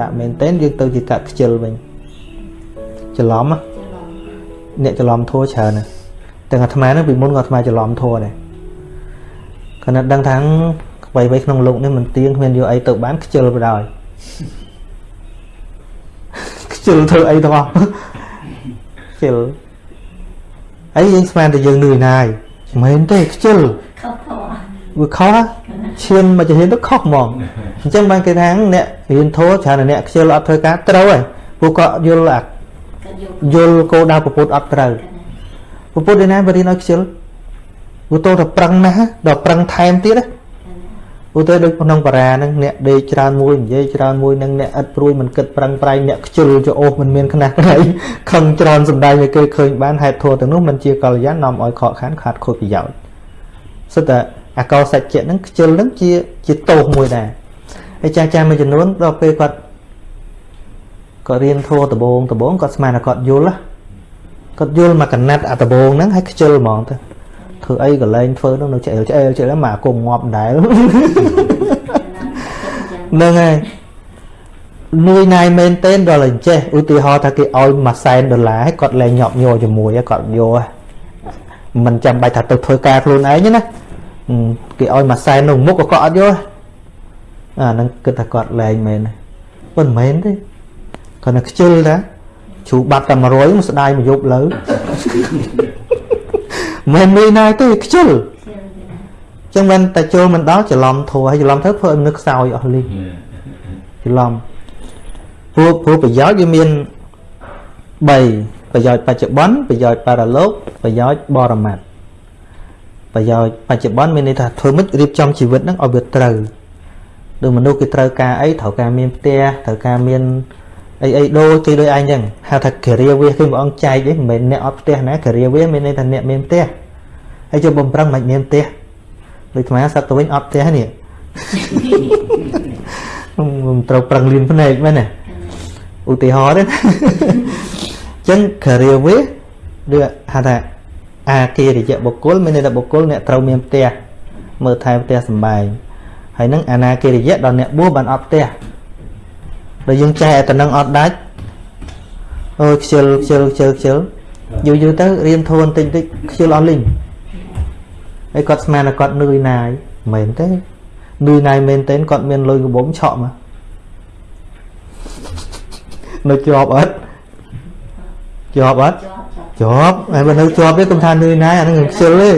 ដាក់មែនតើយើងទៅជាកាត់ខ្ជិលវិញច្រឡំណាអ្នកច្រឡំធัวច្រើនណាស់ទាំងអាត្មាហ្នឹងពីមុនក៏អាត្មាច្រឡំធัวដែរគាត់នៅដឹងថាអ្វីៗក្នុងលោកនេះមិនទៀងគ្មានយកអីទៅបានខ្ជិលបណ្ដោយខ្ជិលធ្វើអីទាំងអស់ខ្ជិលអីយើងស្មានតែយើងនឿយណាយមិនមែនទេខ្ជិលខុសខុសវាខុសណាឈានមកជាហ៊ានទៅខុសហ្មង អញ្ចឹងបានគេថាអ្នករៀនធម៌ច្រើនតែអ្នកខ្ជិលអត់ធ្វើការត្រូវហើយពួកគាត់យល់អាក៏យកយល់គោលដៅពុទ្ធអត់ត្រូវពុទ្ធឯណាបរៀនឲ្យខ្ជិលវាតោតែប្រឹងណាស់ដល់ប្រឹងថែមទៀតណាឧទាហរណ៍ដូចក្នុងបារាហ្នឹងអ្នកដេកច្រើនមួយនិយាយច្រើនមួយនឹងអ្នកឥតព្រួយមិនគិតប្រឹងប្រែងអ្នកខ្ជិលចអូសមិនមានខ្នះក្រៃខឹងច្រើនសំដែងឲ្យគេឃើញបានហេតុធម៌ទាំងនោះមិនជាកល្យាននាំឲ្យខកខានខាតខូចប្រយោជន៍សិតតែអកោសច្ចៈហ្នឹងខ្ជិលហ្នឹងជាជាទោសមួយដែរ ហើយចាស់ចាស់មួយចំនួនដល់ពេលគាត់គាត់រៀនធម៌ដបងដបងគាត់ស្មានថាគាត់យល់ណាគាត់យល់មកកណាត់អាដបងហ្នឹងហើយខ្ជិលហ្មងទៅធ្វើអីក៏លែងធ្វើនោះនៅឆ្អែលឆ្អែលឆ្អែលមកអាគុំងាប់ដែរហ្នឹងហើយនឿយណាយមែនទែនដល់អញ្ចេះឧទាហរណ៍ថាគេឲ្យមួយសែនដុល្លារហើយគាត់លែងញាប់ញ័រជាមួយហើយគាត់យកហ៎មិនចាំបាច់ថាទៅធ្វើការខ្លួនឯងទេណាអឺគេឲ្យមួយសែននៅមុខក៏គាត់អត់យកហ៎ អាហ្នឹងគិតថាគាត់លែងមែនទេប៉ុន្តែមិនមែនទេគាត់នៅខ្ជិលតាជ្រូបាត់តែ100មកស្ដាយមកយប់លើមិននឿយណាយទេខ្ជិលចឹងមិនតែចូលមិនដល់ច្រឡំធัวហើយច្រឡំទៅធ្វើឲ្យមនុស្សខ្សោយអស់លីងច្រឡំព្រោះព្រោះប្រយោជន៍វាមាន3ប្រយោជន៍បច្ចុប្បន្នប្រយោជន៍បរលោកប្រយោជន៍បរមត្តប្រយោជន៍បច្ចុប្បន្នមានន័យថាធ្វើម៉េចរៀបចំជីវិតហ្នឹងឲ្យវាត្រូវ ដូចមនុស្សគេត្រូវការអីត្រូវការមានផ្ទះត្រូវការមានអីអីដូចគេដូចឯងចឹងហៅថាការាវាសគេព្រះអង្គចែកទេមិនមែនអ្នកអត់ផ្ទះណាការាវាសមានន័យថាអ្នកមានផ្ទះហើយចូលបំប្រឹងមិនមានផ្ទះដូចអាសត្វទៅវិញអត់ផ្ទះនេះមិនត្រូវប្រឹងលៀនភ្នែកមែនទេឧទាហរណ៍ទេអញ្ចឹងការាវាឬហៅថាអាគារិយបុគ្គលមានន័យថាបុគ្គលអ្នកត្រូវមានផ្ទះមើលថែផ្ទះសម្បែង ហើយនឹងអនាគារិយដល់អ្នកបួសបានអត់ផ្ទះដល់យើងចេះតែនឹងអត់ដាច់អូយខ្ជិលខ្ជិលខ្ជិលខ្ជិលយូរយូរទៅរៀនធួនតិចតិចខ្ជិលអស់លីងហើយគាត់ស្មានថាគាត់នឿយណាយមិនមែនទេនឿយណាយមែនទែនគាត់មានលុយកំបងឆក់មកនៅជាប់អត់ជាប់អត់ជាប់ជាប់ជាប់ហើយបើនៅជាប់ទេកុំថានឿយណាយអាហ្នឹងខ្ញុំខ្ជិលទេ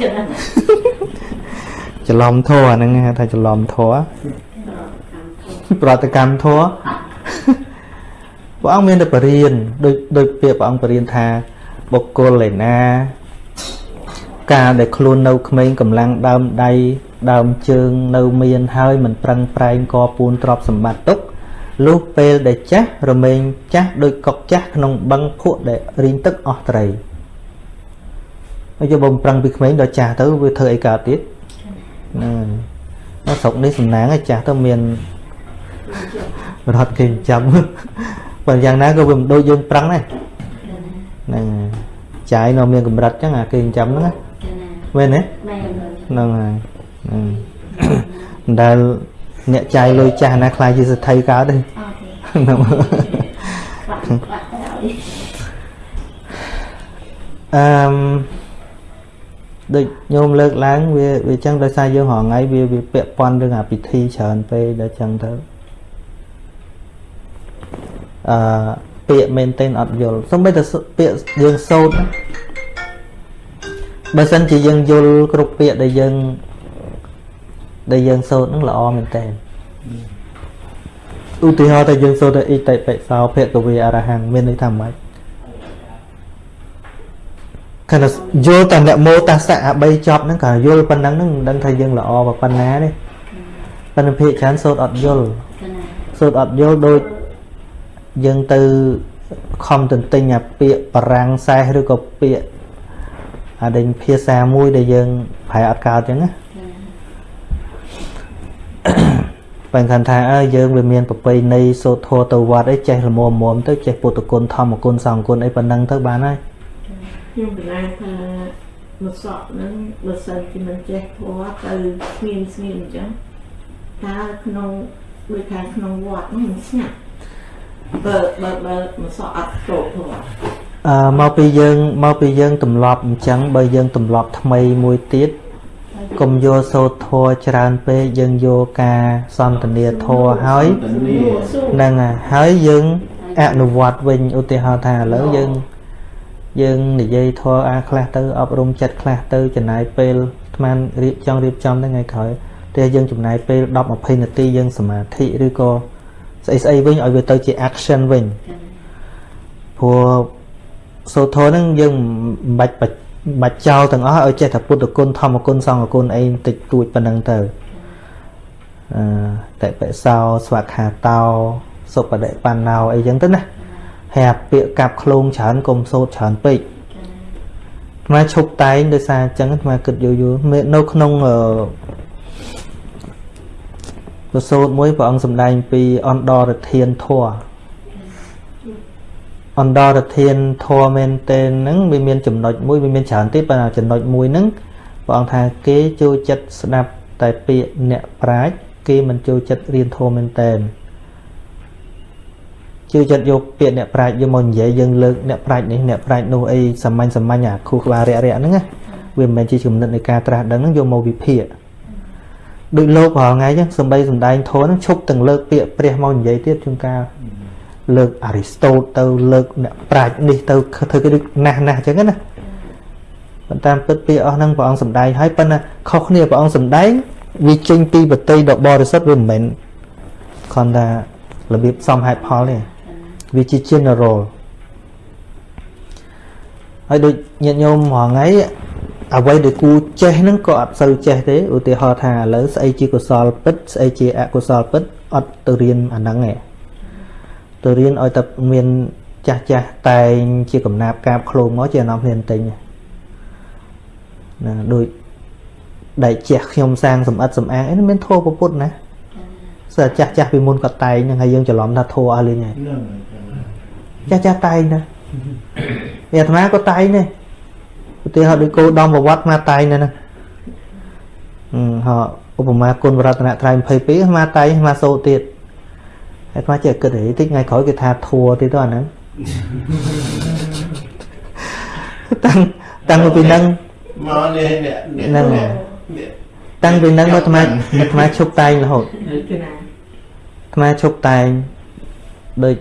ជាប់ ច្រឡំធัวអាហ្នឹងហៅថាច្រឡំធัวប្រតិកម្មធัวព្រះអង្គមានតែបរៀនដូចដូចពាក្យព្រះអង្គបរៀនថាបុគ្គលឯណា ការដែលខ្លួននៅក្មេងកម្លាំងដើមដៃដើមជើងនៅមានហើយមិនប្រឹងប្រែងកពូនទ្រពសម្បត្តិទុកលុះពេលដែលចាស់រមែងចាស់ដោយកុកចាស់ក្នុងបឹងភក់ដែលរីងទឹកអស់ត្រីហើយយកបំប្រឹងពីក្មេងដល់ចាស់ទៅវាធ្វើអីកើតទៀត ហ្នឹងនៅស្រុកនេះសំណាងឯចាស់ទៅមានរត់គេចិញ្ចឹមបើយ៉ាងណាក៏វាមិនដូចយើងប្រឹងដែរហ្នឹងហើយចាយនៅមានកម្រិតចឹងអាគេចិញ្ចឹមហ្នឹងណាមែនទេមែនហ្នឹងហើយហ្នឹងមិនដែលអ្នកចាយលុយចាស់ណាខ្លាចជាសទ្ធិកើតទេអត់ទេហ្នឹងបាក់បាក់ទៅឲ្យអឺម ដូចញោមលើកឡើងវាវាចឹងដោយសារយើងរហងៃវាវាពាក់ព័ន្ធរឿងអាពិធីច្រើនពេកដល់ចឹងទៅអឺពាក្យមែនទែនអត់យល់សូម្បីតែសពាក្យយើងសូត្រណាបើសិនជាយើងយល់គ្រប់ពាក្យដែលយើងដែលយើងសូត្រហ្នឹងល្អមែនតើឧទាហរណ៍តែយើងសូត្រតែអ៊ីតិបិសោភគវេអរហង្គមានន័យថាម៉េច គណៈយល់តែអ្នកមោតាសៈអា3ចប់ហ្នឹងក៏យល់ប៉ុណ្ណឹងហ្នឹងមិនដឹងថាយើងល្អប៉ុណ្ណាទេប៉ុន្តែភាកច្រើនសូត្រអត់យល់កណាសូត្រអត់យល់ដូចយើងទៅខំទន្ទិញអាពាក្យបារាំងសែសឬក៏ពាក្យអាដេញភាសាមួយដែលយើងប្រែអត់កើតចឹងណាបើគាត់ថាអើយើងវាមានប្រពៃណីសូត្រធម៌ទៅវត្តអីចេះល្មមមមទៅចេះពុទ្ធគុណធម្មគុណសង្ឃគុណអីប៉ុណ្ណឹងទៅបានហើយ ខ្ញុំកន្លែងថាមកសក់ហ្នឹងបើសិនជាមិនចេះធម៌ទៅស្ងៀមស្ងៀមអញ្ចឹងតើក្នុងដូចខាងក្នុងវត្តហ្នឹងស្ងាត់បើបើបើមិនសក់អត់ចូលព្រោះអឺមកពីយើងមកពីយើងទម្លាប់អញ្ចឹងបើយើងទម្លាប់ថ្មីមួយទៀតកុំយកសូត្រធัวច្រើនពេកយើងយកការសន្ទនាធัวហើយសួរសួរហ្នឹងហើយហើយយើងអនុវត្តវិញឧទាហរណ៍ថាឥឡូវយើង យើងនិយាយធัวអាខ្លះទៅអប់រំចិត្តខ្លះទៅចំណាយពេលស្មានរៀបចង់រៀបចំទៅថ្ងៃក្រោយតែយើងចំណាយពេល10 20នាទីយើងសមាធិឬក៏ស្អីស្អីវិញឲ្យវាទៅជា action វិញព្រោះសូត្រធម៌ហ្នឹងយើងមិនបាច់បាច់បាច់ចោលទាំងអស់ឲ្យចេះតែពុទ្ធគុណធម្មគុណសង្ឃគុណអីបន្តិចតួចប៉ុណ្ណឹងទៅអឺតែបិសោស្វាខាតោសុបដិបណ្ណោអីចឹងទៅណា ហើយអាពាក្យកាប់ឃ្លោងច្រើនកុំសូត្រច្រើនពេកអាត្មាឈប់តែងដោយសារអញ្ចឹងអាត្មាគិតយូរយូរមេនៅក្នុងអឺប្រសូតមួយព្រះអង្គសម្ដែងពីអន្តរធានធម៌អន្តរធានធម៌មែនតើហ្នឹងវាមានចំណុចមួយវាមានច្រើនទៀតប៉ុន្តែចំណុចមួយហ្នឹងព្រះអង្គថាគេចូលចិត្តស្ដាប់តែពាក្យអ្នកប្រាជ្ញគេមិនចូលចិត្តរៀនធម៌មែនតើចូ លចិត្តយកពាក្យអ្នកប្រាជ្ញយកមកនិយាយយើងលើកអ្នកប្រាជ្ញនេះអ្នកប្រាជ្ញនោះអីសាមញ្ញសាមញ្ញអាខួរក្បាលរាក់រាក់ហ្នឹងណាវាមិនមែនជាចំណិតនៃការត្រាស់ដឹងហ្នឹងយកមកវិភាគដូចលោករាល់ថ្ងៃចឹងសំបីសំដែងធម៌ហ្នឹងឈប់ទាំងលើកពាក្យព្រះមកនិយាយទៀតជួនកាលលើកអារីស្តូតទៅលើកអ្នកប្រាជ្ញនេះទៅធ្វើគេដូចណាស់ណាស់ចឹងណាប៉ុន្តែពិតពាក្យអស់ហ្នឹងព្រះអង្គសំដែងហើយប៉ុន្តែខុសគ្នាព្រះអង្គសំដែងវាចេញពីបតីដ៏បរិសុទ្ធវាមិនមែនគ្រាន់តែរបៀបសំហេតុផលទេ វាជា general ហើយដូចញាតិញោមរាល់ថ្ងៃអ្វីដែលគូចេះហ្នឹងក៏អត់សូវចេះទេឧទាហរណ៍ថាឥឡូវស្អីជាកុសលពិតស្អីជាអកុសលពិតអត់ទៅរៀនអាហ្នឹងទេទៅរៀនឲ្យតែមានចាស់ចាស់តែងជាកំណាប់កាបឃ្លោងមកជាអានំគ្នាបន្តិចណាដូចដែលជះខ្ញុំសាងសំអិតសំអាងអីនេះមានធម៌ពុទ្ធណាស្អាចាស់ចាស់ពីមុនក៏តែងហ្នឹងហើយយើងច្រឡំថាធម៌អស់លេងហើយហ្នឹង ចាស់ចាស់តែងណាអាត្មាក៏តែងដែរឧទាហរណ៍ដូចគោដំប្រវត្តិអាត្មាតែងដែរណាអឺហៅឧបមាគុណវរតនត្រ័យ22អាត្មាតែងអាត្មាសូត្រទៀតហើយអាត្មាចេះគិតហីតិចថ្ងៃក្រោយគេថាធัวទៀតទៅអាហ្នឹងតាំងតាំងពីហ្នឹងមកនេះនេះហ្នឹងហើយតាំងពីហ្នឹងមកអាត្មាអាត្មាឈប់តែងរហូតគឺណាអាត្មាឈប់តែងដូច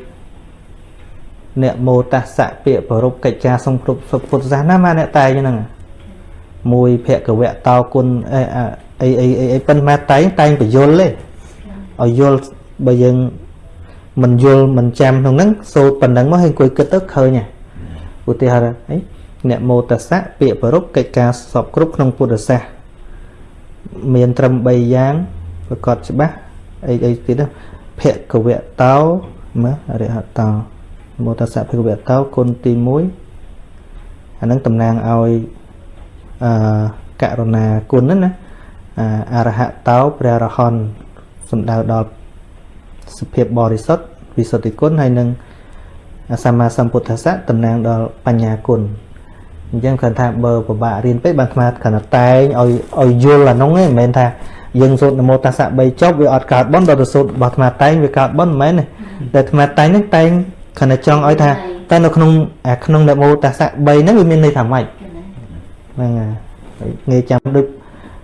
អ្នកមោតស្សៈពាក្យប្ររពកិច្ចការសង្គ្រប់ពុទ្ធសាសនាមកអ្នកតែងហ្នឹងមួយភគវៈតោគុណអីអីអីអីអីប៉ុន្តែតែងតែងបញ្យលទេឲ្យយល់បើយើងមិនយល់មិនចាំក្នុងហ្នឹងសូត្រប៉ុណ្ណឹងមកហើយអង្គុយគិតទៅឃើញហ៎ឧទាហរណ៍អីអ្នកមោតស្សៈពាក្យប្ររពកិច្ចការសពគ្រប់ក្នុងពុទ្ធសាសនាមានត្រឹម3យ៉ាងប្រកបច្បាស់អីអីទៀតណាភគវៈតោមើលអរិហតោ មោតស្សៈភគវៈតោគុណទី1អានឹងតំណាងឲ្យអឺករុណាគុណហ្នឹងណាអាអរហតោព្រះរហន្តសំដៅដល់សភាពបរិសុទ្ធវិសុទ្ធិគុណហើយនឹងសម្មាសម្ពុទ្ធស្សៈតំណាងដល់បញ្ញាគុណអញ្ចឹងគាត់ថាបើពិបាករៀនពេកបានអាត្មាគាត់ថាតែងឲ្យឲ្យយល់អានោះឯងមិនមែនថាយើងសូត្រនមោតស្សៈ3ចប់វាអត់កើតបន់ដល់ទៅសូត្ររបស់អាត្មាតែងវាកើតបន់មិនមែនទេតែអាត្មាតែងហ្នឹងតែង គាត់តែចង់ឲ្យថាតែនៅក្នុងអាក្នុងនមោតស្សៈ3ហ្នឹងវាមានន័យថាម៉េចហ្នឹងហើយងាយចាំដូច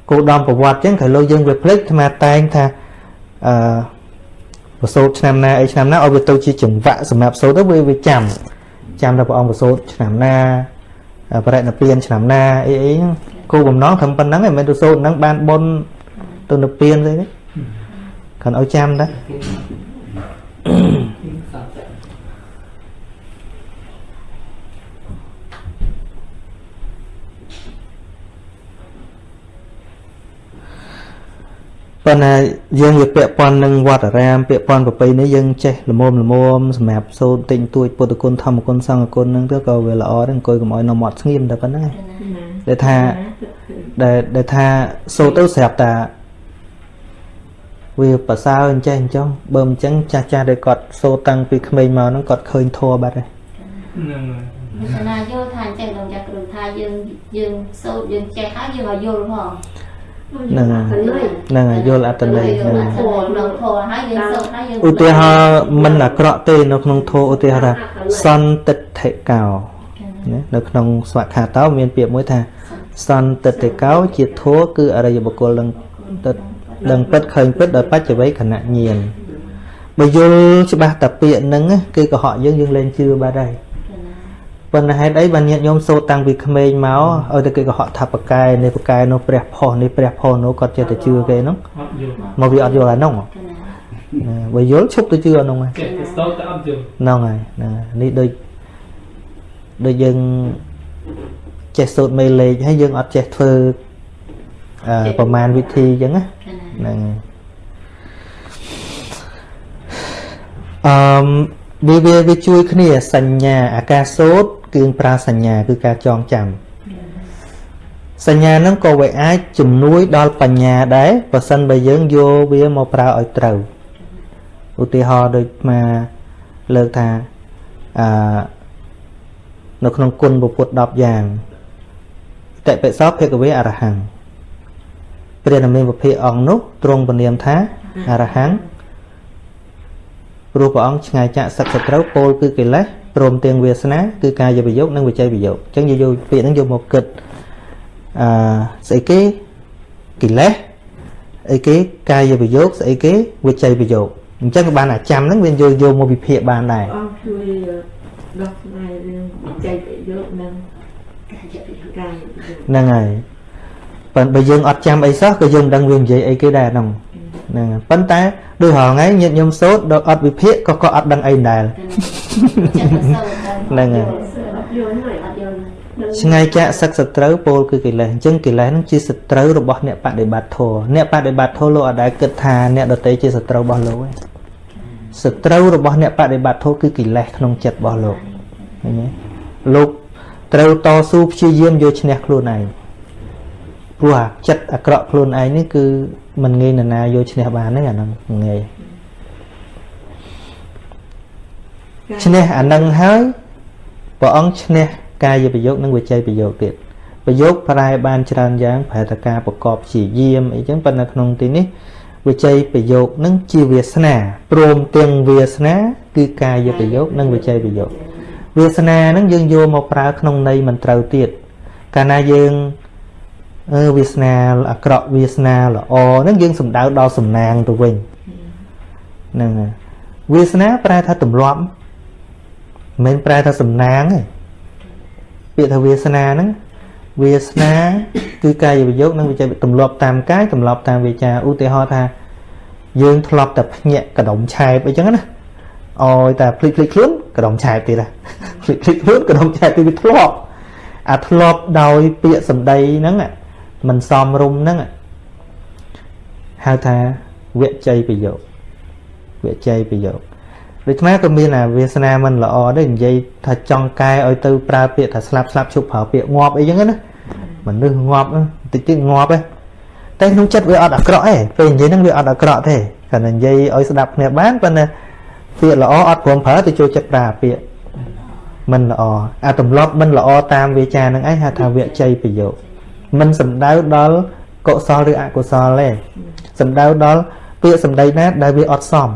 គោលដៅប្រវត្តិអញ្ចឹងក្រោយលើយើងវាភ្លេចអាត្មាតែងថាអឺប្រសូតឆ្នាំណាអីឆ្នាំណាឲ្យវាទៅជាចង្វាក់សម្រាប់សូត្រទៅវាវាចាំចាំដល់ព្រះអង្គប្រសូតឆ្នាំណាបរិណិព្វានឆ្នាំណាអីអីហ្នឹងគោលបំណងត្រឹមប៉ុណ្្នឹងឯងមិនមែនទៅសូត្រហ្នឹងបានបុណ្យទៅនិព្វានស្អីទេគាត់ឲ្យចាំដែរ ប៉ុន្តែយើងវាពាក់ព័ន្ធនឹងវត្តអារាមពាក់ព័ន្ធប្រពៃនេះយើងចេះល្មមល្មមសម្រាប់សូត្រតិចតួចពុទ្ធគុណធម្មគុណសង្ឃគុណហ្នឹងទៅក៏វាល្អដែរអង្គុយកុំឲ្យនៅមាត់ស្ងៀមតែប៉ុណ្ណឹងឯងណាដែលថាដែលដែលថាសូត្រទៅស្រាប់តាវាប្រសើរអញ្ចេះអញ្ចឹងបើមិនអញ្ចឹងចាស់ចាស់ដែលគាត់សូត្រតាំងពីក្មេងមកហ្នឹងគាត់ឃើញធัวបាត់ហើយហ្នឹងហើយសាសនាយល់ថាអញ្ចឹងដល់ចាក់គ្រូថាយើងយើងសូត្រយើងចេះហើយយើងឲ្យយល់ហ្មង ហ្នឹងហើយហ្នឹងហើយយល់អត្តន័យហ្នឹងហើយធោនឹងធោហើយយើងសូត្រហើយយើងឧទាហរណ៍មិនអាក្រក់ទេនៅក្នុងធម៌ឧទាហរណ៍ថាសន្តិដ្ឋិកោណានៅក្នុងស្វខាតោមានពាក្យមួយថា សន្តិដ្ឋិកោ ជាធម៌គឺអរិយបុគ្គលដឹងទឹកដឹងពិតឃើញពិតដោយបច្ចវេខណៈញាណបើយល់ច្បាស់តែពាក្យហ្នឹងណាគឺកុហកយើងយើងលែងជឿបាត់ហើយ ប៉ុន្តែហេតុអីបានញាតិញោមសូត្រតាំងពីក្មេងមកឲ្យតែគេកុហកថាបកែនេះបកែនោះព្រះផុសនេះព្រះផុសនោះគាត់ចេះតែជឿគេហ្នឹងអត់យល់មកវាអត់យល់អាហ្នឹងណាបើយល់ឈប់ទៅជឿអាហ្នឹងហើយចេះតែស្ទើរតែអត់យល់ហ្នឹងហើយហ្នឹងហើយនេះដូចដូចយើងចេះសូត្រមេលេខហើយយើងអត់ចេះធ្វើអឺប្រមាណវិធីអញ្ចឹងណាហ្នឹងហើយអឺវាវាវាជួយគ្នាសញ្ញាអាការសូត្រ គឺប្រើសញ្ញាគឺការចងចាំសញ្ញាហ្នឹងក៏វាអាចជំនួយដល់បញ្ញាដែរបើសិនបើយើងយកវាមកប្រើឲ្យត្រូវឧទាហរណ៍ដូចមកលើកថាអឺនៅក្នុងគុណពុទ្ធ10យ៉ាងតិបិសោភគវេអរហង្គព្រះនាមវិភាកអង្គនោះទ្រង់ពនាមថាអរហង្គព្រោះព្រះអង្គឆ្ងាយចាក់សឹកសត្រូវពោលគឺកិលេស ព្រមទាំងវាសនាគឺកាយវិយោគនិងវិច័យវិយោគអញ្ចឹងយើងយកពាក្យហ្នឹងយកមកគិតអឺស្អីគេកិលេសអីគេកាយវិយោគស្អីគេវិច័យវិយោគអញ្ចឹងក៏បានអាចាំហ្នឹងវាយកយកមកវិភាគបានដែរអង្គជួយដោះស្រាយរឿងចែកប្រយោជន៍និងកាយប្រយោជន៍ហ្នឹងហើយប៉ុន្តែបើយើងអត់ចាំអីសោះក៏យើងមិនដឹងវានិយាយអីគេដែរហ្នឹង ហ្នឹងហើយប៉ុន្តែដូចរហងៃញាតិញោមសូត្រដល់អត់វិភាគក៏ក៏អត់ដឹងអីដែរហ្នឹងហើយអត់យល់ហើយអត់យល់ឆ្ងាយចាក់សឹកសត្រូវពោលគឺកិលេសអញ្ចឹងកិលេសហ្នឹងជាសត្រូវរបស់អ្នកបដិបត្តិធម៌អ្នកបដិបត្តិធម៌លោកអត់ដែលគិតថាអ្នកដតីជាសត្រូវរបស់លោកទេសត្រូវរបស់អ្នកបដិបត្តិធម៌គឺកិលេសក្នុងចិត្តរបស់លោកឃើញទេលោកត្រូវតស៊ូព្យាយាមយកឈ្នះខ្លួនឯងព្រោះអាចិត្តអាក្រក់ខ្លួនឯងនេះគឺ មិនងាយនរណាយកឈ្នះបានទេអាហ្នឹងមិនងាយឈ្នះអាហ្នឹងហើយព្រះអង្គឈ្នះកាយប្រយោគនិងវិច័យប្រយោគទៀតប្រយោគប្រែបានច្រើនយ៉ាងប្រែតការប្រកបព្យាយាមអីចឹងប៉ុន្តែក្នុងទីនេះវិច័យប្រយោគនឹងជាវាសនាព្រមទាំងវាសនា គឺកាយប្រយោគនិងវិច័យប្រយោគវាសនាហ្នឹងយើងយកមកប្រើក្នុងន័យមិនត្រូវទៀតកាលណាយើង អឺវាសនាអាក្រក់វាសនាល្អហ្នឹងយើងសំដៅដល់សំណាងទៅវិញហ្នឹងហើយវាសនាប្រែថាទម្លាប់មិនមែនប្រែថាសំណាងទេពាក្យថាវាសនាហ្នឹងវាសនាគឺកាយវិយោគនិងវិច័យទម្លាប់តាមកាយទម្លាប់តាមវាចាឧទាហរណ៍ថាយើងធ្លាប់តែភ្ញាក់កដុំឆែបអីចឹងណាអោយតែភ្លេចភ្លេចខ្លួនកដុំឆែបទៀតណាភ្លេចភ្លេចខ្លួនកដុំឆែបទៀតវាធ្លាប់អាធ្លាប់ដោយពាក្យសម្ដីហ្នឹងអា មិនសមរម្យហ្នឹងហៅថាវជ័យប្រយោគវជ័យប្រយោគដូច្នេះក៏មានអាវាសនាមិនល្អដែរនិយាយថាចង់កែឲ្យទៅប្រើពាក្យថាស្លាប់ស្លាប់ឈប់ប្រើពាក្យងាប់អីចឹងណាមនុស្សងាប់ហ្នឹងតិចតិចងាប់ឯងតែក្នុងចិត្តវាអត់អាក្រក់ទេពេលនិយាយហ្នឹងវាអត់អាក្រក់ទេគ្រាន់តែនិយាយឲ្យស្ដាប់គ្នាបានប៉ុន្តែពាក្យល្អអត់ព្រមប្រើទៅចូលចិត្តប្រើពាក្យមិនល្អអាទម្លាប់មិនល្អតាមវាចាហ្នឹងឯងហៅថាវជ័យប្រយោគ មិនសំដៅដល់កុសលឬអកុសលទេសំដៅដល់ពាក្យសម្ដីណាដែលវាអត់សម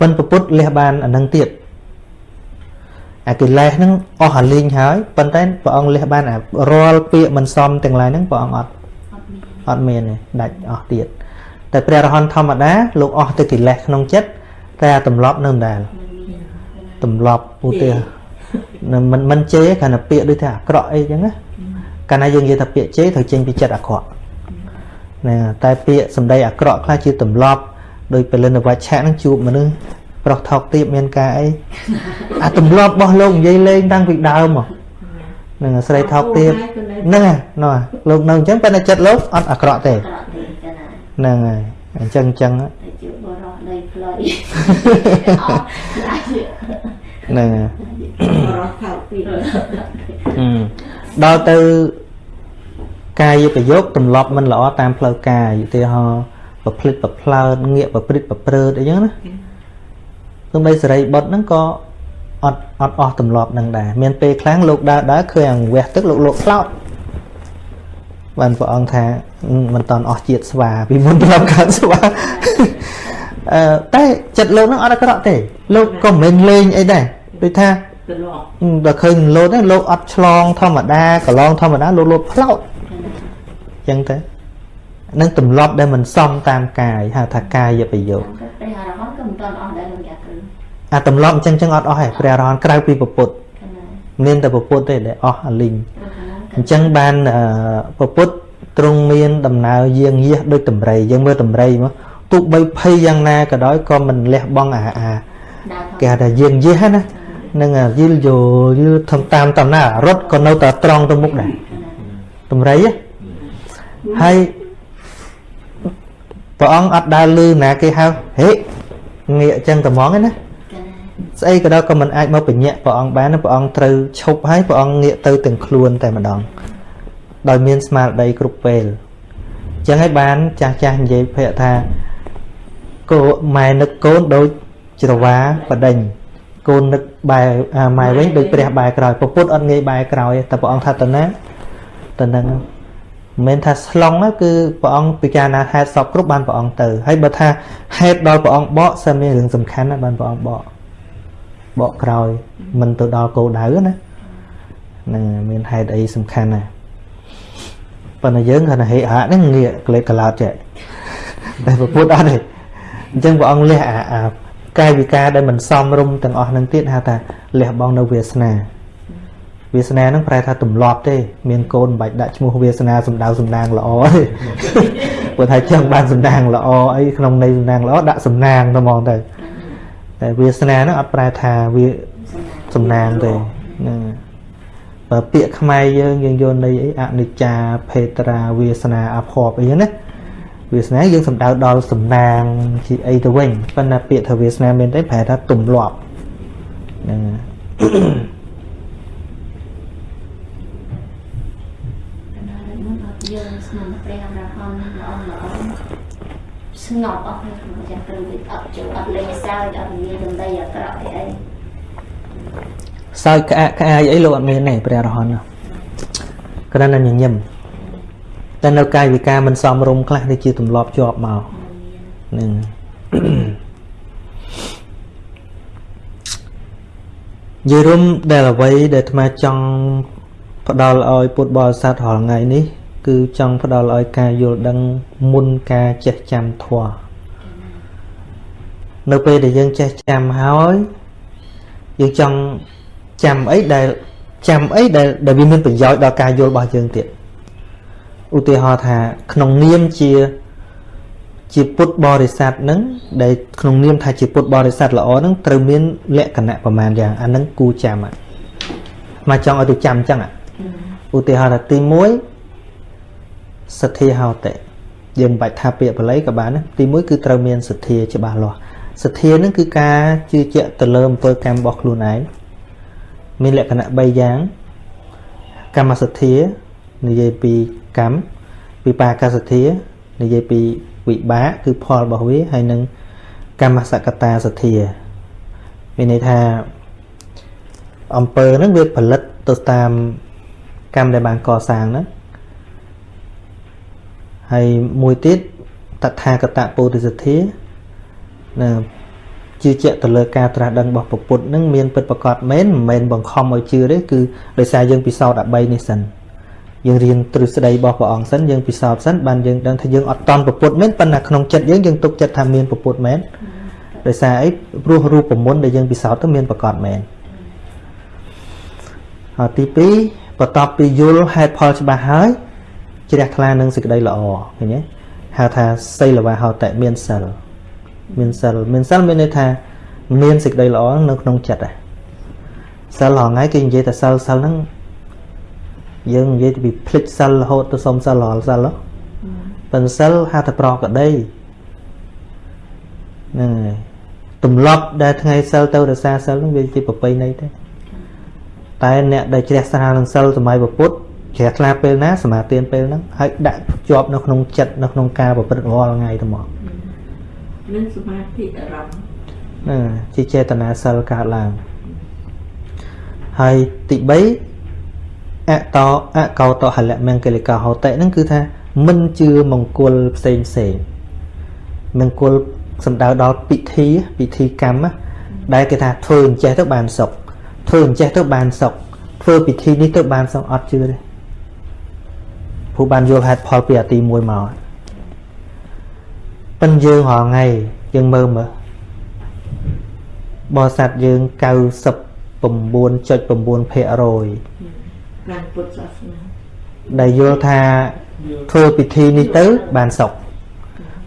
ប៉ុន្តែពុទ្ធលះបានអានឹងទៀតអាកិលេសហ្នឹងអស់អាលីងហើយប៉ុន្តែព្រះអង្គលះបានអារាល់ពាក្យមិនសមទាំងឡាយហ្នឹងព្រះអង្គអត់អត់មានទេដាច់អស់ទៀតតែព្រះរហន្តធម្មតាលោកអស់ទៅកិលេសក្នុងចិត្តតែអាទម្លាប់នៅមិនដែលទម្លាប់ឧទាហរណ៍នឹង មិនមិនជេរគ្រាន់តែពាក្យដូចថាអាក្រក់អីចឹងណាកាលណាយើងនិយាយថាពាក្យជេរត្រូវចេញពីចិត្តអាក្រក់ណាតែពាក្យសម្ដីអាក្រក់ខ្លះជាទម្លាប់ដោយពលិនវច្ឆៈហ្នឹងជួបមនុស្សប្រុសថោកទាបមានការអីអាទម្លាប់របស់លោកនិយាយលេងតាំងពីដើមមកនឹងស្រីថោកទាបហ្នឹងហើយណោះលោកនៅអញ្ចឹងប៉ុន្តែចិត្តលោកអត់អាក្រក់ទេក្រក់ទេចាណាហ្នឹងហើយអញ្ចឹងអញ្ចឹងតែជាបរោះដីផ្លុយអត់អាចហ្នឹងហើយ រស់ថោកពីអឺដល់ទៅកាយប្រយោគទម្លាប់មិនល្អតាមផ្លូវកាយឧទាហរណ៍ប្រភ្លេចប្រភ្លើតងាកប្រព្រឹត្តប្រព្រឹត្តអីចឹងណាទោះបីសេរីបុត្រហ្នឹងក៏អត់អត់អស់ទម្លាប់ហ្នឹងដែរមានពេលខ្លាំងលោកដើរដើរឃើញអង្វះទឹកលោកលោកផ្លោតបានព្រះអង្គថាអឺមិនតន់អស់ជាតិស្វាពីមុនធ្លាប់កើតស្វាអឺតែចិត្តលោកហ្នឹងអត់អាក្រក់ទេលោកក៏មិនមែនលេងអីដែរដូចថាទៅលោកអឺ ដល់ឃើញលោតហ្នឹងលោកអត់ឆ្លង ធម្មតាកន្លងធម្មតាលោកលោតផ្លោតអញ្ចឹងទៅនឹងទម្លាប់ដែលមិនសមតាមកាយហៅថាកាយប្រយោគព្រះអរហន្តក៏មិនតន់អស់ដែរលោកយ៉ាគ្រូអាទម្លាប់អញ្ចឹងចឹងអត់អស់ទេព្រះអរហន្តក្រៅពីពុទ្ធកណាមានតែពុទ្ធទេដែលអស់អាលីងព្រោះកណាអញ្ចឹងបានអឺពុទ្ធទ្រង់មានដំណើរយាងយាសដូចតម្រៃយើងមើលតម្រៃមកទោះបីភ័យយ៉ាងណាក៏ដោយក៏មិនលះបង់អាអាដើរគេហៅថាយាងយាសណា នឹងអាយឺលយល់យឺលធំតាមតាមណារត់ក៏នៅតែត្រង់ទៅមុខដែរតម្រៃហ៎ហើយព្រះអង្គអត់ដើរលឺណាគេហៅហេងាកអញ្ចឹងតែហ្មងឯណាកណាស្អីក៏ដោយក៏មិនអាចមកបញ្ញាក់ព្រះអង្គបានទេព្រះអង្គត្រូវឈប់ហើយព្រះអង្គងាកទៅទាំងខ្លួនតែម្ដងដោយមានស្មារតីគ្រប់ពេលអញ្ចឹងហើយបានចាស់ចាស់និយាយភ័ក្រថាកូម៉ែនឹកកូនដូចច្រវាបដិញ កូននឹកបែរអាម៉ែវិញដូចព្រះបែរក្រោយពពុទ្ធអត់ងាយបែរក្រោយទេតែព្រះអង្គថាតើណាតើនឹងមិនមែនថាស្លងទេគឺព្រះអង្គពិចារណាហេតុសពគ្រប់បានព្រះអង្គទៅហើយបើថាហេតុដល់ព្រះអង្គបកសិនមានរឿងសំខាន់ណាស់បានព្រះអង្គបកបកក្រោយមិនទៅដល់គោលដៅណាហ្នឹងមានហេតុអីសំខាន់ណាស់ប៉ុន្តែយើងគាត់ថាហេហាក់ហ្នឹងងាកក្លេកកឡោតចេះតែប្រពុតអត់ទេអញ្ចឹងព្រះអង្គលះអាអា កាយវិការដែលមិនសមរម្យទាំងអស់ហ្នឹងទៀតហៅថាលះបង់នៅវាសនាវាសនាហ្នឹងប្រែថាទម្លាប់ទេមានកូនមិនបាច់ដាក់ឈ្មោះវាសនាសំដៅសំណាងល្អទេព្រោះថាចង់បានសំណាងល្អអីក្នុងន័យសំណាងល្អដាក់សំណាងទៅហ្មងទៅតែវាសនាហ្នឹងអត់ប្រែថាវាសំណាងទេហ្នឹងបើពាក្យខ្មែរយើងយើងយកន័យអីអនិច្ចាភេត្រាវាសនាអភ័ព្វអីហ្នឹងណា វាសនាយើងសំដៅដល់សំណាងជាអីទៅវិញប៉ុន្តែពាក្យថាវាសនាមានតែប្រែថាទម្លាប់ហ្នឹងកណាដល់មកអត់យើងស្នាមព្រះអរហន្តល្អល្អស្ងប់អស់ហើយលោកយ៉ាគ្រូវាអត់ចូលអត់លេងសើចអត់និយាយដំដីអាក្រក់អីអីសើចក្អាកក្អាយអីលោកអត់មានទេព្រះអរហន្តណាគ្រាន់តែញញឹម តែនៅកាយវិការមិនសមរម្យខ្លះនេះជាទម្លាប់ជាប់មកហ្នឹងនិយាយរួមដែលអ្វីដែលអាត្មាចង់ផ្ដល់ឲ្យពុទ្ធបរិស័ទរាល់ថ្ងៃនេះ គឺចង់ផ្ដល់ឲ្យការយល់ដឹងមុនការចេះចាំធម៌នៅពេលដែលយើងចេះចាំហើយយើងចង់ចាំអីដែលចាំអីដែលដែលវាមានប្រយោជន៍ដល់ការយល់របស់យើងទៀត ឧទាហរណ៍ថា ក្នុងនាមជាជាពុទ្ធបរិស័ទហ្នឹងដែលក្នុងនាមថាជាពុទ្ធបរិស័ទល្អហ្នឹងត្រូវមានលក្ខណៈប្រមាណយ៉ាងអាហ្នឹងគូចាំហ่ะមកចង់ឲ្យទៅចាំអញ្ចឹងហ่ะឧទាហរណ៍ថាទី1សទ្ធាហោតិយើងមិនបាច់ថាពាក្យបាលីក៏បានណាទី1គឺត្រូវមានសទ្ធាច្បាស់លាស់សទ្ធាហ្នឹងគឺការជឿជាក់ទៅលើអំពើកម្មរបស់ខ្លួនឯងមានលក្ខណៈ3យ៉ាងកម្មសទ្ធា និយាយពីកម្មវិបាកសទ្ធានិយាយពីវិបាកគឺផលរបស់វាហើយនឹងកម្មសកតាសទ្ធាមានន័យថាអំពើហ្នឹងវាផលិតទៅតាមកម្មដែលបានកសាងហ្នឹងហើយមួយទៀតតថាគតពុទ្ធិសទ្ធាណាជឿជាក់ទៅលើការត្រាស់ដឹងរបស់ពុទ្ធនឹងមានពិតប្រកបមែនមិនមែនបង្ខំឲ្យជឿទេគឺដោយសារយើងពិសោធន៍13នេះសិន យើងរៀនទ្រឹស្ដីរបស់ព្រះអង្គសិនយើងពិសោធន៍សិនបានយើងដឹងថាយើងអត់តន់ពុទ្ធមែនប៉ុន្តែក្នុងចិត្តយើងយើងទុកចិត្តថាមានពុទ្ធមែនដោយសារអីព្រោះរូបមន្តដែលយើងពិសោធន៍ទៅមានប្រកបមែនហើយទី2បន្ទាប់ពីយល់ហេតុផលច្បាស់ហើយជ្រះថ្លានឹងសេចក្តីល្អឃើញទេហៅថាសីលវាហោតៈមានសិលមានសិលមានសិលមានន័យថាមានសេចក្តីល្អនៅក្នុងចិត្តដែរសិលហងៃគេនិយាយតែសិលសិលហ្នឹង យើងនិយាយពីភ្លេចសិលរហូតទៅសុំសិលរាល់សិលហ៎ប៉ុន្តែសិលហៅថាប្រកបដីហ្នឹងហើយទម្លាប់ដែលថ្ងៃសិលទៅរសាសិលហ្នឹងវាជាប្រពៃណីទេតែអ្នកដែលជ្រះថ្លានឹងសិលសម័យពុទ្ធជ្រះថ្លាពេលណាសមាទានពេលហ្នឹងហើយដាក់ជាប់នៅក្នុងចិត្តនៅក្នុងការប្រព្រឹត្តរាល់ថ្ងៃទៅមកមានសមាធិអារម្មណ៍ហ្នឹងជាចេតនាសិលកើតឡើងហើយទី3 អតោអកោតោហលៈមង្គ લિ កោហោតិហ្នឹងគឺថាមិនជឿមង្គលផ្សេងផ្សេងមង្គលសំដៅដល់ពិធីពិធីកម្មណាដែលគេថាធ្វើអញ្ចេះទៅបានសុខធ្វើអញ្ចេះទៅបានសុខធ្វើពិធីនេះទៅបានសុខអត់ជឿទេព្រោះបានយល់ហេតុផលពីអាទី1មកប៉ិនយើងរាល់ថ្ងៃយើងមើលមើលបរិស័ទយើង99.9%ភាគរយ ខាងពុទ្ធសាសនាដែលយល់ថាធ្វើពិធីនេះទៅបានសុខ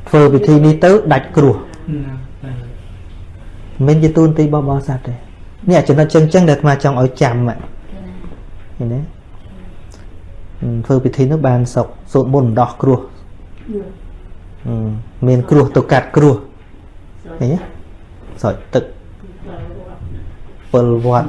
ធ្វើពិធីនេះទៅដាច់គ្រោះណាតែមិនជាទូនទីរបស់បរិស័ទទេនេះអាចំណុចចឹងចឹងដែលអាត្មាចង់ឲ្យចាំហ្នឹងឃើញទេហឹមធ្វើពិធីនោះបានសុខសូត្រមន្តដោះគ្រោះហឹមមានគ្រោះទៅកាត់គ្រោះឃើញទេស្រោចទឹក ពលវត្ត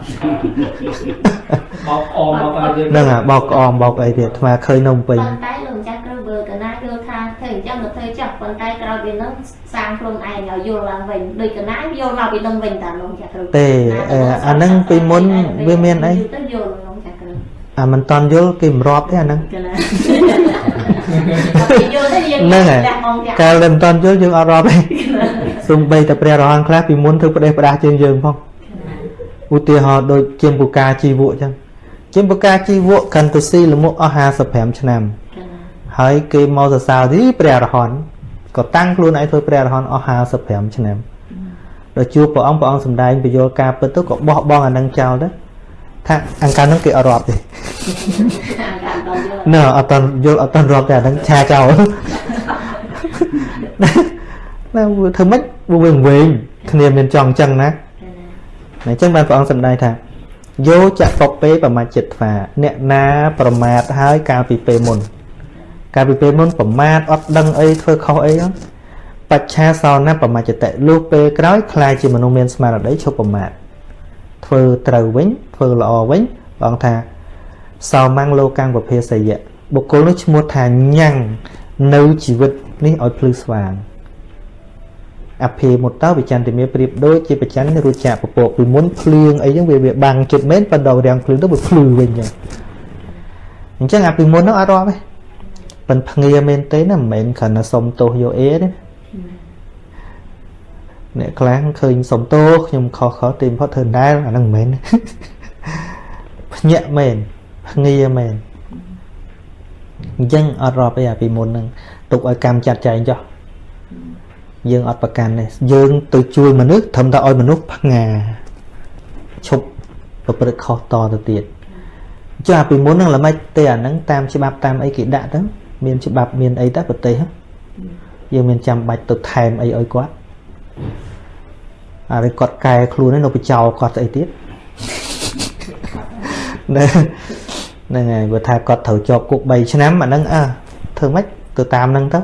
បោកអមបោកអីយើងហ្នឹងអាបោកក្អមបោកអីទៀតអាត្មាឃើញនៅភ្នំពេញប៉ុន្តែលោកម្ចាស់គ្រូបើកណាយល់ថាធ្វើអញ្ចឹងទៅធ្វើចុះប៉ុន្តែក្រោយពីហ្នឹងសាងខ្លួនឯងឲ្យយល់ឡើងវិញដូចកណាយល់មកពីនឹងវិញតាលោកម្ចាស់គ្រូទេអឺអាហ្នឹងពីមុនវាមានអីទៅយល់លោកម្ចាស់គ្រូអាមិនតន់យល់គេមិនរាប់ទេអាហ្នឹងកណាពីយល់ទៅយើងហ្នឹងហើយចាស់មកចាស់កាលដែលមិនតន់យល់យើងអត់រាប់ទេសំបីតែព្រះរហន្តខ្លះពីមុនធ្វើផ្ដេសផ្ដាសជាងយើងផង ឧទាហរណ៍ដូចជាពុកាជីវៈអញ្ចឹងជាពុកាជីវៈកាន់ទៅស៊ីលមុខអស់55ឆ្នាំកណាហើយគេមកសរសើរទីព្រះរហន្តក៏តាំងខ្លួនឯងធ្វើព្រះរហន្តអស់55ឆ្នាំដល់ជួបព្រះអង្គព្រះអង្គសម្ដែងពយល់ការពិតទៅក៏បោះបង់អានឹងចោលទៅថាអង្ការហ្នឹងគេអត់រាប់ទេអាការដល់យល់ណ៎អត់តន់យល់អត់តន់រាប់តែអាហ្នឹងឆាចោលណាវាធ្វើម៉េចវាវិញវិញគ្នាមានចង់អញ្ចឹងណាកណា អញ្ចឹងបានព្រះអង្គសម្ដែងថាយោចៈកពេប្រមាចិត្តថ្វាអ្នកណាប្រមាទហើយកាលពីពេលមុន កាលពីពេលមុនប្រមាទអត់ដឹងអីធ្វើខុសអីហ្នឹងបច្ឆាសោណាប្រមាចតិលុះពេលក្រោយខ្លាយជាមនុស្សមានស្មារតីឈប់ប្រមាទធ្វើត្រូវវិញធ្វើល្អវិញព្រះអង្គថាសោមੰងលោកាំងប្រភេសយៈបុគ្គលនោះឈ្មោះថាញ៉ាំងនៅជីវិតនេះឲ្យភ្លឺស្វាង អភិមុតតោវិចន្តិមេប្រៀបដូចជាបច្ចិនរួចចាក់ពពកពីមុនភ្លៀងអីចឹងវាវាបាំងចិត្តមែនប៉ុន្តែរាំងភ្លៀងទៅវាភ្លឺវិញចឹងអញ្ចឹងអាពីមុននោះអត់រាប់ទេប៉ិនភ្ងាមែនទេណាមិនមែនគ្រាន់តែសុំទោសយកអេទេអ្នកខ្លះឃើញសុំទោសខ្ញុំខុសខុសទីបំផុតធ្វើដែរអាហ្នឹងមិនមែនភ្ញាក់មែនភ្ងាមែនអញ្ចឹងអត់រាប់អីអាពីមុនហ្នឹងទុកឲ្យកម្មចាត់ចែងចុះ យើងអត់ប្រកាន់ទេយើងទៅជួយមនុស្សត្រឹមតែឲ្យមនុស្សផ្ងាឈប់ប្រព្រឹត្តខុសតទៅទៀតចាស់ពីមុនហ្នឹងល្មិចទេអាហ្នឹងតាមច្បាប់តាមអីគេដាក់ទៅមានច្បាប់មានអីទៅប្រទេសហ្នឹងយើងមានចាំបាច់ទៅថែមអីឲ្យគាត់អានេះគាត់កែខ្លួនឯងនៅបចោលគាត់ស្អីទៀតហ្នឹងហ្នឹងហើយបើថាគាត់ត្រូវជាប់គុក3ឆ្នាំអាហ្នឹងអើធ្វើម៉េចទៅតាមហ្នឹងទៅ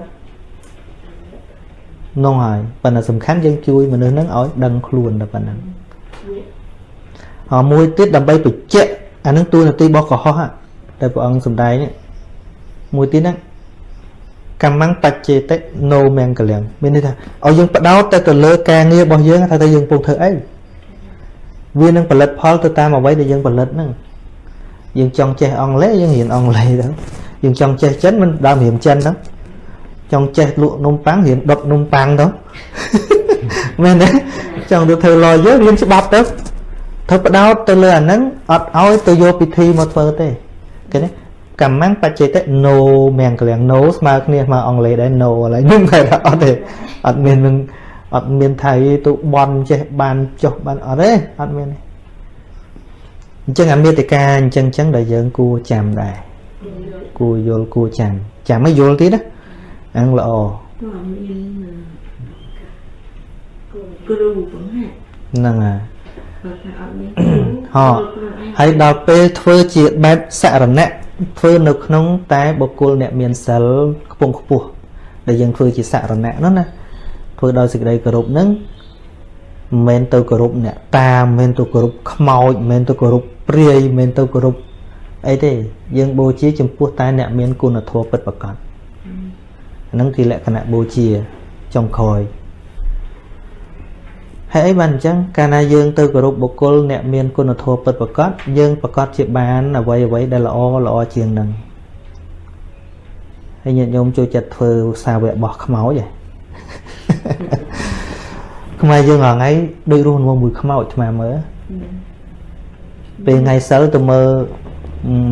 នោះហើយប៉ុន្តែសំខាន់យើងជួយមនុស្សហ្នឹងឲ្យដឹងខ្លួនតែប៉ុណ្ណឹងអមួយទៀតដើម្បីបញ្ជាក់អាហ្នឹងតួនាទីរបស់កុហកហ่ะតែព្រះអង្គសំដែងនេះមួយទៀតហ្នឹងកម្មੰបច្ចេតិណូមង្គលៀងមានន័យថាឲ្យយើងបដោតតែទៅលើការងាររបស់យើងថាតើយើងកំពុងធ្វើអីវានឹងផលិតផលទៅតាមអ្វីដែលយើងផលិតហ្នឹងយើងចង់ចេះអង់គ្លេសយើងរៀនអង់គ្លេសទៅយើងចង់ចេះចិនមិនដើមរៀនចិនទៅ ចង់ចេះលក់នំប៉័ងរៀនដុតនំប៉័ងទៅមែនទេចង់ទៅធ្វើ lawyer រៀនច្បាប់ទៅធ្វើបដោតទៅលើអាហ្នឹងអត់ឲ្យទៅយកពិធីមកធ្វើទេឃើញទេកម្មੰបច្ចេតិ no មង្គលៀង no ស្មើគ្នាស្មើអង់គ្លេសដែរ no ឥឡូវហ្នឹងតែថាអត់ទេអត់មាននឹងអត់មានថៃទៅបន់ចេះបានចុះបានអត់ទេអត់មានទេអញ្ចឹងអាមេតិកាអញ្ចឹងអញ្ចឹងដែលយើងគួរចាំដែរគួរយល់គួរចាំចាំឲ្យយល់ទៀតណាអា ហ្នឹងល្អក៏មានគ្រូបង្ហាត់ហ្នឹងហើយបើថាអត់មានហ៎ហើយដល់ពេលធ្វើជាបែបសរណៈធ្វើនៅក្នុង តែបុគ្គលអ្នកមានសិលខ្ពង់ខ្ពស់ដែលយើងធ្វើជាសរណៈនោះណាធ្វើដោយសេចក្តីគោរពហ្នឹងមិនមែនទៅគោរពអ្នកតាមិនមែនទៅគោរពខ្មោចមិនមែនទៅគោរពព្រាយមិនមែនទៅគោរពអីទេយើងបូជាចំពោះតែអ្នកមានគុណធម៌ពិតប្រាកដ ហ្នឹងគឺលក្ខណៈបូជាចុងក្រោយហើយអីបានអញ្ចឹងកាលណាយើងទៅគោរពបុគ្គលអ្នកមានគុណធម៌ពិតប្រាកដយើងប្រកាសជាបានអ្វីអ្វីដែលល្អល្អជាងនឹងហើយញាតិញោមចូលចិត្តធ្វើសាវកបោះខ្មោចហ៎ខ្មែរយើងរាល់ថ្ងៃដូចរស់នៅមួយខ្មោចថ្មមើលពេលថ្ងៃសិលទៅមើល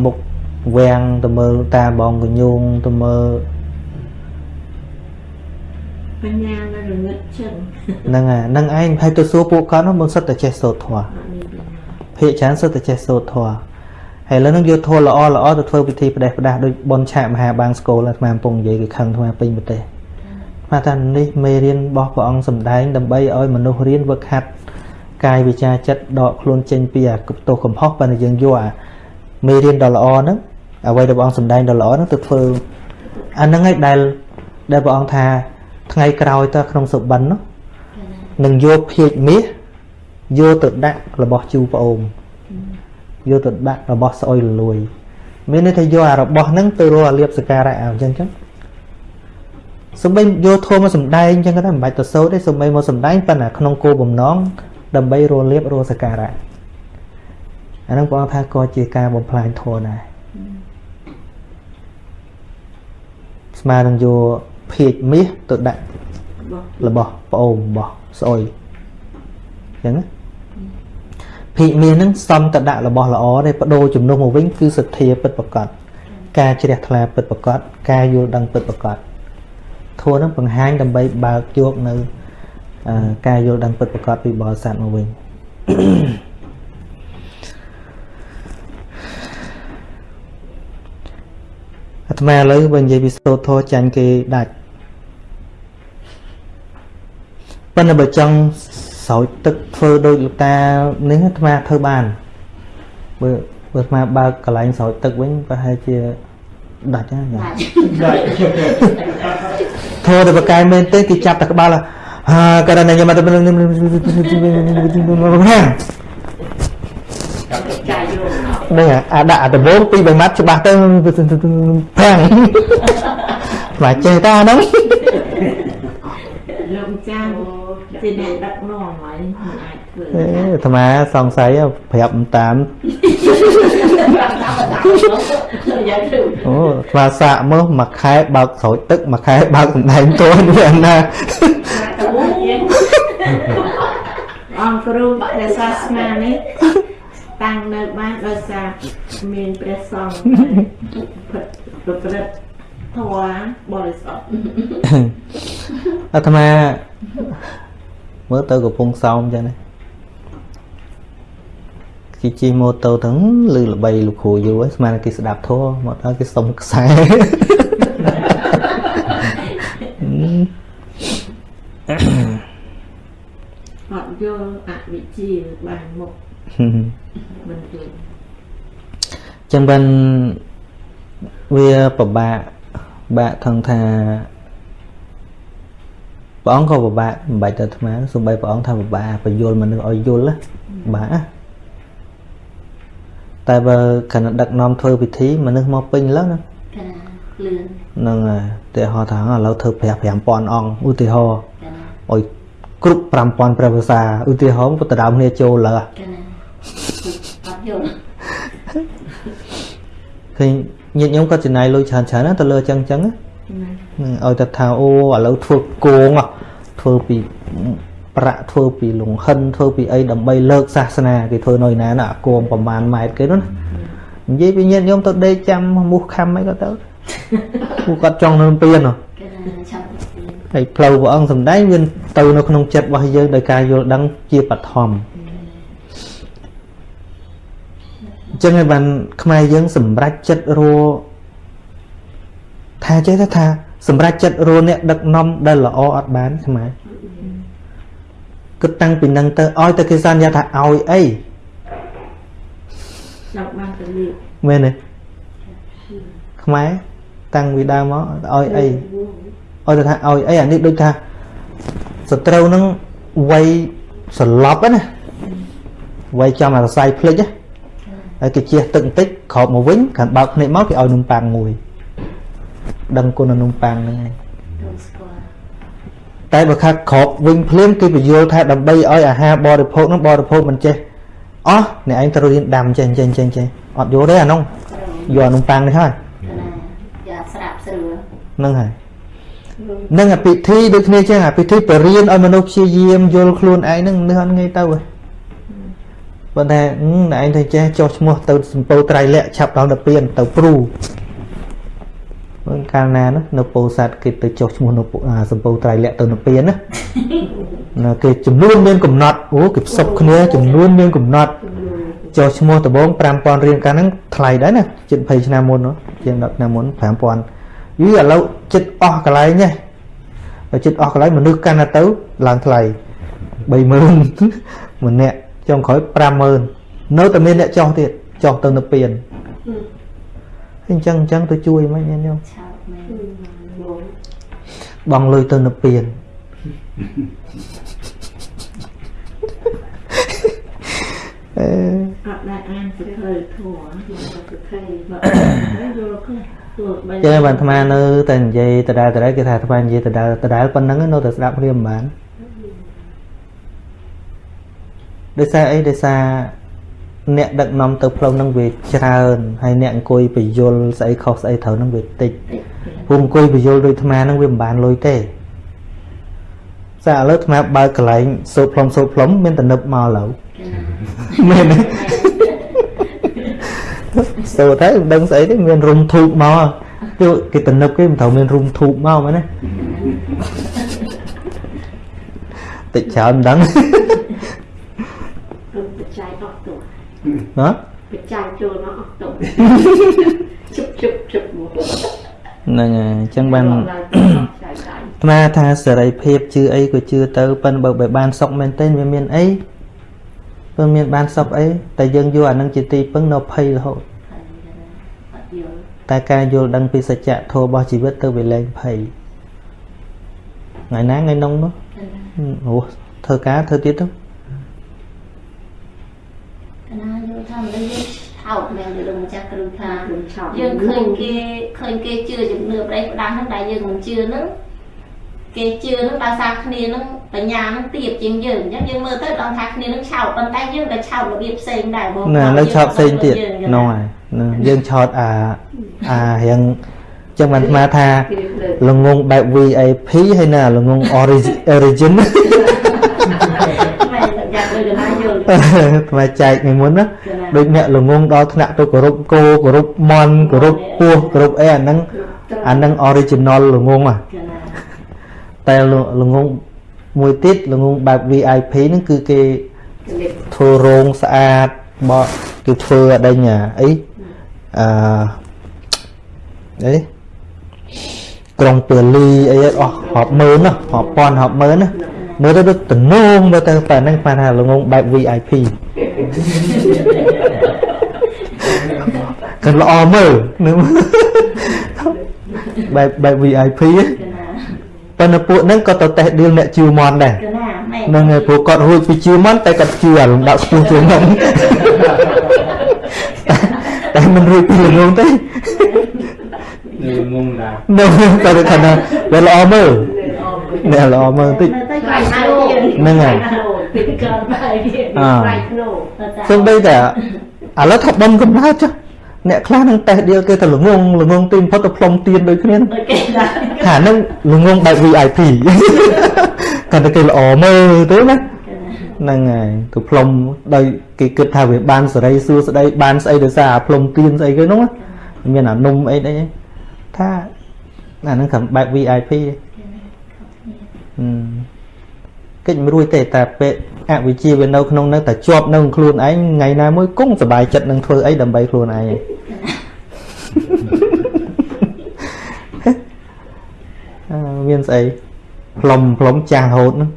មុខវាំងទៅមើលតាបងកញូងទៅមើល បញ្ញានៅរងឹតចឹងហ្នឹងហើយហ្នឹងឯងហើយទៅសួរពួកគាត់នោះមិនសិតតែចេះសូត្រធម៌អត់មានបញ្ញាភាកច្រើនសិតតែចេះសូត្រធម៌ហើយឥឡូវហ្នឹងយកធម៌ល្អល្អទៅធ្វើពិធីផ្ដេសផ្ដាស់ដូចបនឆាកមហាបាងស្គលអាត្មាកំពុងនិយាយគេខឹងអាត្មាពេញប្រទេសអាត្មាថានេះមេរៀនរបស់ព្រះអង្គសម្ដែងដើម្បីឲ្យមនុស្សរៀនវឹកហាត់កាយវិចារចិត្តដកខ្លួនចេញពីអាទោសកំហុសប៉ុន្តែយើងយកអាមេរៀនដ៏ល្អហ្នឹងអ្វីដែលព្រះអង្គសម្ដែងដ៏ល្អហ្នឹងទៅធ្វើអាហ្នឹងឯងដែលដែលព្រះអង្គថា ថ្ងៃក្រោយតើក្នុងសុបិននោះនឹងយកភាជមាសយកទៅដាក់របស់ជូប្អូនយកទៅដាក់របស់ស្អុយលលួយ មានន័យថាយកអារបស់ហ្នឹងទៅរកអាលៀបសការៈអញ្ចឹងចឹងសំបីយកធម៌មកសំដែងអញ្ចឹងក៏ដែរមិនបាច់ទៅសូត្រទេសំបីមកសំដែងប៉ុន្តែក្នុងគោលបំណងដើម្បីរលៀបរកសការៈអាហ្នឹងព្រះអង្គថាក៏ជាការបំផ្លាញធម៌ដែរស្មើនឹងយក ភាជមាសទៅដាក់បោះរបស់ប្អូនរបស់ស្អុយអញ្ចឹងណាភិមាសហ្នឹងសំតដាក់របស់ល្អទេបដូរជំនួសមកវិញគឺសទ្ធាពិតប្រកបការជ្រះថ្លាពិតប្រកបការយល់ដឹងពិតប្រកបធัวហ្នឹងបង្ហាញដើម្បីបើកយកនៅអឺការយល់ដឹងពិតប្រកបពីបរិស័ទមកវិញអាត្មាឥឡូវបើនិយាយពីសូត្រធម៌ចាញ់គេដាច់ ប៉ុន្តែបើចង់ស្រោចទឹកធ្វើដូចលោកតានេះអាត្មាធ្វើបានបើបើអាត្មាបើកកន្លែងស្រោចទឹកវិញប្រហែលជាដាច់ណាញ៉ាំដាច់ធោះទៅបកកាយមែនទេគេចាប់តែក្បាលហាករណីខ្ញុំមកទៅកាយយកអត់នេះអាដាក់អាដំបងពីរបីម៉ាត់ច្បាស់ទៅប្រាំងស្មាចេះតាហ្នឹងលោកម្ចាស់ ជាអ្នកដឹកនាំហើយមិនអាចធ្វើអេអាត្មាសង្ស័យប្រាប់មិនតាមប្រាំតាមតាមយ៉ាងទៅអូស្វាសាកមើលមួយខែបើកស្រោចទឹកមួយខែបើកសំដែងតួនេះអាណាទៅមួយយើងអង្គគ្រូព្រះសាសនានេះតាំងនៅបានដោយសារមានព្រះសង្ឃប្រព្រឹត្តធម៌បរិសុទ្ធអាត្មា មើលទៅកំពុងសោមចឹងណាគេជិះម៉ូតូទាំងលឺល្បីលោកគ្រូយូរហើយស្មានតែគេស្ដាប់ធម៌មកដល់គេសុំខ្សែអត់យល់អវិជ្ជាបានមុខមិនយល់ចឹងបានវាពិបាកបាក់ថងថា ព្រះអង្គក៏ពិបាកមិនបាច់ទៅអាត្មាសូម្បីព្រះអង្គថាពិបាកបញ្យល់មនុស្សឲ្យយល់ណាបាក់ណាតែបើគណៈដឹកនាំធ្វើពិធីមនុស្សមកពេញឡើងណាកណាលឿនហ្នឹងហើយតែហៅថាឥឡូវធ្វើប្រាក់5000អង្គឧទាហរណ៍កណាឲ្យគ្រប់5000ព្រះភាសាឧទាហរណ៍ពុទ្ធដើមគ្នាចូលលើកណាអត់យល់ឃើញញាតិញោមក៏ចំណាយលុយច្រើនច្រើនណាទៅលើអញ្ចឹងអញ្ចឹងណាណាហ្នឹងឲ្យតែថាអូឥឡូវធ្វើគោងហ៎ធ្វើពីប្រាក់ធ្វើពីលង្ហិនធ្វើពីអីដើម្បីលើកសាសនាគេធ្វើនៅឯណាណាអាគមប្រហែលម៉ែត្រគេនោះណានិយាយពីញាតិញោមទៅដេកចាំមូសខំអីក៏ទៅពួកគាត់ចង់នៅពៀនហ៎កណាចាំពីហើយផ្លូវព្រះអង្គសំដែងវាទៅនៅក្នុងចិត្តរបស់យើងដោយការយល់ដឹងជាបឋមអញ្ចឹងហើយបានខ្មែរយើងសម្រេចចិត្តរ ថាចេះទៅថាសម្រេចចិត្តរអ្នកដឹកនាំដែលល្អអត់បានខ្មែរគិតតាំងពីនឹងទៅឲ្យតែគេសន្យាថាឲ្យអីចង់បានទៅលៀបមែនទេខ្មែរតាំងពីដើមមកឲ្យអីឲ្យទៅថាឲ្យអីអានេះដូចថាសត្រូវនឹងវ័យសន្លប់ហ្នឹងណាវ័យចំអារស័យភ្លេចណាហើយគេជះទឹកបន្តិចក្រោបមកវិញកាន់បើកភ្នែកមកគេឲ្យនំប៉័ងមួយ ដឹងគុណនំប៉័ងហ្នឹងឯងដូចស្គាល់តែបើខាត់ក្របវិញភ្លាមគេបញ្យល់ថាដើម្បីឲ្យអាហារបរិភោគហ្នឹងបរិភោគមិនចេះអស់អ្នកឯងត្រូវរៀនដាំចេះចេះចេះចេះអត់យល់ទេអានោះយកអានំប៉័ងនេះហើយណាយ៉ាស្រាប់ស្រួលហ្នឹងហើយនឹងអាពិធីដូចគ្នាចឹងអាពិធីបរៀនឲ្យមនុស្សព្យាយាមយល់ខ្លួនឯងហ្នឹងនឹកអត់ងាយទៅហ៎ប៉ុន្តែហឹមអ្នកឯងទៅចេះចុះឈ្មោះទៅសម្ពោធត្រៃលក្ខឆាប់ដល់ទៅពៀនទៅព្រូ មើលកាលណានោះនៅពោធិ៍សាត់គេទៅចុះឈ្មោះនៅពោអាសម្ពោធត្រៃលក្ខទៅនៅពៀនណាណាគេចំនួនមានកំណត់អូគេផ្សព្វគ្នាចំនួនមានកំណត់ចុះឈ្មោះដំបង5000រៀលកាលហ្នឹងថ្លៃដែរណាជិត20ឆ្នាំមុននោះជាង10ឆ្នាំមុន5000យីឥឡូវចិត្តអស់កន្លែងនេះបើចិត្តអស់កន្លែងមនុស្សកាន់តែទៅឡើងថ្លៃ30000ម្នាក់ចុងក្រោយ50000នៅតែមានអ្នកចោះទៀតចោះទៅនៅពៀន អញ្ចឹងអញ្ចឹងទៅជួយមិនញញោមឆោតមែនបងលុយទៅនៅពៀនអឺអត់ដែលអានសភៅធัวមកសភៅមកយល់ខ្លះទោះបីចឹងបានអាត្មានៅតែនិយាយដដែលដដែលគេថាអាត្មានិយាយដដែលដដែលប៉ុណ្ណឹងនៅតែស្ដាប់គ្នាមិនបានដោយសារអីដោយសារ អ្នកដឹកនាំទៅផ្លូវហ្នឹងវាច្រើនហើយអ្នកអង្គុយបញ្យលស្អីខុសស្អីត្រូវហ្នឹងវាតិចព្រោះអង្គុយបញ្យលដូចអាត្មាហ្នឹងវាមិនបានលុយទេសារឥឡូវអាត្មាបើកកន្លែងសូត្រផ្លុំសូត្រផ្លុំមានតែនឹបមកឥឡូវមែនទេសូត្រទៅមិនដឹងស្អីទេមានរុំធូបមកគឺគេទៅនឹបគេមិនត្រូវមានរុំធូបមកមែនទេតិចច្រើនមិនដឹង បច្ច័យអស់ទោះ ណាបច្ច័យចូលមកអស់ទោះជុបជុបជុបមកហ្នឹងហើយអញ្ចឹងបានដល់ចៃដៃអាត្មាថាសេរីភាពជឿអីក៏ជឿទៅប៉ិនបើបើបានសុខមែនទែនវាមានអីបើមានបានសុខអីតែយើងយកអានឹងជាទីពឹងនៅភ័យរហូតអត់យល់តែការយល់ដឹងពីសច្ចៈធម៌របស់ជីវិតទៅវាលែងភ័យថ្ងៃណាថ្ងៃនោះនោះអូធ្វើការធ្វើទៀតទៅក ណាយល់ថាមនុស្សយើងឆោតមែនទៅលោកម្ចាស់គ្រូថាខ្ញុំឆោតយើងឃើញគេឃើញគេជឿជំនឿប្រេះផ្ដាស់ហ្នឹងដែលយើងមិនជឿហ្នឹងគេជឿហ្នឹងដោយសារគ្នាហ្នឹងបញ្ញាហ្នឹងទៀបជាងយើងអញ្ចឹងយើងមើលទៅដល់ថាគ្នាហ្នឹងឆោតប៉ុន្តែយើងក៏ឆោតរបៀបផ្សេងដែរបងណានៅឆោតផ្សេងទៀតហ្នឹងហើយណាយើងឆោតអាអារៀងចឹងបានអាត្មាថាគេលើកល្ងងបែប VIP ហើយណាល្ងង origin origin មែនតែយ៉ាងដូចកណាយល់ថ្មចែកថ្ងៃមុនណាដូចអ្នកល្ងងដល់ថ្នាក់ទៅគោរពគោគោរពមន់គោរពពស់គោរពអីអាហ្នឹងអាហ្នឹង original ល្ងងហ่ะកណាតែល្ងងមួយទៀតល្ងងបែប VIP ហ្នឹងគឺគេលេបធ្វើរោងស្អាតបកគេធ្វើអដេញអាអីអឺអីក្រុងពើលីអីអស់រាប់ម៉ឺនណារាប់ពាន់រាប់ម៉ឺនណា មើលទៅដូចតំណងមើលទៅតែហ្នឹងបានថាល្ងងបែប VIP កាន់ល្អមើលនឹងបែបបែប VIP ហ៎កណាប៉ុន្តែពួកហ្នឹងក៏ទៅតេស្តឌីលអ្នកជឿមន់ដែរកណាមែនហ្នឹងហើយព្រោះគាត់រួចពីជឿមន់តែគាត់ជឿអាលំដាប់ស្ពស់ជាងហ្នឹងតែមិនរួចពីល្ងងទេងងដែរនៅតែគាត់ថាវាល្អមើល អ្នកល្អមើលបន្តិច នៅទៅ ខ្លា ខ្លា យ យ ហើ ហើយ យ ហ្នឹងហើយ ពីកើបាយវា អ่า ខ្លាយធ្នូ សំបីតែឥឡូវថាបំកំណើតចុះអ្នកខ្លះនឹងតេស្តឌីលគេទៅល្ងងល្ងងទីបំផុតទៅផ្លុំទៀនដូចគ្នាហ្នឹង ដូចគេដែរ ថាហ្នឹងល្ងងបែប VIP គាត់តែគេល្អមើលទៅណា កណា ហ្នឹងហើយទៅផ្លុំដោយគេគិតថាវាបានសេរីសួស្តីបានស្អីដោយសារអាផ្លុំទៀនស្អីគេហ្នឹងណាមានអានំអីអីថាអាហ្នឹងከምបែប VIP ទេហឹម កិច្ចមិនរួចទេតែពេលអវិជ្ជាវានៅក្នុងហ្នឹងតែជាប់នៅក្នុងខ្លួនឯងថ្ងៃណាមួយគង់សុបាយចិត្តនឹងធ្វើអីដើម្បីខ្លួនឯងឯងអឺមានស្អីផ្លុំផ្លុំចាស់រហូតហ្នឹង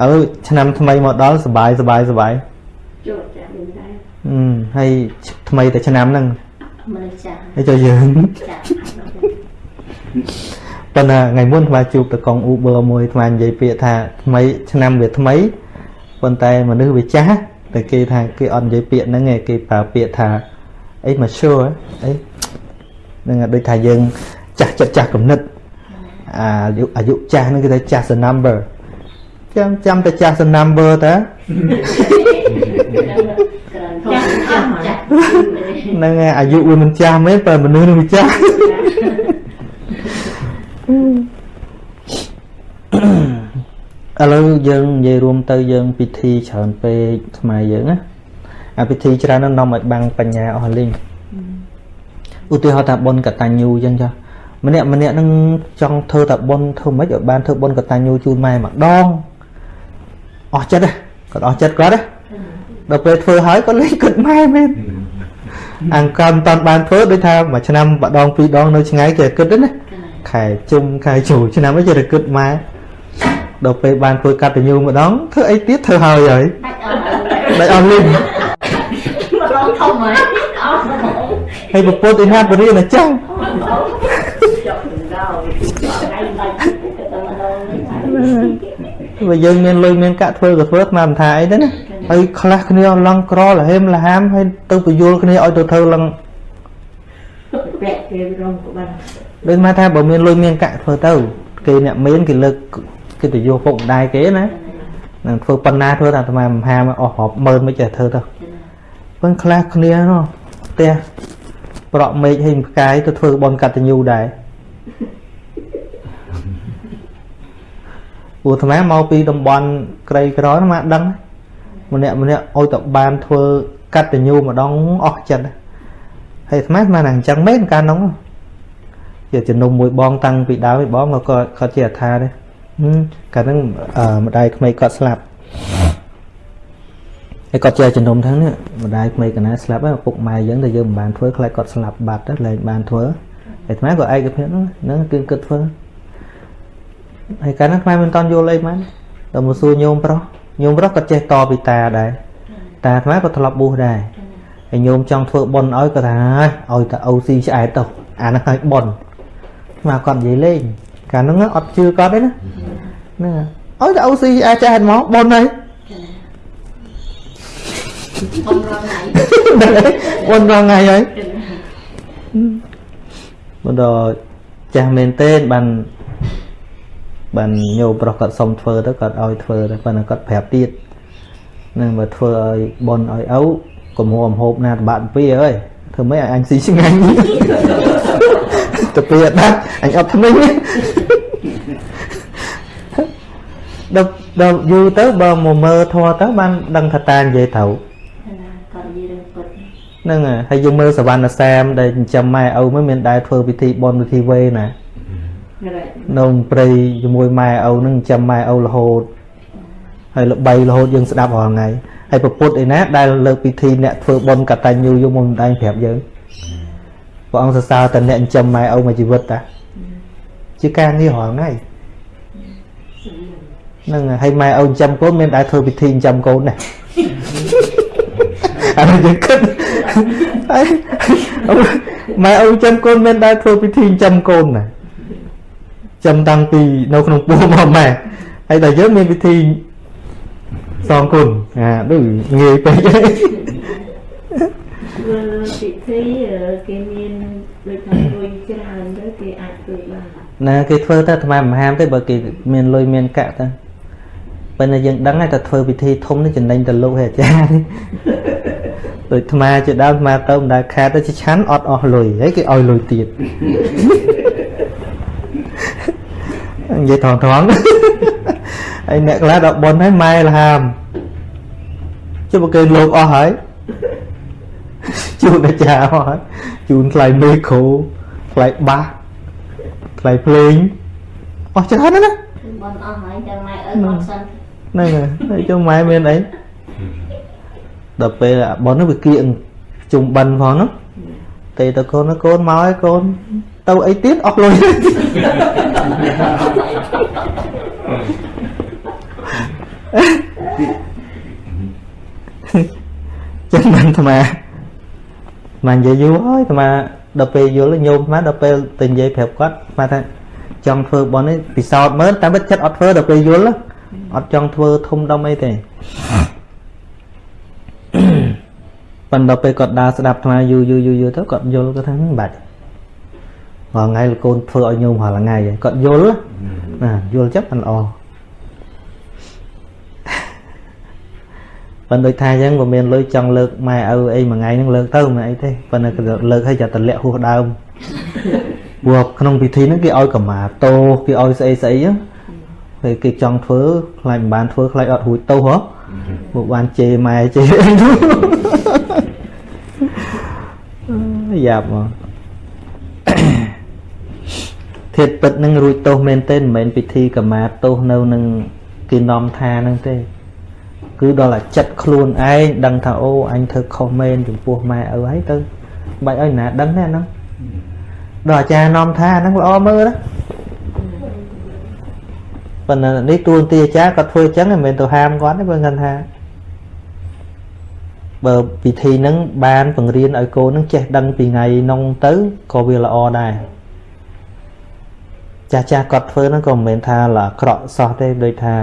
ឥឡូវឆ្នាំថ្មីមកដល់សុបាយសុបាយសុបាយជួបចាស់មិនដែរអឺហើយថ្មីតែឆ្នាំហ្នឹងមនុស្សចាស់ហើយចុះយើងចាស់ ប៉ុន្តែថ្ងៃមុនថ្មជួបតកង Uber មួយថ្មនិយាយពាក្យថាថ្មីឆ្នាំវាថ្មីប៉ុន្តែមនុស្សវាចាស់តែគេថាគេអត់និយាយពាក្យហ្នឹងឯងគេប្រើពាក្យថាអី mature អីហ្នឹងហើយដូចថាយើងចាស់ចិត្តចាស់គំនិតអាយុអាយុចាស់ហ្នឹងគេថាចាស់ the number ចាំចាំតែចាស់ the number តើចាស់ចាស់ចាស់ហ្នឹងហើយអាយុវាមិនចាស់មែនតែមនុស្សនឹងវាចាស់ ឥឡូវយើងនិយាយរួមទៅយើង ពិធីច្រើនពេកខ្មែរយើងណាអាពិធីច្រើនហ្នឹងនាំឲ្យបាំងបញ្ញាអស់លីងឧទាហរណ៍ថាបុណ្យកតញ្ញូអញ្ចឹងចាម្នាក់ម្នាក់ហ្នឹងចង់ធ្វើតែបុណ្យធ្វើម៉េចឲ្យបានធ្វើបុណ្យកតញ្ញូជូនម៉ែម្ដងអស់ចិត្តហ៎គាត់អស់ចិត្តគាត់ហ៎ដល់ពេលធ្វើហើយគាត់លេងគិតម៉ែមែនអង្កំតាន់បានធ្វើដូចថាមួយឆ្នាំម្ដងពីរដងនៅឆ្ងាយគេគិតទេណា ខែជុំខែជូឆ្នាំអីចេះតែគិតម៉ែដល់ពេលបានធ្វើកតញ្ញូម្ដងធ្វើអីទៀតធ្វើហើយហើយដាច់អស់ហើយដាច់អស់លីងម្ដងធំហើយអស់ម្ដងហើយពពុទ្ធឯណាបរិញ្ញាអញ្ចឹងចាប់ដល់ថ្ងៃដាច់ទៅតែម្ដងនេះបើយើងមានលុយមានកាក់ធ្វើក៏ធ្វើស្មានមិនថាអីទេណាហើយខ្លះគ្នាឡងក្រលហេមលហាមហើយទៅបញ្យល់គ្នាឲ្យទៅធ្វើឡងពាក់គេរងក្បាល ដូចមកថាបើមានលុយមានកាក់ធ្វើទៅ គេអ្នកមានគេលើកគេទៅយកពុកម្ដាយគេណានឹងធ្វើប៉ុណ្ណាធ្វើតែអាត្មាមហាមអស់រាប់ម៉ឺនមិនចេះធ្វើទៅពឹងខ្លះគ្នានោះផ្ទះប្រក់មេឃហើយផ្កាយទៅធ្វើបនកតញ្ញូដែរព្រោះអាត្មាមកពីតំបន់ក្រីក្រណាមកដឹងម្នាក់ម្នាក់ឲ្យតែបានធ្វើកតញ្ញូម្ដងអស់ចិត្តហើយអាត្មាស្មានតែអញ្ចឹងមែនកាលនោះ ជាជំនុំមួយបងតាំងពីដើមឯបងក៏គាត់គាត់ជាអថាដែរហឹមកាលហ្នឹងអឺម្ដាយក្មេកគាត់ស្លាប់ហើយគាត់ជាជំនុំហ្នឹងនេះម្ដាយក្មេកកណាស្លាប់ហើយឪពុកម៉ែយើងតែយើងមិនបានធ្វើខ្លាចគាត់ស្លាប់បាត់ទៅលែងបានធ្វើហើយអាត្មាក៏ឯកភាពហ្នឹងហ្នឹងគឺគិតធ្វើហើយកាលហ្នឹងខ្មែរមិនតន់យល់អីមែនដល់មកសួរញោមប្រុសញោមប្រុសក៏ចេះតពីតាដែរតាអាត្មាក៏ធ្លាប់បួសដែរហើយញោមចង់ធ្វើបុណ្យឲ្យក៏ថាហើយឲ្យតែអូស៊ីឆ្អែតទៅអាហ្នឹងឲ្យបុណ្យ មកគាត់និយាយលេងកាលហ្នឹងអត់ជឿគាត់ទេណាហ្នឹងឲ្យតែអូស៊ីអាចចេះមកប៉ុនហើយបំរងថ្ងៃប៉ុនរងថ្ងៃហើយមកដល់ចាស់មែនទេបានបានញោមប្រុសគាត់សុំធ្វើទៅគាត់ឲ្យធ្វើទៅប៉ុន្តែគាត់ប្រាប់ទៀតហ្នឹងបើធ្វើឲ្យប៉ុនឲ្យឪកុំហួមហូបណាតបាក់ពីអើយធ្វើម៉េចឲ្យអញស៊ីឆ្ងាញ់ ទៅពីអត់ដាច់អញអត់ថ្មីទេដល់ដល់យូរទៅបើមកមើលធัวទៅបានដឹងថាតានិយាយត្រូវគាត់និយាយរឿងពុតហ្នឹងហើយហើយយើងមើលសវណ្ណសាមដែលចិញ្ចឹមម៉ែឪមិនមានដែរធ្វើពិធីបន់ពិធីវេណារ៉េនៅព្រៃជាមួយម៉ែឪហ្នឹងចិញ្ចឹមម៉ែឪរហូតហើយល្បីរហូតយើងស្ដាប់រាល់ថ្ងៃហើយប្រពុតឯណាដែលលើកពិធីអ្នកធ្វើបន់កតញ្ញូយកមកម្ដាយប្រាប់យើង ព្រះអង្គសរសើរតែអ្នកចិញ្ចឹមម៉ែឪមួយជីវិតតាជាការងាររាល់ថ្ងៃហ្នឹងហើយហើយម៉ែឪចិញ្ចឹមកូនមានដែរធ្វើពិធីចិញ្ចឹមកូនដែរអានេះយើងគិតហើយម៉ែឪចិញ្ចឹមកូនមានដែរធ្វើពិធីចិញ្ចឹមកូនណាចិញ្ចឹមតាំងពីនៅក្នុងពោះមកម៉ែហើយតែយើងមានពិធីសងគុណអាដូចងាយពេកហើយធ្វើ ពិធីអឺគេមានដូចថាលុយច្រើនទៅគេអាចធ្វើបានណាគេធ្វើទៅអាត្មាមិនហាមទេបើគេមានលុយមានកាក់ទៅប៉ុន្តែយើងដឹងហើយតែធ្វើពិធីធំនេះចំណេញទៅលោកហើយអាចារ្យនេះដូចអាត្មាជាដើមអាត្មាទៅមិនដែលខាតទៅជាឆាន់អត់អស់លុយហើយគេឲ្យលុយទៀតនិយាយថងថងហើយអ្នកខ្លះដល់ប៉ុនហើយម៉ែលហាមជិះបើគេលោកអស់ហើយ ជូនអាចារ្យអស់ហើយជូនថ្លៃមេគ្រូថ្លៃបាសថ្លៃភ្លេងអស់ច្រើនណាស់ណាបនអស់ហើយចាំម៉ែអើអត់សិនហ្នឹងហើយហើយចុះម៉ែមានអីដល់ពេលអាប៉ុននោះវាគៀងជុំបិណ្ឌផងហ្នឹងទេទៅកូនណាកូនមកឲ្យកូនទៅអីទៀតអស់លុយចឹងមិនអាត្មា អាត្មានិយាយយូរហើយអាត្មាដល់ពេលយល់ញោមអាត្មាដល់ពេលទៅនិយាយប្រាប់គាត់អាត្មាថាចង់ធ្វើបន់នេះពិសោធន៍មើលតែមិនចិត្តអត់ធ្វើដល់ពេលយល់ណាអត់ចង់ធ្វើធំដុំអីទេប៉ុន្តែដល់ពេលគាត់ដើរស្ដាប់អាត្មាយូរយូរយូរយូរទៅគាត់យល់គាត់ថាមិនបាច់រាល់ថ្ងៃលោកកូនធ្វើឲ្យញោមរាល់ថ្ងៃហើយគាត់យល់ណាយល់ចិត្តមិនល្អ ប៉ុន្តែដូចថាអញ្ចឹងក៏មានលុយចង់លើកម៉ែឪអីមួយថ្ងៃហ្នឹងលើកទៅមិនអីទេប៉ុន្តែក៏លើកឲ្យចាតម្លាក់ហួសដើមព្រោះក្នុងពិធីហ្នឹងគេឲ្យកម្មាតោគេឲ្យស្អីស្អីហ្នឹងពេលគេចង់ធ្វើខ្លាចមិនបានធ្វើខ្លាចអត់រួចទោសហ៎មកបានជេរម៉ែជេរអីនោះយ៉ាប់មកធាតពិតនឹងរួចទោសមែនទេមិនមែនពិធីកម្មាទោសនៅនឹងគេនាំថាហ្នឹងទេ គឺដល់តែចិត្តខ្លួនឯងដឹងថាអូអញធ្វើខុសមែនចំពោះម៉ែឪហើយទៅបាច់ឲ្យណាដឹងទេអាហ្នឹងដល់អាចារ្យនាំថាអាហ្នឹងល្អមើលណាប៉ុន្តែនេះទួនាទីអាចារ្យគាត់ធ្វើអញ្ចឹងមិនមែនទៅហាមគាត់ទេបើគាត់ថាបើពិធីហ្នឹងបានបង្រៀនឲ្យកូនហ្នឹងចេះដឹងពីថ្ងៃនងទៅក៏វាល្អដែរចាស់ចាស់គាត់ធ្វើហ្នឹងក៏មិនមែនថាល្អអាក្រក់សោះទេដូចថា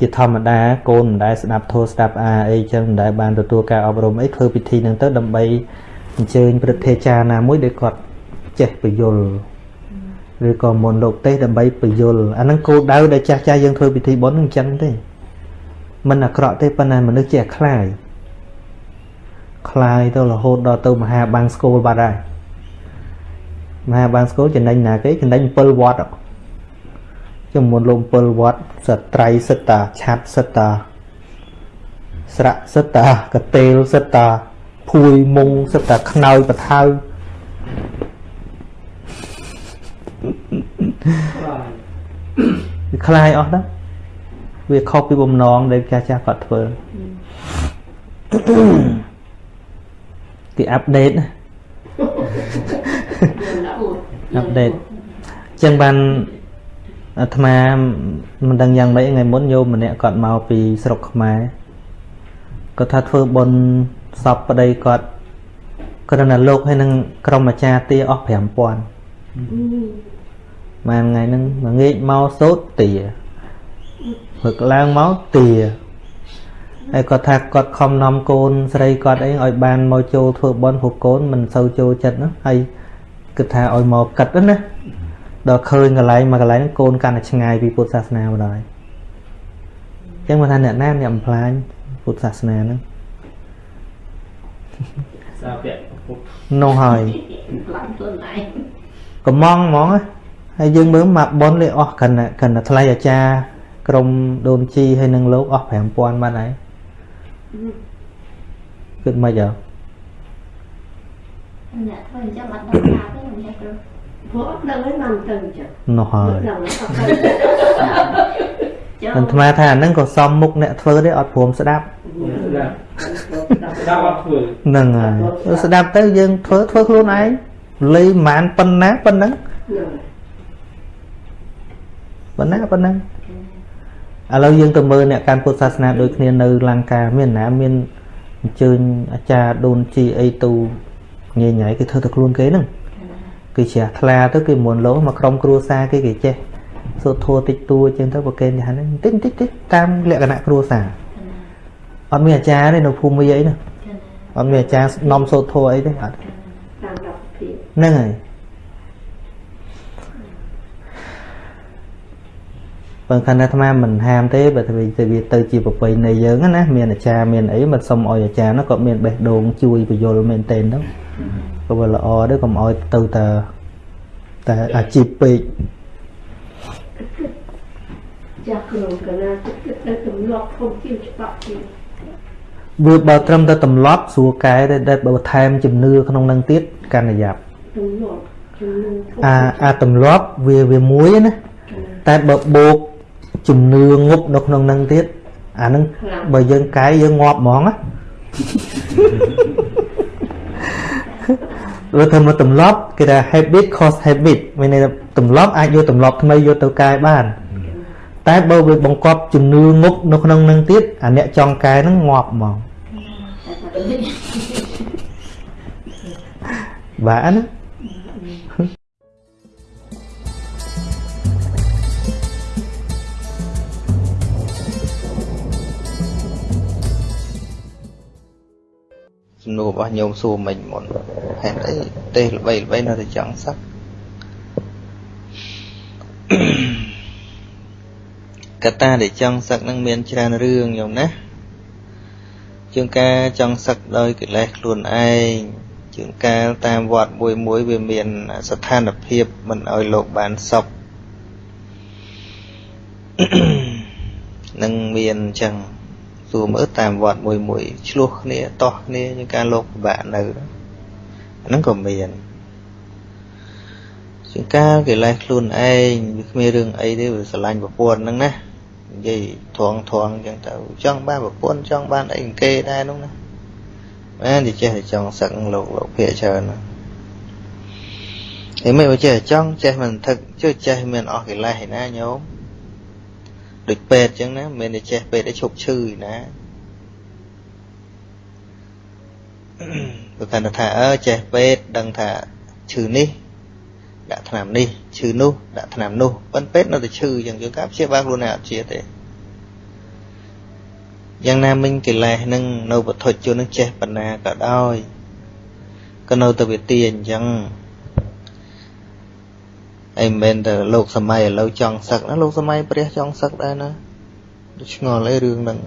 ជាធម្មតាកូនមិនដែលស្ដាប់ធម៌ស្ដាប់អាអីចឹងមិនដែលបានទទួលការអប់រំអីធ្វើពិធីហ្នឹងទៅដើម្បីអញ្ជើញព្រឹទ្ធាចារ្យណាមួយដែលគាត់ចេះពយល់ឬក៏មុនលោកទេសដើម្បីពយល់អាហ្នឹងគោលដៅដែលចាស់ចាស់យើងធ្វើពិធីបុណ្យហ្នឹងអញ្ចឹងទេมันអាក្រក់ទេប៉ុន្តែមនុស្សចេះខ្លាយខ្លាយទៅរហូតដល់ទៅមហាបាំងស្គូលបាត់ហើយមហាបាំងស្គូលចំណេញណាគេចំណេញ7វត្ត ចំមុនលោក7វត្តសត្រៃសិតតាឆាត់សិតតាស្រៈសិតតាកតេលសិតតាភួយមុងសិតតាខ្នើយបថៅ វាคลายអស់ដែរវាខុសពីបំណងដែលចាស់ចាស់គាត់ធ្វើគេអាប់ដេតណាអាប់ដេតចឹងបាន អាត្មាមិនដឹងយ៉ាងម៉េចថ្ងៃមុនញោមម្នាក់គាត់មកពីស្រុកខ្មែរគាត់ថាធ្វើបុណ្យសពប្តីគាត់គ្រាន់តែលោកហើយនឹងក្រុមអាចារ្យទាអស់5000បានថ្ងៃហ្នឹងមួយងាកមកសូត្រទាព្រឹកឡើងមកទាហើយគាត់ថាគាត់ខំនាំកូនស្រីគាត់អីឲ្យបានមកចូលធ្វើបន់ព្រោះកូនមិនសូវចូលចិត្តណាហើយគិតថាឲ្យមកកិតណា ដល់ឃើញកន្លែងមកកន្លែងហ្នឹងកូនកាន់តែឆ្ងាយពីពុទ្ធសាសនាមកដល់ហើយអញ្ចឹងមកថាអ្នកណាអ្នកបំផ្លាញពុទ្ធសាសនាហ្នឹងសាពៈពុទ្ធនោះហើយខ្លាំងខ្លួនឯងកំងហ្មងណាហើយយើងមើលមកប៉ុនលេអស់កិនតែកិនតែថ្លៃអាចារ្យក្រុមដូនជីហើយនឹងលោកអស់5000បាត់ហើយគិតមិនអីអ្នកធ្វើអញ្ចឹងអត់ដឹងថាទេមិនចេះគ្រូ ព្រោះអត់ដឹងឯងបានទៅអញ្ចឹងនោះហើយដឹងអត់ទៅចុះអាត្មាថាអាហ្នឹងក៏សមមុខអ្នកធ្វើទេអត់ព្រមស្ដាប់ស្ដាប់ស្ដាប់អត់ធ្វើហ្នឹងហើយស្ដាប់ទៅយើងធ្វើធ្វើខ្លួនឯងលីមិនបានប៉ុណ្ណាប៉ុណ្ណឹងប៉ុណ្ណាប៉ុណ្ណឹងឥឡូវយើងទៅមើលអ្នកកាន់ពុទ្ធសាសនាដូចគ្នានៅលង្កាមានណាមានអញ្ជើញអាចារ្យដូនជីអីទូញ៉ៃញ៉ៃគេធ្វើតែខ្លួនគេហ្នឹង គេជ្រះថ្លាទៅគេមុនលោមកក្រុមគ្រួសារគេគេចេះសូត្រធัวតិចតួអញ្ចឹងទៅប្រកេនយ៉ាងហ្នឹងតិចតិចតិចតាមលក្ខណៈគ្រួសារអត់មានអាចារ្យទេនៅភូមិអីណាអត់មានអាចារ្យនាំសូត្រធัวអីទេអត់តាមរដ្ឋភាពហ្នឹងហើយបើខណ្ឌអាត្មាមិនហាមទេបើទៅវាវាទៅជាប្រពៃណីយើងណាមានអាចារ្យមានអីមិនសុំឲ្យអាចារ្យនោះក៏មានបេះដូងជួយបញ្យលមែនទែនទៅ ក៏វាល្អដែរកុំឲ្យទៅតែតែអាជីពពេកចាស់ក្នុងកណាគិតទៅទម្លាប់ធំជាងច្បាប់ជាងវាបើត្រឹមតែទម្លាប់ស្រួលកែទេតែបើបន្ថែមជំនឿក្នុងនឹងទៀតកាន់តែយ៉ាប់ទម្លាប់ជំនឿធំអាអាទម្លាប់វាវាមួយណាតែបើបូកជំនឿងប់នៅក្នុងនឹងទៀតអានឹងបើយើងកាយយើងងាប់ហ្មងណា វាធ្វើមកទម្លាប់គេថា habit cause habit មានន័យថាទម្លាប់អាចយកទម្លាប់ថ្មីយកទៅកែបាន តែបើវាបង្កប់ជំនឿងប់នៅក្នុងនឹងទៀតអាអ្នកចង់កែហ្នឹងងាប់ហ្មងបាទណា សំណួររបស់ញោមសួរមិញមុនហេតុអីទេល្បីល្បីនៅតែចង់សឹកកត្តាដែលចង់សឹកនឹងមានច្រើនរឿងញោមណាជាងការចង់សឹកដោយកិលេសខ្លួនឯងជាងកាលតាមវត្តមួយមួយវាមានស្ថានភាពមិនឲ្យលោកបានសុខនឹងមានអញ្ចឹង សួរមើលតាមវត្តមួយមួយឆ្លោះគ្នាតោះគ្នាជាងការលោកពិបាកនៅហ្នឹងក៏មានជាងការកិលេសខ្លួនឯងវាគ្មានរឿងអីទេវាស្រឡាញ់ប្រពន្ធហ្នឹងណានិយាយធងធងអញ្ចឹងទៅចង់បានប្រពន្ធចង់បានអីគេដែរនោះណាមែនតែចេះតែចង់សឹកលោកលោកភាកច្រើនណាឯមិនចេះចង់ចេះមិនថឹកជួយចេះមានអស់កិលេសឯណាញោម ដូចពេទ្យអញ្ចឹងណាមិនមែនតែចេះពេទ្យឲ្យឈប់ឈឺឯណាព្រោះគាត់ថាអើចេះពេទ្យដឹងថាឈឺនេះដាក់ថ្នាំនេះឈឺនោះដាក់ថ្នាំនោះប៉ុន្តែពេទ្យនៅតែឈឺអញ្ចឹងយើងការព្យាបាលខ្លួនឯងអត់ជាទេយ៉ាងណាមិញកិលេសនឹងនៅវត្ថុជននឹងចេះបណ្ណាក៏ដោយក៏នៅតែវាទាអញ្ចឹង អីមិនមែនតែលោកសម័យឥឡូវចង់សឹកណាលោកសម័យព្រះចង់សឹកដែរណាឆ្ងល់អីរឿងហ្នឹង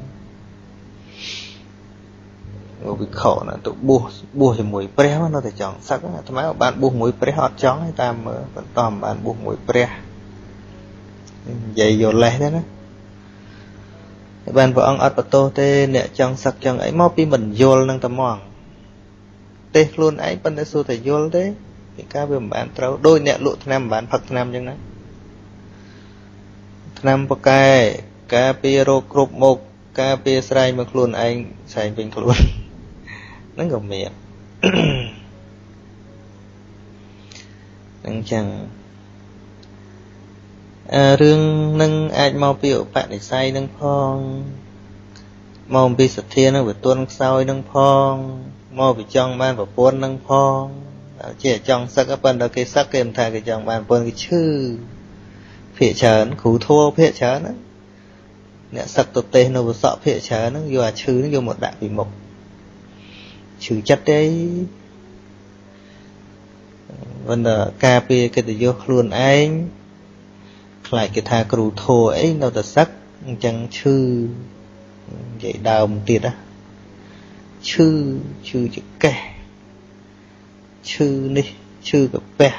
វិខណាទៅបួសបួសជាមួយព្រះនៅតែចង់សឹកអាត្មាបានបួសមួយព្រះអត់ចង់ទេតាមមើលបន្តបានបួសមួយព្រះនិយាយយកលេសទេណាបានព្រះអង្គអត់បន្ទោសទេអ្នកចង់សឹកចង់អីមកពីមិនយល់នឹងតែមកទេខ្លួនឯងប៉ុន្តែសួរតែយល់ទេ ពីការវាមិនបានត្រូវដោយអ្នកលក់ថ្នាំមិនបានផឹកថ្នាំអញ្ចឹងណាថ្នាំបកែការពាររោគគ្រប់មុខការពារស្រែងមកខ្លួនឯងស្រែងពេញខ្លួនហ្នឹងក៏មានហ្នឹងចឹងអឺរឿងនឹងអាចមកពីឧបនិស្ស័យនឹងផងមកពីសទ្ធានឹងវាទន់ខ្សោយនឹងផងមកពីចង់បានប្រពន្ធនឹងផង ជាចង់សឹកប៉ុន្តែគេសឹកគេមិនថាគេចង់បានប្រពន្ធគេឈឺភាកច្រើនគ្រូធัวភាកច្រើនណាអ្នកសឹកទៅទេសនៅវសក់ភាកច្រើនហ្នឹងយកអាឈឺហ្នឹងយកមកដាក់ពីមុខឈឺចិត្តទេមិនថាការពារកិត្តិយសខ្លួនឯងខ្លាចគេថាគ្រូធัวអីនៅតែសឹកអញ្ចឹងឈឺនិយាយដើមទៀតណាឈឺឈឺចកេះ ឈឺនេះឈឺកាពះ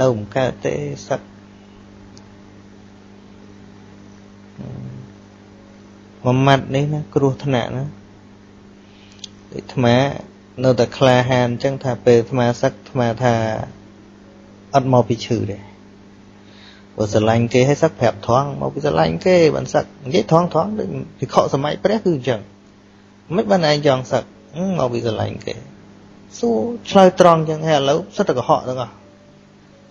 នៅមិនកើតទេសឹកមួយម៉ាត់នេះណាគ្រោះថ្នាក់ណាដូចអាត្មានៅតែក្លាហានអញ្ចឹងថាពេលអាត្មាសឹកអាត្មាថាអត់មកពីឈឺទេបើស្រឡាញ់គេឲ្យសឹកប្រាប់ថងមកពីស្រឡាញ់គេបានសឹកនិយាយថងថងដូចពិខុសម័យព្រះគឺអញ្ចឹងមិនបានឯងចង់សឹកមកពីស្រឡាញ់គេ សួរឆ្លើយត្រង់អញ្ចឹងហើយឥឡូវសិតតែកុហកទាំងអស់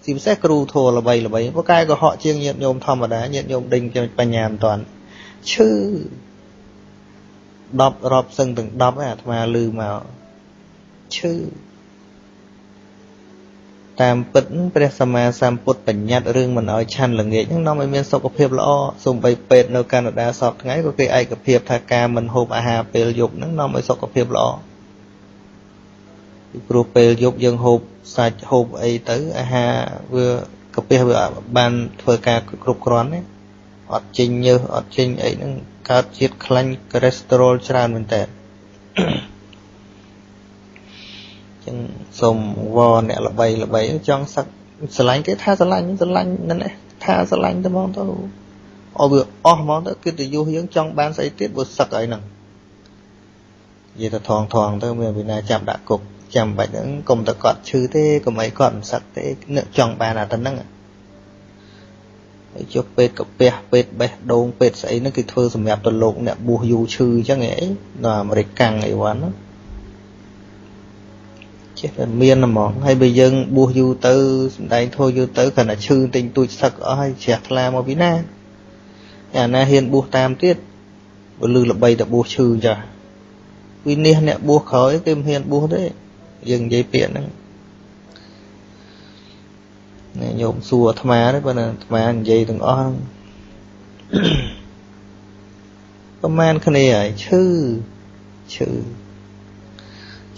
ជាពិសេសគ្រូធัวល្បីល្បីព្រោះកាយកុហកជាងញាតិញោមធម្មតាញាតិញោមដេញបញ្ញាមិនតាន់ឈឺ10រាប់សឹងទាំង10ឯអាត្មាលឺមកឈឺតាមពិតព្រះសម្មាសម្ពុទ្ធបញ្ញត្តិរឿងមិនអោយឆាន់ល្ងាចហ្នឹងនាំឲ្យមានសុខភាពល្អសូម្បីពេទ្យនៅកាណាដាសពថ្ងៃក៏គេឯកភាពថាការមិនហូបអាហារពេលយប់ហ្នឹងនាំឲ្យសុខភាពល្អ ពីព្រោះពេលយប់យើងហូបសាច់ហូបអីទៅអាហារវាកាពះវាបានធ្វើការគ្រប់គ្រាន់ទេអត់ចេញញើសអត់ចេញអីហ្នឹងកើតជាតិខ្លាញ់កូលេស្តេរ៉ុលច្រើនមែនតើចឹងសូមវអ្នកល្បីល្បីចង់សឹកស្រឡាញ់គេថាស្រឡាញ់ស្រឡាញ់นั่นឯងថាស្រឡាញ់ទៅហ្មងទៅអស់វាអស់ហ្មងទៅកិត្តិយសយើងចង់បានស្អីទៀតបើសឹកអីហ្នឹងនិយាយទៅថងថងទៅមានវិណាចាប់ដាក់គុក ចាំបាច់ហ្នឹងកុំតែគាត់ឈឺទេកុំអីគាត់មិនសឹកទេនឹកចង់បានអាទៅហ្នឹងហើយចុះពេទ្យកាពះពេទ្យបេះដូងពេទ្យស្អីហ្នឹងគេធ្វើសម្រាប់ទៅលោកអ្នកបួសយូរឈឺអញ្ចឹងអីនៅអាមេរិកកាំងអីវ៉ាន់ចេះតែមានហ្មងហើយបើយើងបួសយូរទៅសំដែងធោយូរទៅគ្រាន់តែឈឺទិញទូចសឹកអស់ហើយជ្រះថ្លាមកពីណាអាណាហ៊ានបួសតាមទៀតបើលឺល្បីតែបួសឈឺចាស់វិនិច្ឆ័យអ្នកបួសក្រោយគេមិនហ៊ានបួសទេ យើងនិយាយពាក្យហ្នឹងញោមសួរអាត្មាទេបើអាត្មានិយាយទាំងអស់ហ្នឹងប្រហែលគ្នាហើយឈឺឈឺ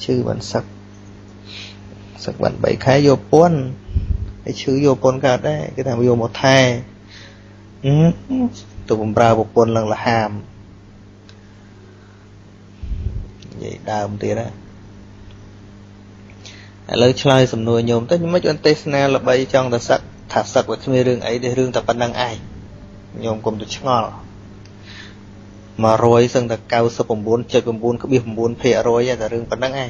ឈឺបានសឹកសឹកបាន3ខែយកពន្ធហើយឈឺយកពន្ធកើតដែរគេថាយកមកថែទៅបំរើប្រពន្ធឡើងលហាមនិយាយដើមទៀតណា ឥឡូវឆ្លើយសំណួរញោមទៅមិនអត់ទេសនាល្បីចង់ទៅសឹកថាសឹកវាគ្មានរឿងអីទេរឿងតែប៉ុណ្្នឹងឯងញោមកុំទៅឆ្ងល់100សឹងតែ99.9.9%តែរឿងប៉ុណ្្នឹងឯង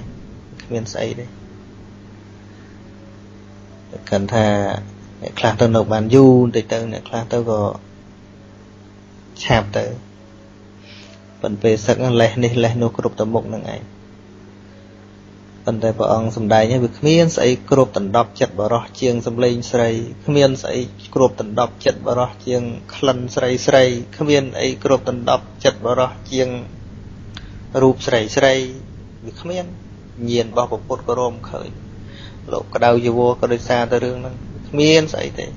គ្មានស្អីទេកាន់ថាអ្នកខ្លះទៅនៅបានយូរបន្តិចទៅអ្នកខ្លះទៅក៏ឆាប់ទៅប៉ុន្តែពេលសឹកលេះនេះលេះនោះគ្រប់ទៅមុខនឹងឯង ប៉ុន្តែព្រះអង្គសំដែងឲ្យវាគ្មានស្អីគ្រប់ដណ្ដប់ចិត្តបរោះជាងសំឡេងស្រីគ្មានស្អីគ្រប់ដណ្ដប់ចិត្តបរោះជាងក្លិនស្រីស្រីគ្មានអីគ្រប់ដណ្ដប់ចិត្តបរោះជាងរូបស្រីស្រីវាគ្មានញៀនរបស់ពុទ្ធក៏រមឃើញលោកក្តៅយវក៏ដោយសារតែរឿងហ្នឹងគ្មានស្អីទេ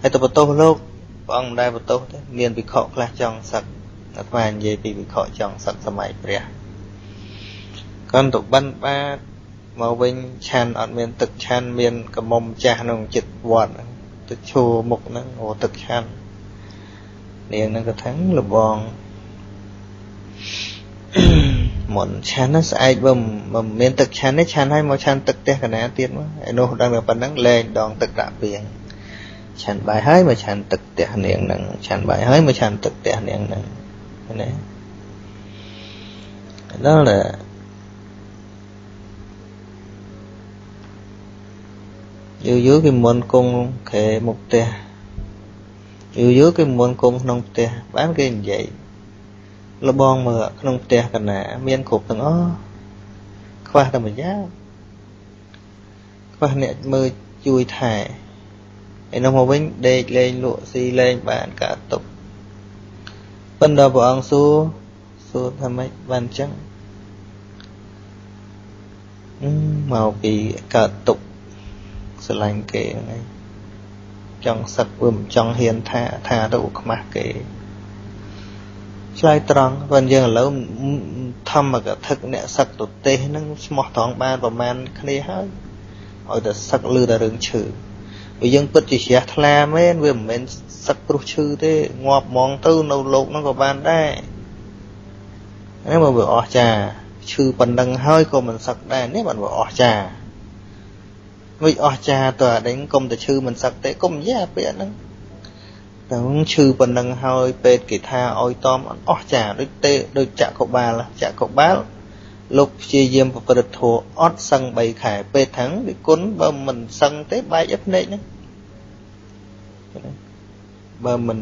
ហើយទៅបន្ទោសលោកព្រះអង្គមិនដែលបន្ទោសទេមានវិខខ្លះចង់សឹកអាត្មានិយាយពីវិខចង់សឹកសម័យព្រះ កន្តបិណ្ឌបាតមកវិញឆានអត់មាន ទឹកឆានមានកមុំចាស់ក្នុងចិត្តវត្តទឹកឈោមុខហ្នឹងអូទឹកឆាននាងហ្នឹងក៏ថាលបងមុនឆានស្អែកបើមិនមានទឹកឆានទេឆានឲ្យមកឆានទឹកផ្ទះកណាទៀតមកឯនោះដឹងតែប៉ុណ្ណឹងលែងដងទឹកដាក់ពីងឆានបាយហើយមកឆានទឹកផ្ទះនាងហ្នឹងឆានបាយហើយមកឆានទឹកផ្ទះនាងហ្នឹងណាដល់ យូរយូរគេមិនគង់ក្រែមុខផ្ទះយូរយូរគេមិនគង់ក្នុងផ្ទះបានគេនិយាយលបងមើលក្នុងផ្ទះកណាមានគ្រប់ទាំងអស់ខ្វះតែម្យ៉ាងខ្វះអ្នកមើលជួយថែឯនោះមកវិញដេកលេងលក់ស៊ីលេងបានកាតុកប៉ុន្តែព្រះអង្គសួរសួរថាម៉េចបានអញ្ចឹងមកពីកើតទុក ស្រឡាញ់គេហ្នឹងឯងចង់សឹកវាមិនចង់ហ៊ានថាថាទៅខ្មាស់គេឆ្លើយត្រង់បើយើងឥឡូវធម្មកថាអ្នកសឹកទៅទេសហ្នឹងស្មោះត្រង់បានប្រមាណគ្នាហើយឲ្យតែសឹកលឺតែរឿងឈឺបើយើងពិតជាជ្រះថ្លាមែនវាមិនមែនសឹកព្រោះឈឺទេងាប់ហ្មងទៅនៅលោកហ្នឹងក៏បានដែរហ្នឹងបើវាអស់ចាឈឺប៉ុណ្ណឹងហើយក៏មិនសឹកដែរនេះបានវាអស់ចា វិអស់ចាតើអានេះកុំតែឈឺមិនសឹកទេកុំនិយាយពាក្យហ្នឹងតែឈឺប៉ុណ្ណឹងហើយពេទ្យគេថាឲ្យតមអស់ចាដូចទេដូចចក្របាលចក្របាលលោកព្យាយាមប្រព្រឹត្តធัวអត់សឹង3ខែពេទ្យថាំងវិគុណបើមិនសឹងទេបែកឲ្យភ្នែកហ្នឹងបើមិន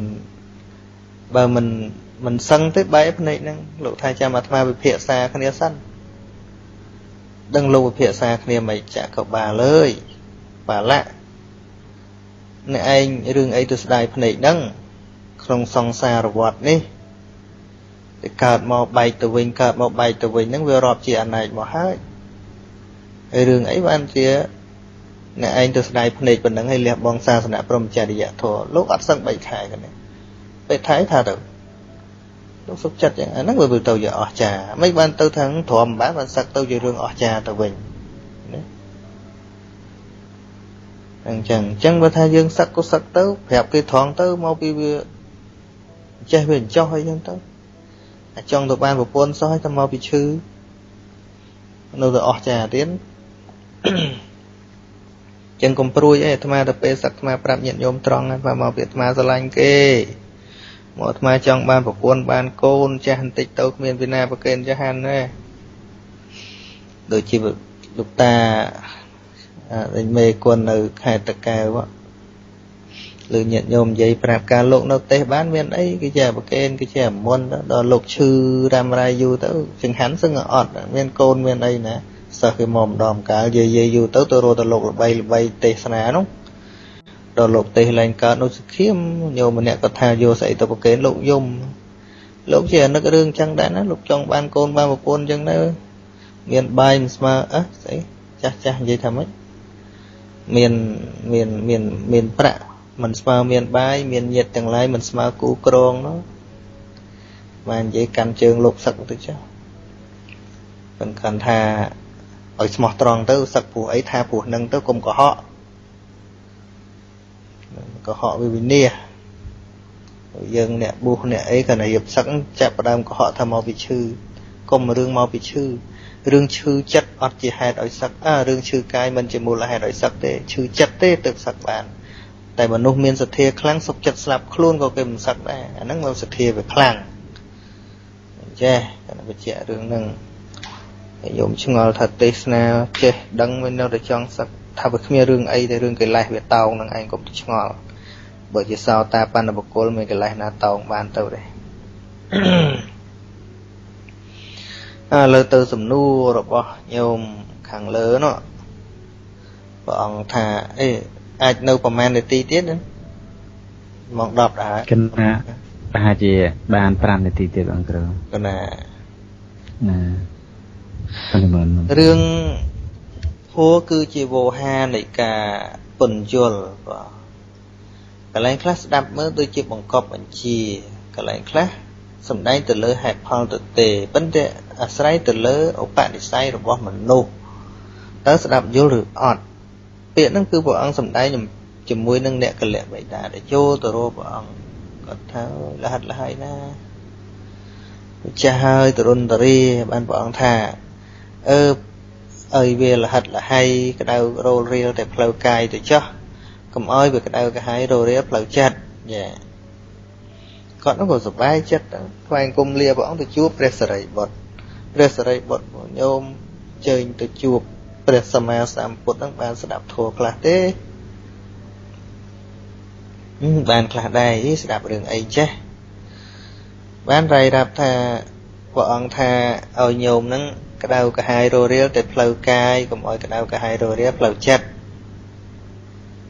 បើមិនមិនសឹងទេបែកភ្នែកហ្នឹងលោកថាចាំអាត្មាវិភាសាគ្នាសិន ដឹងលោកវិភាសាគ្នាមិនចក្របាលអើយបាលៈអ្នកឯងរឿងអីទៅស្ដាយភ្នែកហ្នឹងក្នុងសង្សារវដ្តនេះទៅកើតមកបែកទៅវិញកើតមកបែកទៅវិញហ្នឹងវារាប់ជាអណែកមកហើយហើយរឿងអីបានជាអ្នកឯងទៅស្ដាយភ្នែកប៉ុណ្ណឹងហើយលះបង់សាសនាព្រមចរិយធម៌លោកអត់សឹង3ខែกันនេះពេលថៃថាទៅ លោកសុខចិត្តយ៉ាងហ្នឹងវាទៅជាអស្ចារ្យមិនបានទៅខាងទ្រាំបានបានសឹកទៅជារឿងអស្ចារ្យទៅវិញណាអញ្ចឹងអញ្ចឹងបើថាយើងសឹកក៏សឹកទៅប្រាប់គេត្រង់ទៅមកពីវាចេះវាចោះអីចឹងទៅអាចង់ទៅបានប្រពន្ធសោះតែមកពីឈឺនៅតែអស្ចារ្យទៀតចឹងកុំព្រួយអីអាត្មាទៅពេលសឹកអាត្មាប្រាប់ញាតិញោមត្រង់អាត្មាមកពីអាត្មាស្រឡាញ់គេ មកអាត្មាចង់បានប្រពន្ធបានកូនចាស់បន្តិចទៅគ្មានពីណាប្រកេនចាស់ហានទេដូចជាលោកតាអឺមេគុណនៅខេត្តតកែវលើញាតិញោមនិយាយប្រាប់ការលោកនៅទេសបានមានអីគេជាប្រកេនគេជាមុនដល់លោកឈឺរ៉ាំរ៉ៃយូរទៅចង្ហាន់សឹងអត់មានកូនមានអីណាសិស្សគេមកម្ដងកាលយាយយូរទៅទៅរត់ទៅលោកល្បីល្បីទេសនានោះ ដល់លោកទេសឡើងកើតនៅសខៀមញោមម្នាក់ក៏ថាយកស្អីទៅប្រកេនលោកយំលោកជានឹករឿងចឹងដែរណាលោកចង់បានកូនបានប្រពន្ធចឹងទៅមានបាយមិនស្មើអះស្អីចាស់ចាស់និយាយថាម៉េចមានមានមានមានប្រាក់មិនស្មើមានបាយមានញាតទាំងឡាយមិនស្មើគូក្រងនោះបាននិយាយកាន់ជើងលោកសឹកទៅចុះមិនកាន់ថាឲ្យស្មោះត្រង់ទៅសឹកព្រោះអីថាព្រោះនឹងទៅកុំកុហក កុហកវិវិនាសយើងអ្នកប៊ូសអ្នកអីគាត់តែរៀបសឹកចាប់ផ្ដើមកុហកថាមកពីឈឺកុំរឿងមកពីឈឺរឿងឈឺចិត្តអត់ជាហេតុឲ្យសឹកអើរឿងឈឺកាយមិនជាមូលហេតុឲ្យសឹកទេឈឺចិត្តទេទើបសឹកបានតែមនុស្សមានសទ្ធាខ្លាំងសុខចិត្តស្លាប់ខ្លួនក៏គេមិនសឹកដែរអាហ្នឹងមកសទ្ធាវាខ្លាំងចេះគាត់បញ្ជាក់រឿងហ្នឹងហើយយោមឆ្ងល់ថាទេសនាចេះដឹងមិននៅតែចង់សឹកថាវាគ្មានរឿងអីតែរឿងកិលេសវាតោងនឹងឯងកុំឆ្ងល់ បើជាសោតាបណ្ឌបុគ្គលមានកិលេសណាតោងបានទៅទេឥឡូវទៅសំណួររបស់ញោមខាងលើនោះព្រះអង្គថាអេអាចនៅប្រហែលនាទីទៀតណាម៉ោង10ដែរគណៈប្រហែលជាបាន5នាទីទៀតអង្គគ្រូកណាណាអនុមោទនារឿងធัวគឺជាវោហានៃការពន្យល់បាទ កន្លែងខ្លះស្ដាប់មើលដូចជាបង្កប់បញ្ជាកន្លែងខ្លះសំដែងទៅលើហេតុផលទៅទេប៉ុន្តែអាស្រ័យទៅលើឧបនិស្ស័យរបស់មនុស្សតើស្ដាប់យល់ឬអត់ពាក្យហ្នឹងគឺព្រះអង្គសំដែងជាមួយនឹងអ្នកកលៈបិតាដែលចូលទៅរកព្រះអង្គគាត់ថាលះលហើយណាចាស់ហើយទរុនតរីបានព្រះអង្គថាអឺឲ្យវាលហិតលហៃក្តៅរោលរៀលតែផ្លូវកាយទៅចោះ កុំឲ្យវាក្តៅកាហាយរោលរៀលផ្លូវចិត្តយ៉ាគាត់នោះក៏សប្បាយចិត្តថ្វាយគុំលាព្រះអង្គទៅជួបព្រះសរិបុត្រព្រះសរិបុត្រញោមជើញទៅជួបព្រះសម្មាសម្ពុទ្ធនឹងបានស្ដាប់ធម៌ខ្លះទេហឹមបានខ្លះដែរអីស្ដាប់រឿងអីចេះបានរាយរាប់ថាព្រះអង្គថាឲ្យញោមនឹងក្តៅកាហាយរោរៀលតែផ្លូវកាយកុំឲ្យក្តៅកាហាយរោរៀលផ្លូវចិត្ត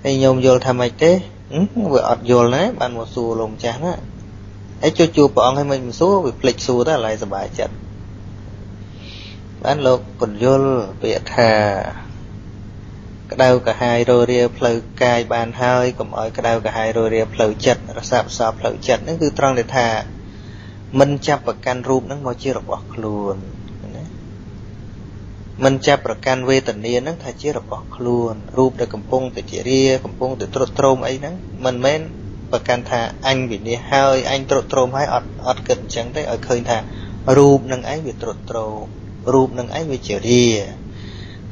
ហើយញោមយល់ថាម៉េចទេហឹមវាអត់យល់ណាបានមកសួរលោកម្ចាស់ណាហើយជួយជួបព្រះអង្គឲ្យមិនសួរវាភ្លេចសួរទៅឡើយសុបាយចិត្តបានលោកពន្យល់ពាក្យថាក្តៅកាហាយរោរាផ្លូវកាយបានហើយកុំឲ្យក្តៅកាហាយរោរាផ្លូវចិត្តរសាប់សោផ្លូវចិត្តហ្នឹងគឺត្រង់ដែលថាមិនចាប់ប្រកាន់រូបហ្នឹងមកជារបស់ខ្លួនណា មិនចាប់ប្រកាន់វេទនាហ្នឹងថាជារបស់ខ្លួនរូបដែលកំពុងតែជារាកំពុងតែត្រុតត្រោមអីហ្នឹងមិនមែនប្រកាន់ថាអញវិនិច្ឆ័យហើយអញត្រុតត្រោមហើយអត់អត់គិតអញ្ចឹងទេឲ្យឃើញថារូបនឹងឯងវាត្រុតត្រោមរូបនឹងឯងវាជារា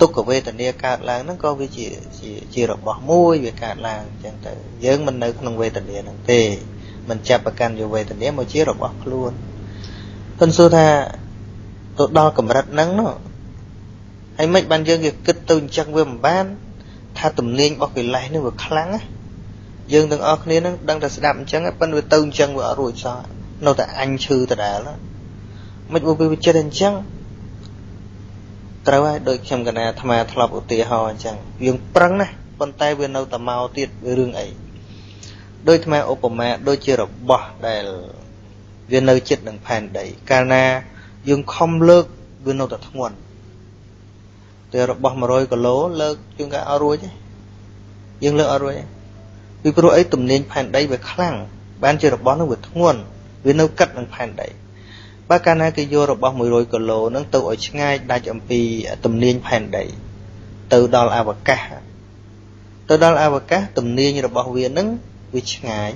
ទុក្ខវេទនាកើតឡើងហ្នឹងក៏វាជាជាជារបស់មួយវាកើតឡើងអញ្ចឹងទៅយើងមិននៅក្នុងវេទនាហ្នឹងទេមិនចាប់ប្រកាន់យកវេទនាមកជារបស់ខ្លួនប៉ុន្តែសួរថាទៅដល់កម្រិតហ្នឹងនោះ ហើយមិនបានយើងវាគិតទៅអញ្ចឹងវាមិនបាន ថាទំនាញរបស់កិលេសនេះវាខ្លាំងណាយើងទាំងអស់គ្នានឹងដឹងតែស្ដាប់អញ្ចឹងប៉ុន្តែវាទៅអញ្ចឹងវាអត់រួចសោះនៅតែអញឈឺដដែលមិនមកវាចិត្តអញ្ចឹងត្រូវហើយដូចខ្ញុំកណាអាត្មាធ្លាប់ឧទាហរណ៍អញ្ចឹងយើងប្រឹងណាប៉ុន្តែវានៅតែមកទៀតវារឿងអីដូចអាត្មាឧបមាដូចជារបស់ដែលវានៅចិត្តនឹងផែនដី កាលណាយើងខំលើកវានៅតែធ្ងន់ តែរបស់100គីឡូលើកជាងការអត់រួចទេយើងលើកអត់រួចទេពីព្រោះអីទំនាញផែនដីវាខ្លាំងបានជារបស់នោះវាធ្ងន់វានៅកិតនឹងផែនដីបើកាលណាគេយករបស់100គីឡូហ្នឹងទៅឲ្យឆ្ងាយដាច់អំពីទំនាញផែនដីទៅដល់អវកាសទៅដល់អវកាសទំនាញរបស់វាហ្នឹងវាឆ្ងាយ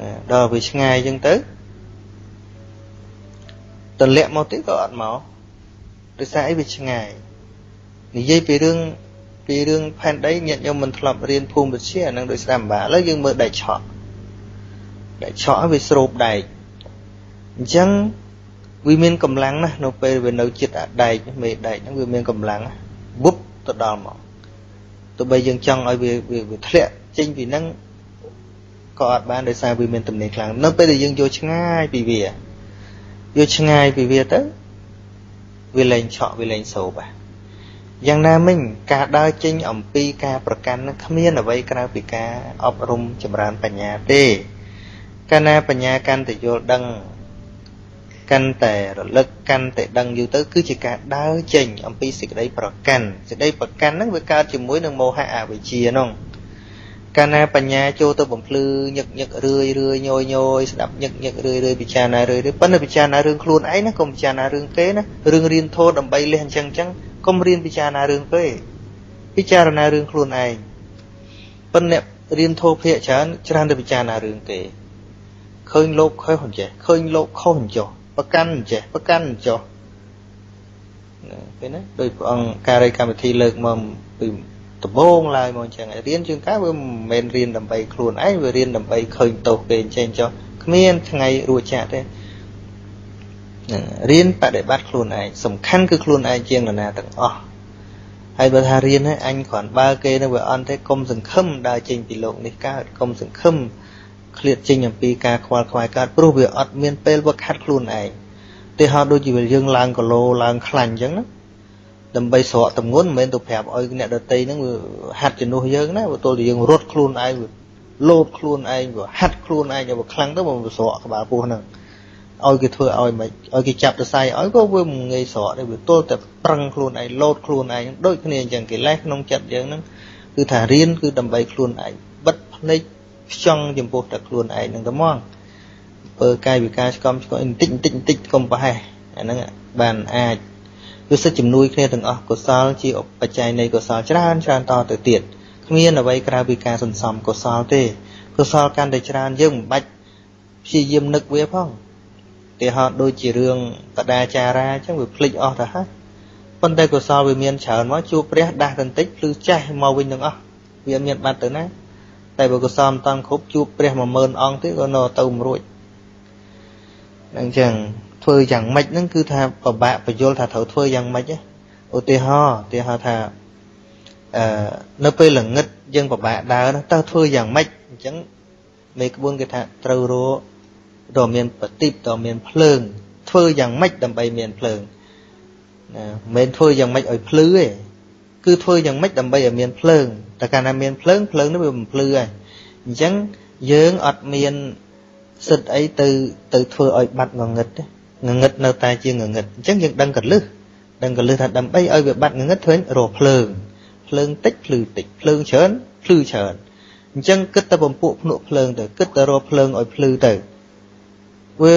ណាដល់វាឆ្ងាយអញ្ចឹងទៅទម្លាក់មកទៀតក៏អត់មក ដោយសារអីវាឆ្ងាយនិយាយពីរឿងពីរឿងផែនដីញាតិញោមមិនធ្លាប់រៀនភូមិវិទ្យាអានឹងដោយស្ដាប់ម្បាឥឡូវយើងមើលដែកឆក់ដែកឆក់វាស្រូបដែកអញ្ចឹងវាមានកម្លាំងណាស់នៅពេលវានៅចិត្តអាដែកមេដែកហ្នឹងវាមានកម្លាំងវុបទៅដល់មកទោះបីយើងចង់ឲ្យវាវាធ្លាក់ចេញពីហ្នឹងក៏អត់បានដោយសារវាមានទំនេរខ្លាំងនៅពេលដែលយើងយកឆ្ងាយពីវាយកឆ្ងាយពីវាទៅ វាលែងឆក់វាលែងសោបយ៉ាងណាមិញការដើរចេញអំពីការប្រកាន់នឹងគ្មានអ្វីក្រៅពីការអប់រំចម្រើនបញ្ញាទេកាលណាបញ្ញាកាន់តែយល់ដឹងកាន់តែរលឹកកាន់តែដឹងយូរទៅគឺជាការដើរចេញអំពីសេចក្តីប្រកាន់សេចក្តីប្រកាន់ហ្នឹងវាកើតជាមួយនឹងមោហៈអវិជ្ជាហ្នឹង កាលណាបញ្ញាចូលទៅបំភ្លឺញឹកញឹករឿយរឿយញយញយស្ដាប់ញឹកញឹករឿយរឿយពិចារណារឿយរឿយប៉ុន្តែពិចារណារឿងខ្លួនឯងណាកុំពិចារណារឿងគេណារឿងរៀនធម៌ដើម្បីលះអញ្ចឹងអញ្ចឹងកុំរៀនពិចារណារឿងគេពិចារណារឿងខ្លួនឯងប៉ុន្តែរៀនធោភាកច្រើនច្រើនទៅពិចារណារឿងគេឃើញលោកខុសអញ្ចេះឃើញលោកខុសអញ្ចោះប្រកាន់អញ្ចេះប្រកាន់អញ្ចោះណាឃើញណាដោយព្រះអង្គការីកម្មវិធីលើកមកពី ដំបូងឡើយមកអញ្ចឹងរៀនជាងកាវាមិនមែនរៀនដើម្បីខ្លួនឯងវារៀនដើម្បីឃើញទោសគេអញ្ចឹងចុះគ្មានថ្ងៃរួចចាក់ទេហ្នឹងរៀនបដិបត្តិខ្លួនឯងសំខាន់គឺខ្លួនឯងជាងនរណាទាំងអស់ហើយបើថារៀនហើយអញគ្រាន់បើគេនៅវាអន់ទេកុំសង្ឃឹមដើរចេញពីលោកនេះកើតកុំសង្ឃឹមឃ្លាតចេញអំពីការខ្វល់ខ្វាយកើតព្រោះវាអត់មានពេលវឹកហាត់ខ្លួនឯងទីហោដូចជាយើងឡើងគីឡូឡើងខ្លាញ់អញ្ចឹងណា ដើម្បីស្រកតម្ងន់មិនមែនទៅប្រាប់ឲ្យអ្នកដតីហ្នឹងវាហាត់ជំនួសយើងណាបើទល់តែយើងរត់ខ្លួនឯងវាលោតខ្លួនឯងវាហាត់ខ្លួនឯងឲ្យវាខ្លាំងទៅមកវាស្រកក្បាលពោះហ្នឹងឲ្យគេធ្វើឲ្យមិនឲ្យគេចាប់ទៅសៃឲ្យក៏វាមិនងាយស្រកដែរវាទល់តែប្រឹងខ្លួនឯងលោតខ្លួនឯងដូចគ្នាអញ្ចឹងកិលេសក្នុងចិត្តយើងហ្នឹងគឺថារៀនគឺដើម្បីខ្លួនឯងបិទភ្នែកខ្ចង់ចំពោះតែខ្លួនឯងហ្នឹងតែមកធ្វើកាយវិការឆ្កំឆ្កល់បន្តិចបន្តិចបន្តិចកុំប្រហែសអាហ្នឹងបានអាច គឺសិទ្ធជំនួយគ្នាទាំងអស់កុសលជាបច្ច័យនៃកុសលច្រើនច្រើនតទៅទៀតគ្មានអ្វីក្រៅពីការសន្សំកុសលទេកុសលកាន់តែច្រើនយើងមិនបាច់ព្យាយាមនឹកវាផងទីហោដូចជារឿងបដាចារាអញ្ចឹងវាភ្លេចអស់ទៅហើយប៉ុន្តែកុសលវាមានច្រើនមកជួបព្រះដាស់បន្តិចភ្លឺចាស់មកវិញទាំងអស់វាមានបាត់ទៅណាតែបើកុសលមិនតាន់គ្រប់ជួបព្រះ10000អង្គទៀតក៏នៅទៅមិនរួចអញ្ចឹង ធ្វើយ៉ាងម៉េចហ្នឹងគឺថាពិបាកបញ្យល់ថាត្រូវធ្វើយ៉ាងម៉េចឧទាហរណ៍ឧទាហរណ៍ថាអឺនៅពេលល្ងឹតយើងពិបាកដើរតើធ្វើយ៉ាងម៉េចអញ្ចឹងមេក្បួនគេថាត្រូវរកដ៏មានបតិបដ៏មានភ្លើង ធ្វើយ៉ាងម៉េចដើម្បីមានភ្លើងណាមិនមែនធ្វើយ៉ាងម៉េចឲ្យភ្លឺទេគឺធ្វើយ៉ាងម៉េចដើម្បីឲ្យមានភ្លើងតែកាលណាមានភ្លើងភ្លើងនោះវាមិនភ្លឺហើយអញ្ចឹងយើងអត់មានសិទ្ធអីទៅទៅធ្វើឲ្យបាត់ងងឹតទេ ងងឹតនៅតែជាងងឹតអញ្ចឹងយើងដឹងកលឹះដឹងកលឹះថាដើម្បីឲ្យវាបាត់ងងឹតធ្វើរកភ្លើងភ្លើងតិចភ្លឺតិចភ្លើងច្រើនភ្លឺច្រើនអញ្ចឹងគិតតែបំពួកភ្នក់ភ្លើងទៅគិតតែរកភ្លើងឲ្យភ្លឺទៅវា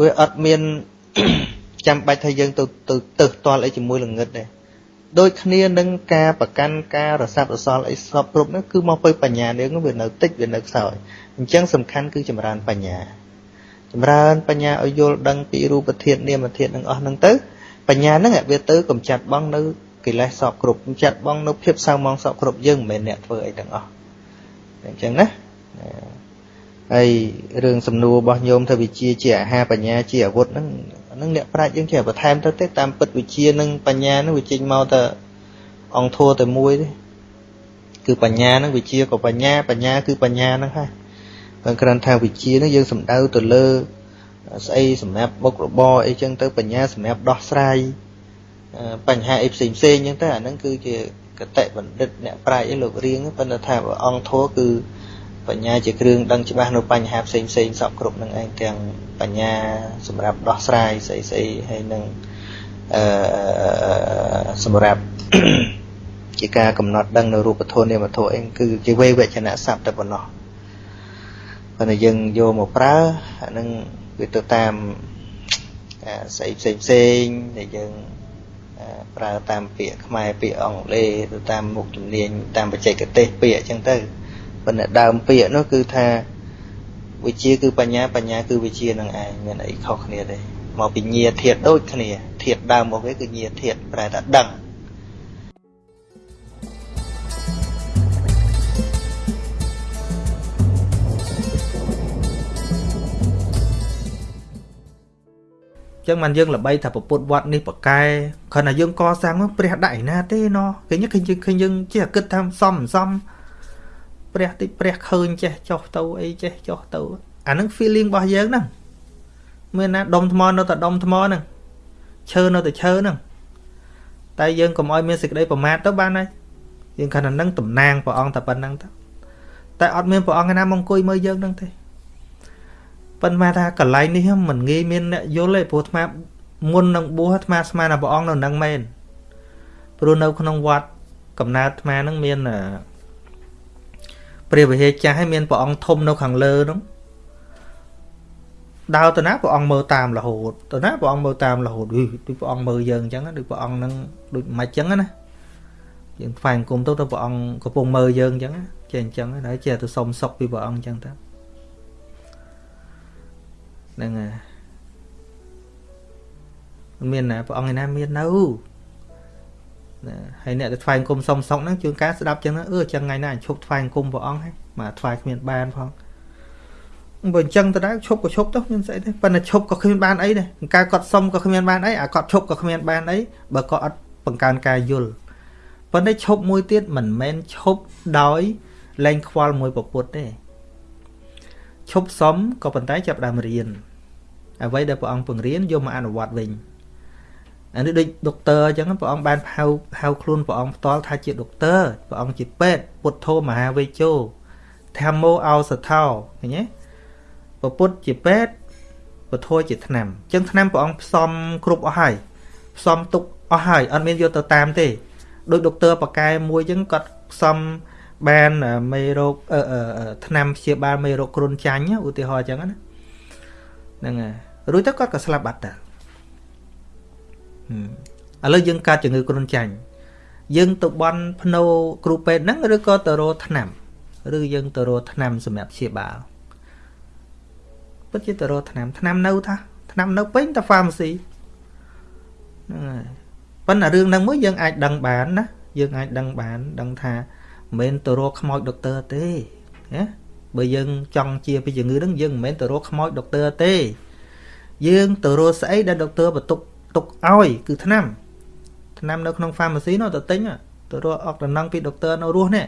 វាអត់មានចាំបាច់ថាយើងទៅទៅទៅផ្ទាល់អីជាមួយល្ងឹតទេដូចគ្នានឹងការប្រកាន់ការរស័ព្ទរសល់អីសពគ្រប់នោះគឺមកពីបញ្ញានេះវានៅតិចវានៅខ្សោយអញ្ចឹងសំខាន់គឺចម្រើនបញ្ញា ចម្រើនបញ្ញាឲ្យយល់ដឹងពីរូបធាតុនាមធាតុនឹងអស់ហ្នឹងទៅបញ្ញាហ្នឹងវាទៅកំចាត់បងនៅកិលេសសពគ្រប់កំចាត់បងនៅភាពសៅមងសពគ្រប់យើងមិនមែនអ្នកធ្វើអីទាំងអស់អញ្ចឹងណាហើយរឿងសំណួររបស់ញោមថាវិជាជាអាហារបញ្ញាជាអាវុធហ្នឹងហ្នឹងអ្នកប្រាជ្ញយើងចេះបន្ថែមទៅទេតាមពិតវិជានិងបញ្ញាហ្នឹងវាចេញមកតែអង្គធัวតែមួយទេគឺបញ្ញាហ្នឹងវិជាក៏បញ្ញាបញ្ញាគឺបញ្ញាហ្នឹងហើយ បើគ្រាន់ថាវិជាហ្នឹងយើងសំដៅទៅលើស្អីសម្រាប់មុខរបរអីចឹងទៅបញ្ញាសម្រាប់ដោះស្រាយបញ្ហាអីផ្សេងផ្សេងចឹងទៅអាហ្នឹងគឺជាកតិបណ្ឌិតអ្នកប្រាជ្ញអីលោករៀងប៉ុន្តែថាអង្គធัวគឺបញ្ញាជាគ្រឿងដឹងច្បាស់នៅបញ្ហាផ្សេងផ្សេងសពគ្រប់នឹងឯងទាំងបញ្ញាសម្រាប់ដោះស្រាយស្អីស្អីហើយនឹងអឺសម្រាប់ជាការកំណត់ដឹងនៅរូបធម៌នាមធម៌អីគឺជាវេវចនៈស័ព្ទតែប៉ុណ្ណោះ ប៉ុន្តែយើងយកមកប្រើអានឹងវាទៅតាមស្អីផ្សេងផ្សេងដែលយើងប្រើតាមពាក្យខ្មែរពាក្យអង់គ្លេសទៅតាមមុខជំនាញតាមបច្ចេកទេសពាក្យអញ្ចឹងទៅប៉ុន្តែដើមពាក្យនោះគឺថាវិជាគឺបញ្ញាបញ្ញាគឺវិជានឹងឯងមានអីខុសគ្នាទេមកពីញាធាតដូចគ្នាធាតដើមមកគេគឺញាធាតប្រែថាដឹង ចឹងមិនយើងល្បីថាពុទ្ធវត្តនេះប្រកែគ្រាន់តែយើងកសាងមកព្រះដាក់ឯណាទេណោះឃើញឃើញឃើញយើងចេះគិតថាសំសំព្រះតិចព្រះឃើញចេះចុះទៅអីចេះចុះទៅអានឹង feeling របស់យើងហ្នឹងមានណាដុំថ្មនៅតែដុំថ្មហ្នឹងឈើនៅតែឈើហ្នឹងតែយើងកុំឲ្យមានសេចក្តីប្រមាទទៅបានហើយយើងគ្រាន់តែនឹងតំណាងព្រះអង្គតែប៉ុណ្្នឹងទៅតែអត់មានព្រះអង្គណាមកអង្គុយមើលយើងហ្នឹងទេ ប៉ុន្តែថាកន្លែងនេះមិនងាយមានអ្នកយល់ទេព្រោះអាត្មាមុននឹងបួសអាត្មាស្មានថាព្រះអង្គនៅនឹងមែនព្រោះនៅក្នុងវត្តកំណើតអាត្មានឹងមានព្រះវិហារចាស់ហើយមានព្រះអង្គធំនៅខាងលើនោះដើរទៅណាព្រះអង្គមើលតាមរហូតទៅណាព្រះអង្គមើលតាមរហូតដូចព្រះអង្គមើលយើងអញ្ចឹងដូចព្រះអង្គនឹងដូចមិនអញ្ចឹងណាយើងថ្វាយអង្គមទៅទៅព្រះអង្គកំពុងមើលយើងអញ្ចឹងណាចេះអញ្ចឹងហើយចេះទៅសុំសុខពីព្រះអង្គអញ្ចឹងទៅ ហ្នឹងហើយមិនមានណាព្រះអង្គឯណាមាននៅណាហើយអ្នកទៅថ្វាយអង្គមសុំសុខហ្នឹងជួនកាលស្ដាប់អញ្ចឹងណាអឺអញ្ចឹងថ្ងៃណាអញឈប់ថ្វាយអង្គមព្រះអង្គហើយមកថ្វាយគ្មានបានផងបើអញ្ចឹងទៅដែរឈប់ក៏ឈប់ទៅមានស្អីទេប៉ុន្តែឈប់ក៏គ្មានបានអីដែរការគាត់សុំក៏គ្មានបានអីអាគាត់ឈប់ក៏គ្មានបានអីបើគាត់អត់បង្កើនការយល់ប៉ុន្តែឈប់មួយទៀតមិនមែនឈប់ដោយលែងខ្វល់មួយពពុតទេ ឈប់សុំក៏ប៉ុន្តែចាប់ដើមរៀនអ្វីដែលព្រះអង្គពង្រៀនយកមកអនុវត្តវិញអានេះដូចដុកទ័រអញ្ចឹងព្រះអង្គបានហៅហៅខ្លួនព្រះអង្គផ្ទាល់ថាជាដុកទ័រព្រះអង្គជាពេទ្យពុទ្ធោមហាវេជោធម្មោអោសថោឃើញទេពពុទ្ធជាពេទ្យពធជាឆ្នាំអញ្ចឹងឆ្នាំព្រះអង្គផ្សំគ្រប់អស់ហើយផ្សំទុកអស់ហើយអត់មានយកទៅតាមទេដោយដុកទ័របកែមួយអញ្ចឹងគាត់ផ្សំ បានមេរោគឆ្នាំព្យាបាលមេរោគគ្រុនចាញ់ឧទាហរណ៍អញ្ចឹងណាហ្នឹងហើយរួចទៅគាត់ក៏ស្លាប់បាត់ទៅឥឡូវយើងកាត់ជំងឺគ្រុនចាញ់យើងទៅបន់ភ្នោគ្រូពេទ្យហ្នឹងឬក៏ទៅរកឆ្នាំឬយើងទៅរកឆ្នាំសម្រាប់ព្យាបាលពិតជាទៅរកឆ្នាំឆ្នាំនៅថាឆ្នាំនៅពេញតា pharmacy ហ្នឹងហើយប៉ុន្តែរឿងហ្នឹងមួយយើងអាចដឹងបានណាយើងអាចដឹងបានដឹងថា មិនមែនទៅរកខ្មោចដុកទ័រទេណាបើយើងចង់ជាពីជំងឺហ្នឹងយើងមិនមែនទៅរកខ្មោចដុកទ័រទេ យើងទៅរកស្អីដែលដុកទ័របន្ទុកទុកឲ្យគឺថ្នាំថ្នាំនៅក្នុង pharmacy នោះទៅទិញទៅរកអុកតំណងពីដុកទ័រនៅរស់នេះ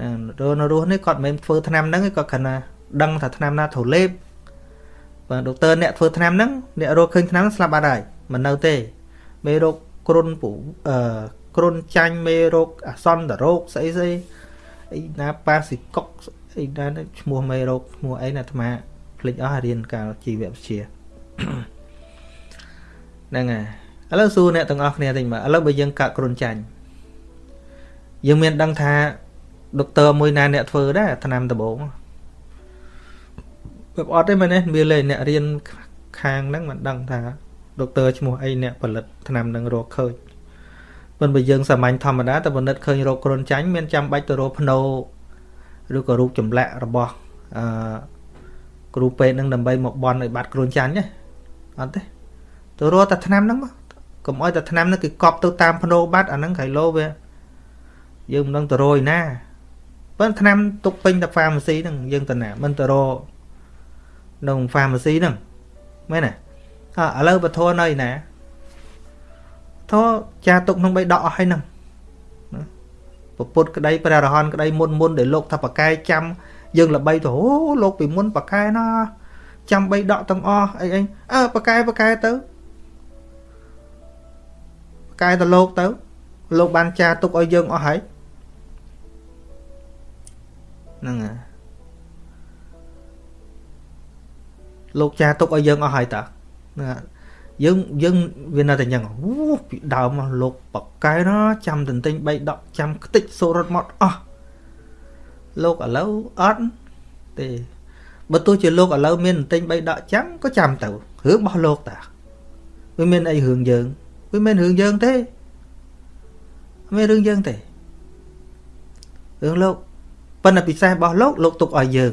ណារនៅរស់នេះគាត់មិនមែនធ្វើថ្នាំហ្នឹងទេគាត់គ្រាន់តែដឹងថាថ្នាំណាត្រូវលេបបើដុកទ័រអ្នកធ្វើថ្នាំហ្នឹងអ្នករកឃើញថ្នាំស្លាប់បាត់ហើយមិននៅទេមេរោគគ្រុនពូអឺ គ្រុនចាញ់មេរោគអាសន្នរោគស្អីស្អីអីណាប៉ាស៊ីកុកអីណាឈ្មោះមេរោគឈ្មោះអីណាអាត្មាភ្លេចអស់រៀនកាលជីវវិទ្យាហ្នឹងហើយឥឡូវសួរអ្នកទាំងអស់គ្នាតិចមើលឥឡូវបើយើងកាក់គ្រុនចាញ់យើងមានដឹងថាដុកទ័រមួយណាអ្នកធ្វើដែរឆ្នាំដំបងបែបអត់ទេមែនទេមានលេអ្នករៀនខាងហ្នឹងមិនដឹងថាដុកទ័រឈ្មោះអីអ្នកផលិតថ្នាំនឹងរកឃើញ ប៉ុន្តែបើយើងសាមញ្ញធម្មតាតែបណ្ឌិតឃើញរោគគ្រុនចាញ់មានចាំបាច់ទៅរកភ្នោឬក៏រូបចម្លាក់របស់អឺគ្រូពេទ្យនឹងដើម្បីមកបន់ឲ្យបាត់គ្រុនចាញ់ទេអត់ទេទៅរកតែថ្នាំហ្នឹងមកកុំឲ្យតែថ្នាំហ្នឹងគឺកប់ទៅតាមភ្នោបាត់អាហ្នឹងក្រៃលោវាយើងមិនដឹងទៅរយណាប៉ុន្តែថ្នាំទុកពេញតែ pharmacy ហ្នឹងយើងទៅណាមិនទៅរកនៅ pharmacy ហ្នឹងមែនទេអើឥឡូវបធរនៅណា ធរចាទុកក្នុងបីដកអស់ហើយហ្នឹងពពុទ្ធក្តីព្រះរហន្តក្តីមុនមុនដែលលោកថាបកែចាំយើងល្បីទៅអូលោកពីមុនបកែណាចាំបីដកទាំងអស់អីអីអើបកែបកែទៅបកែទៅលោកទៅលោកបានចាទុកឲ្យយើងអស់ហើយហ្នឹងហើយលោកចាទុកឲ្យយើងអស់ហើយតាហ្នឹងយើ ងយើងវានៅតែអញ្ចឹងអូពីដើមមកលោកបកែណាចាំទន្ទិញ3ដកចាំខ្ទេចសូរត់មកអស់លោកឥឡូវអត់ទេបើទោះជាលោកឥឡូវមានទន្ទិញ3ដកចាំក៏ចាំទៅរឿងរបស់លោកតាវាមានអីរឿងយើងវាមានរឿងយើងទេមានរឿងយើងទេរឿងលោកប៉ុន្តែពិសេសរបស់លោកលោកទុកឲ្យយើង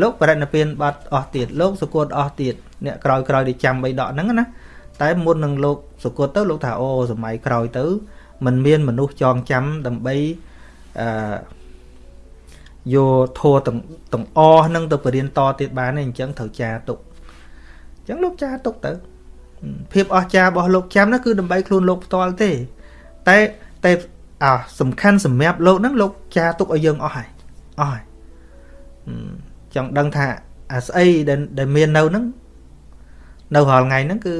លោកបរិណិព្វានបាត់អស់ទៀតលោកសុគតអស់ទៀតអ្នកក្រោយក្រោយដែលចាំបីដកហ្នឹងណាតែមុននឹងលោកសុគតទៅលោកថាអូសម័យក្រោយទៅมันមានមនុស្សចងចាំដើម្បីអឺយកធัวទាំងទាំងអស់ហ្នឹងទៅបរៀនតទៀតបានទេអញ្ចឹងត្រូវចាទុកអញ្ចឹងលោកចាទុកទៅភាពអស្ចារ្យរបស់លោកចាំនោះគឺដើម្បីខ្លួនលោកផ្ទាល់ទេតែតែអាសំខាន់សម្រាប់លោកហ្នឹងលោកចាទុកឲ្យយើងអស់ហើយអស់ហើយ ចង់ដឹងថាអាស្អីដែលដែលមាននៅហ្នឹងនៅរាល់ថ្ងៃហ្នឹងគឺ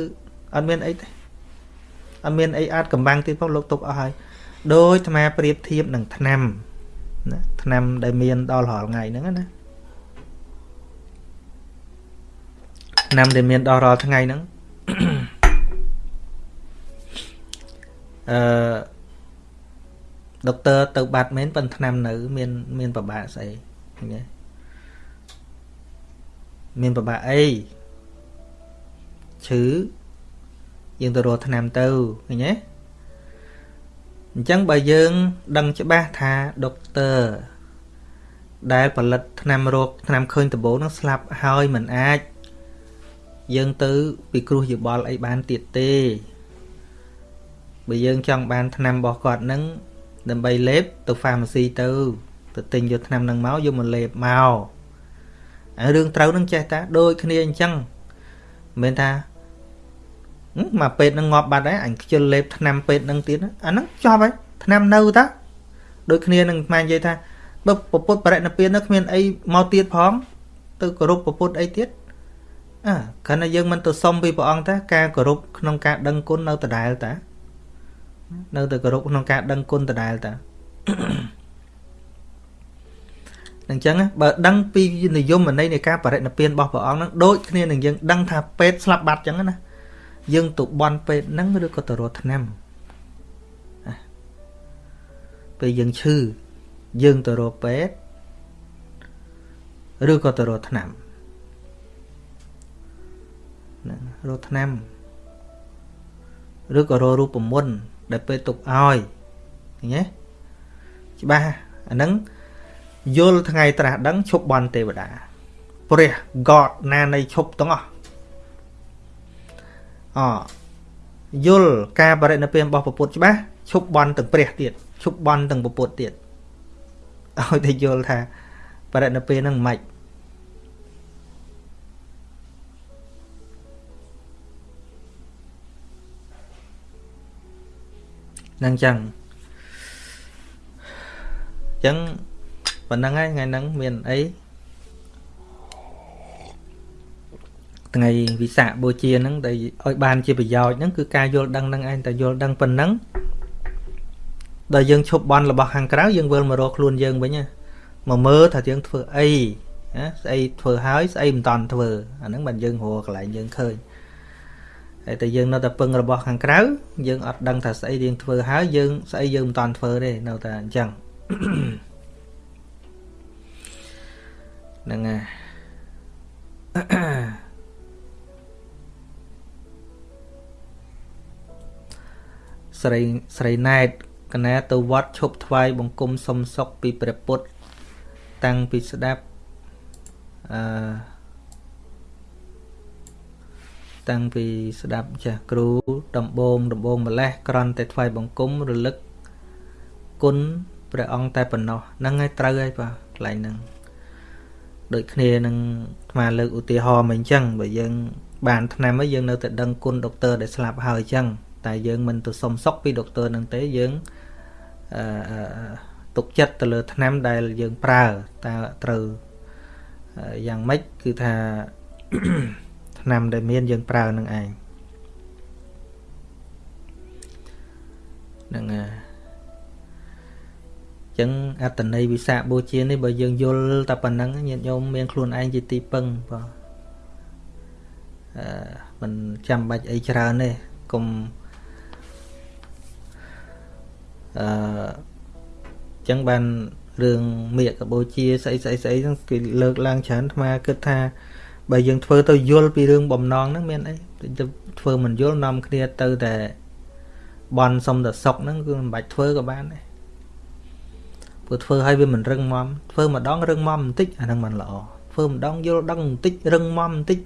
អត់មានអីទេអត់មានអីអាចកំបាំងទៀតផងលោកទុកអស់ហើយដោយអាត្មាប្រៀបធៀបនឹងថ្នាំណាថ្នាំដែលមានដល់រាល់ថ្ងៃហ្នឹងណាថ្នាំដែលមានដល់រាល់ថ្ងៃហ្នឹងអឺដុកទ័រទៅបាត់មែនប៉ុន្តែថ្នាំនៅ មាន មានប្របាកស្អីឃើញទេ មានប្របាក់អីឈឺយើងទៅរកថ្នាំទៅឃើញទេអញ្ចឹងបើយើង ដឹងច្បាស់ថាដុកទ័រដែលផលិតថ្នាំរោគថ្នាំឃើញដំបូងហ្នឹងស្លាប់ហើយមិនអាច យើងទៅពិគ្រោះយោបល់អីបានទៀតទេបើយើងចង់បានថ្នាំរបស់គាត់ហ្នឹងដើម្បីលេបទៅ pharmacy ទៅទៅទិញយកថ្នាំហ្នឹងមកយកមកលេបមកហើយ រឿងត្រូវនឹងចេះតាដូចគ្នាអញ្ចឹងមិនមែនថាហឹមមកពេទ្យនឹងងាប់បាត់ហើយអញខ្ជិលលេបថ្នាំពេទ្យនឹងទៀតណាអាហ្នឹងចប់ហើយថ្នាំនៅតាដូចគ្នានឹងស្មាននិយាយថាបើពពុទ្ធបរិណិព្វាននៅគ្មានអីមកទៀតផងទៅគោរពពពុទ្ធអីទៀតអើគ្រាន់តែយើងមិនទៅសុំពីព្រះអង្គតាការគោរពក្នុងការដឹងគុណនៅដដែលតានៅតែគោរពក្នុងការដឹងគុណដដែលតា អញ្ចឹងបើដឹងពីនិយមន័យនៃការបរិណិព្វានរបស់ព្រះអង្គហ្នឹងដូចគ្នានឹងយើងដឹងថាពេទ្យស្លាប់បាត់អញ្ចឹងណាយើងទៅបន់ពេទ្យហ្នឹងឬក៏ទៅរកថ្នាំពេលយើងឈឺយើងទៅរកពេទ្យឬក៏ទៅរកថ្នាំហ្នឹងរកថ្នាំឬក៏រករូបមន្តដែលពេទ្យទុកឲ្យឃើញទេច្បាស់អាហ្នឹង យល់ថ្ងៃត្រាស់ដឹងឈប់បន់ទេវតា ព្រះ God ណានៃឈប់ទាំងអស់អយល់ការបរិណិព្វានរបស់ពុទ្ធច្បាស់ឈប់បន់ទាំងព្រះទៀតឈប់បន់ទាំងពុទ្ធទៀតឲ្យតែយល់ថាបរិណិព្វានហ្នឹងមិននឹងចឹងចឹង ប៉ុណ្្នឹងហើយថ្ងៃហ្នឹងមានអីថ្ងៃវិសាខបូជាហ្នឹងដែលឲ្យបានជាប្រយោជន៍ហ្នឹងគឺការយល់ដឹងហ្នឹងឯងតែយល់ដឹងប៉ុណ្ណឹងដល់យើងឈប់បន់របស់ខាងក្រៅយើងវិលមករកខ្លួនយើងវិញមកមើលថាយើងធ្វើអីណាស្អីធ្វើហើយស្អីមិនតាន់ធ្វើអាហ្នឹងមិនយើងរកកន្លែងយើងឃើញហើយតែយើងនៅតែពឹងរបស់ខាងក្រៅយើងអត់ដឹងថាស្អីយើងធ្វើហើយយើងស្អីយើងមិនតាន់ធ្វើទេនៅតែអញ្ចឹង ហ្នឹងហើយស្រីស្រីណែតកណាទៅវត្តឈប់ថ្វាយបង្គំសុំសុខពីព្រះពុទ្ធតាំងពីស្ដាប់អឺតាំងពីស្ដាប់ចាស់គ្រូដំបងដំបងម្លេះក្រន់តែថ្វាយបង្គំរលឹកគុណព្រះអង្គតែប៉ុណ្ណោះហ្នឹងហើយត្រូវហើយបាទកន្លែងហ្នឹង ដូចគ្នានឹងអាត្មាលើកឧទាហរណ៍មកអញ្ចឹងបើយើង បានឆ្នាំហើយយើងនៅតែដឹងគុណដុកទ័រដែលស្លាប់ហើយអញ្ចឹងតែយើងមិនទៅសុំសុកពីដុកទ័រនឹងទេយើងអឺទុកចិត្តទៅលើឆ្នាំដែលយើងប្រើតើត្រូវយ៉ាងម៉េចគឺថាឆ្នាំដែលមានយើងប្រើនឹងឯងហ្នឹងហើយ ចឹងអត្តន័យវិសាបូជានេះបើយើងយល់តែប៉ុណ្ណឹងញាតិញោមមានខ្លួនឯងជាទីពឹងបាទអឺមិនចាំបាច់អីច្រើនទេកុំអឺចឹងបានរឿងមេកបូជាស្អីស្អីស្អីហ្នឹងគេលើកឡើងច្រើនអាត្មាគិតថាបើយើងធ្វើទៅយល់ពីរឿងបំណងហ្នឹងមានអីទៅធ្វើមិនយល់នាំគ្នាទៅតែបន់សុំតែសុកហ្នឹងគឺមិនបាច់ធ្វើក៏បានដែរ ព្រោះធ្វើឲ្យវាមិនរឹងមាំធ្វើម្ដងរឹងមាំបន្តិចអាហ្នឹងមិនល្អធ្វើម្ដងយល់ដឹងបន្តិចរឹងមាំបន្តិច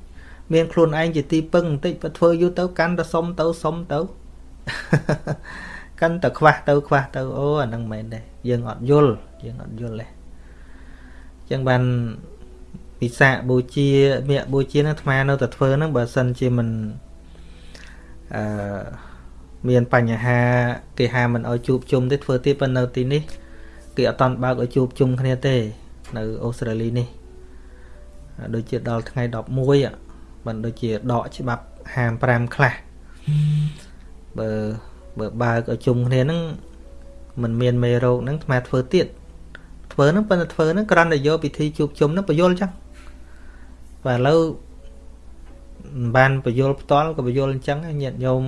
មានខ្លួនឯងជាទីពឹងបន្តិចបើធ្វើយូរទៅកាន់តែសុំទៅសុំទៅកាន់តែខ្វះទៅខ្វះទៅអូអាហ្នឹងមិនមែនទេយើងអត់យល់យើងអត់យល់ទេអញ្ចឹងបានពិសាបូជាមាក់បូជានឹងអាត្មានៅតែធ្វើហ្នឹងបើសិនជាមិនអឺមានបញ្ហាគេហាមិនឲ្យជួបជុំទេធ្វើទៀតប៉ុន្តែនៅទីនេះ គេអត់តន់បើកឲ្យជួបជុំគ្នាទេ នៅអូស្ត្រាលីនេះដូចជាដល់ថ្ងៃ11បានដូចជាដកច្បាប់55ខ្លះបើបើបើកឲ្យជុំគ្នាហ្នឹងมันមានមេរោគហ្នឹងអាធ្វើទៀតធ្វើហ្នឹងប៉ុន្តែធ្វើហ្នឹងគ្រាន់តែយកពិធីជួបជុំហ្នឹងបញ្យល់ចឹងបាទឥឡូវបានបញ្យល់ផ្ទាល់ក៏បញ្យល់អញ្ចឹងញាតិញោម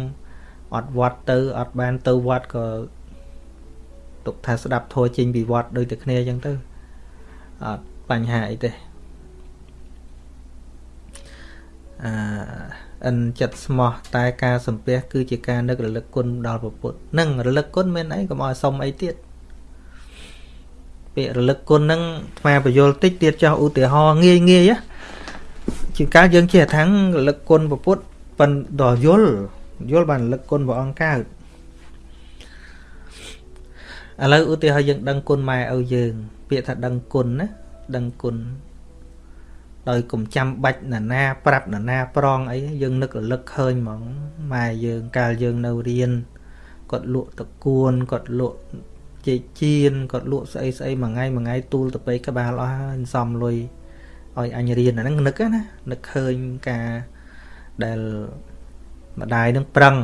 អត់វត្តទៅអត់បានទៅវត្តក៏ ទុកថាស្ដាប់ធัวចេញពីវត្តដូចតែគ្នាអញ្ចឹងទៅអត់បញ្ហាអីទេអឺអិនចិត្តស្មោះតែការសំពះគឺជាការនឹករលឹកគុណដល់ព្រះពុទ្ធនឹងរលឹកគុណមានអីកុំឲ្យសុំអីទៀតពាក្យរលឹកគុណហ្នឹងស្មាបយលតិចទៀតចោះឧទាហរណ៍ងាយងាយណាជាការយើងចេះថាងរលឹកគុណព្រះពុទ្ធប៉ុន្តែដល់យល់យល់បានរលឹកគុណព្រះអង្គកើត ឥឡូវឧទាហរណ៍យើងដឹងគុណម៉ែឪយើង ពាក្យថាដឹងគុណណាដឹងគុណដោយកុំចាំបាច់ណានាប្រាប់ណានាប្រងអីយើងនឹករលឹកឃើញហ្មងម៉ែយើងកាលយើងនៅរៀនគាត់លក់តកួនគាត់លក់ចេកជៀនគាត់លក់ស្អីស្អីមួយថ្ងៃមួយថ្ងៃទូលទៅពេកក្បាលអស់ហើយសំលុយឲ្យអញរៀនអាហ្នឹងនឹកណានឹកឃើញការដែលម្ដាយនឹងប្រឹង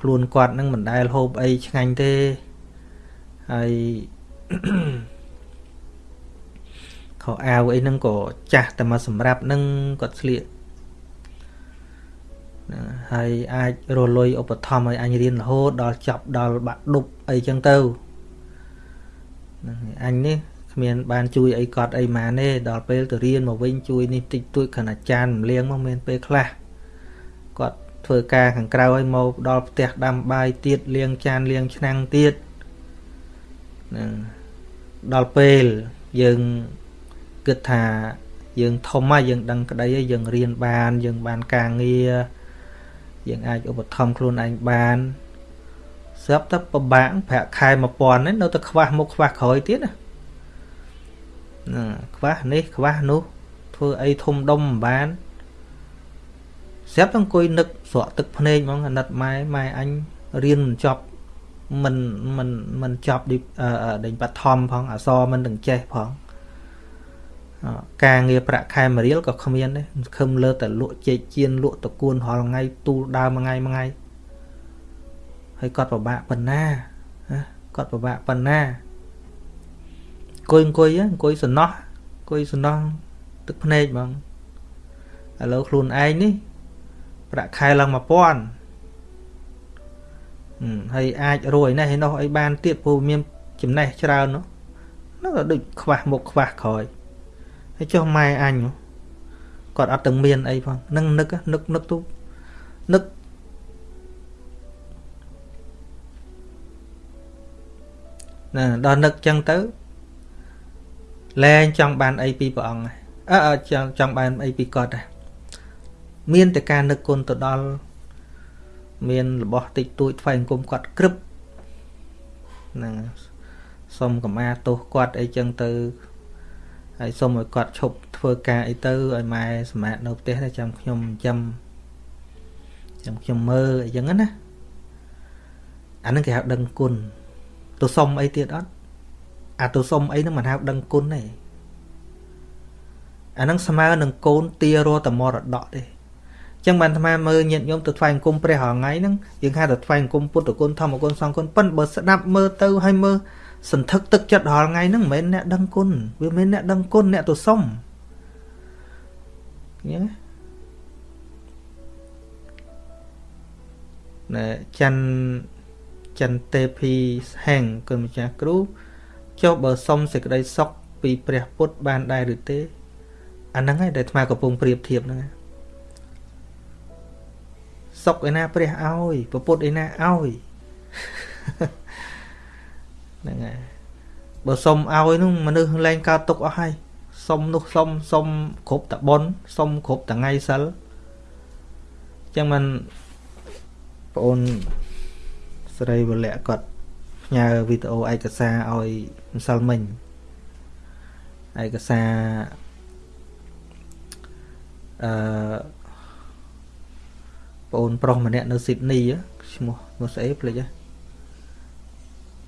ខ្លួនគាត់នឹងមិនដែលហូបអីឆ្ងាញ់ទេ ហើយខោអាវអីហ្នឹងក៏ចាស់តែមកសម្រាប់ហ្នឹងគាត់ស្លៀកហើយអាចរលុយឧបត្ថម្ភឲ្យអញរៀនរហូតដល់ចប់ដល់បាក់ឌុបអីចឹងទៅហ្នឹងអញនេះគ្មានបានជួយអីគាត់អីម៉ាទេដល់ពេលទៅរៀនមកវិញជួយនេះតិចតួចខណៈចានរំលៀងមកមានពេលខ្លះគាត់ធ្វើការខាងក្រៅឲ្យមកដល់ផ្ទះដាំបាយទៀតលាងចានលាងឆ្នាំងទៀតហ្នឹងដល់ពេលយើងគិតថាយើងធំហើយយើងដឹងក្តីហើយយើងរៀនបាន យើងបានការងារយើងអាចឧបត្ថម្ភខ្លួនឯងបានស្រាប់តែពិបាកប្រាក់ខែ1000ហ្នឹងនៅតែខ្វះមុខខ្វះក្រោយទៀតណាណាខ្វះនេះខ្វះនោះធ្វើអីធំដុំមិនបានស្រាប់តែអង្គុយនឹកស្រក់ទឹកភ្នែកហ្មងអាណិតម៉ែម៉ែអញរៀនមិនចប់ មិនមិនមិនចប់ដេញបឋមផងអសរមិនទាំងចេះផងការងារប្រាក់ខែមួយរៀលក៏គ្មានដែរខឹមលើតែលក់ចេកជៀនលក់តកួនរាល់ថ្ងៃទូលដើមមួយថ្ងៃមួយថ្ងៃហើយគាត់ពិបាកប៉ុណ្ណាគាត់ពិបាកប៉ុណ្ណាអង្គុយអង្គុយអង្គុយសំណោះអង្គុយសំណោះទឹកភ្នែកហ្មងឥឡូវខ្លួនឯងនេះប្រាក់ខែឡើង1000 ហើយអាចរួយនេះឯនោះអីបានទៀតព្រោះមានចំណេះច្រើននោះនោះក៏ដូចខ្វះមុខខ្វះក្រោយហើយចុះម៉ែអញគាត់អត់ទាំងមានអីផងនឹងនឹកនឹកនឹកទូនឹកណាដល់នឹកចឹងទៅលែងចង់បានអីពីព្រះអង្គអើចង់ចង់បានអីពីគាត់ដែរមានតែការនឹកគុណទៅដល់ មានរបស់តិចតួចថ្វាយអង្គមគាត់ក្រឹបហ្នឹងសុំកម្មាទោសគាត់អីចឹងទៅហើយសុំឲ្យគាត់ឈប់ធ្វើការអីទៅឲ្យម៉ែសម្រាប់នៅផ្ទះតែចាំខ្ញុំចាំចាំខ្ញុំមើលអីចឹងណាអានឹងគេហៅដឹងគុណទៅសុំអីទៀតអត់អាទៅសុំអីនឹងមិនហៅដឹងគុណទេអានឹងស្មើនឹងកូនទារតមរតកទេ ចឹងបានអាត្មាមើលញាតិញោមទៅថ្វាយអង្គមព្រះរាល់ថ្ងៃហ្នឹងយើងហៅទៅថ្វាយអង្គមពុទ្ធគុណធម្មគុណសង្ឃគុណប៉ិនបើស្ដាប់មើលទៅហើយមើលសន្ធឹកទឹកចិត្តរាល់ថ្ងៃហ្នឹងមិនមែនអ្នកដឹងគុណវាមិនមែនអ្នកដឹងគុណអ្នកទៅសុំញ៉េណែច័ន្ទចន្ទទេភីហែងគុណម្ចាស់គ្រូចុះបើសុំសេចក្តីសុខពីព្រះពុទ្ធបានដែរឬទេអាហ្នឹងឯងដែលអាត្មាកំពុងប្រៀបធៀបហ្នឹងឯង សុកឯណាព្រះឲ្យពពុទ្ធឯណាឲ្យហ្នឹងហើយបើសុំឲ្យនោះមនុស្សលែងកើតទុកអស់ហើយសុំនោះសុំសុំគ្រប់តបុនសុំគ្រប់តថ្ងៃសិលអញ្ចឹងមិនបងអូនស្រីវលៈគាត់ផ្ញើវីដេអូឯកសារឲ្យម្សិលមិញឯកសារអឺ ប្អូនប្រុសម្នាក់នៅស៊ីដនីឈ្មោះឈ្មោះស្អីភ្លេចហ៎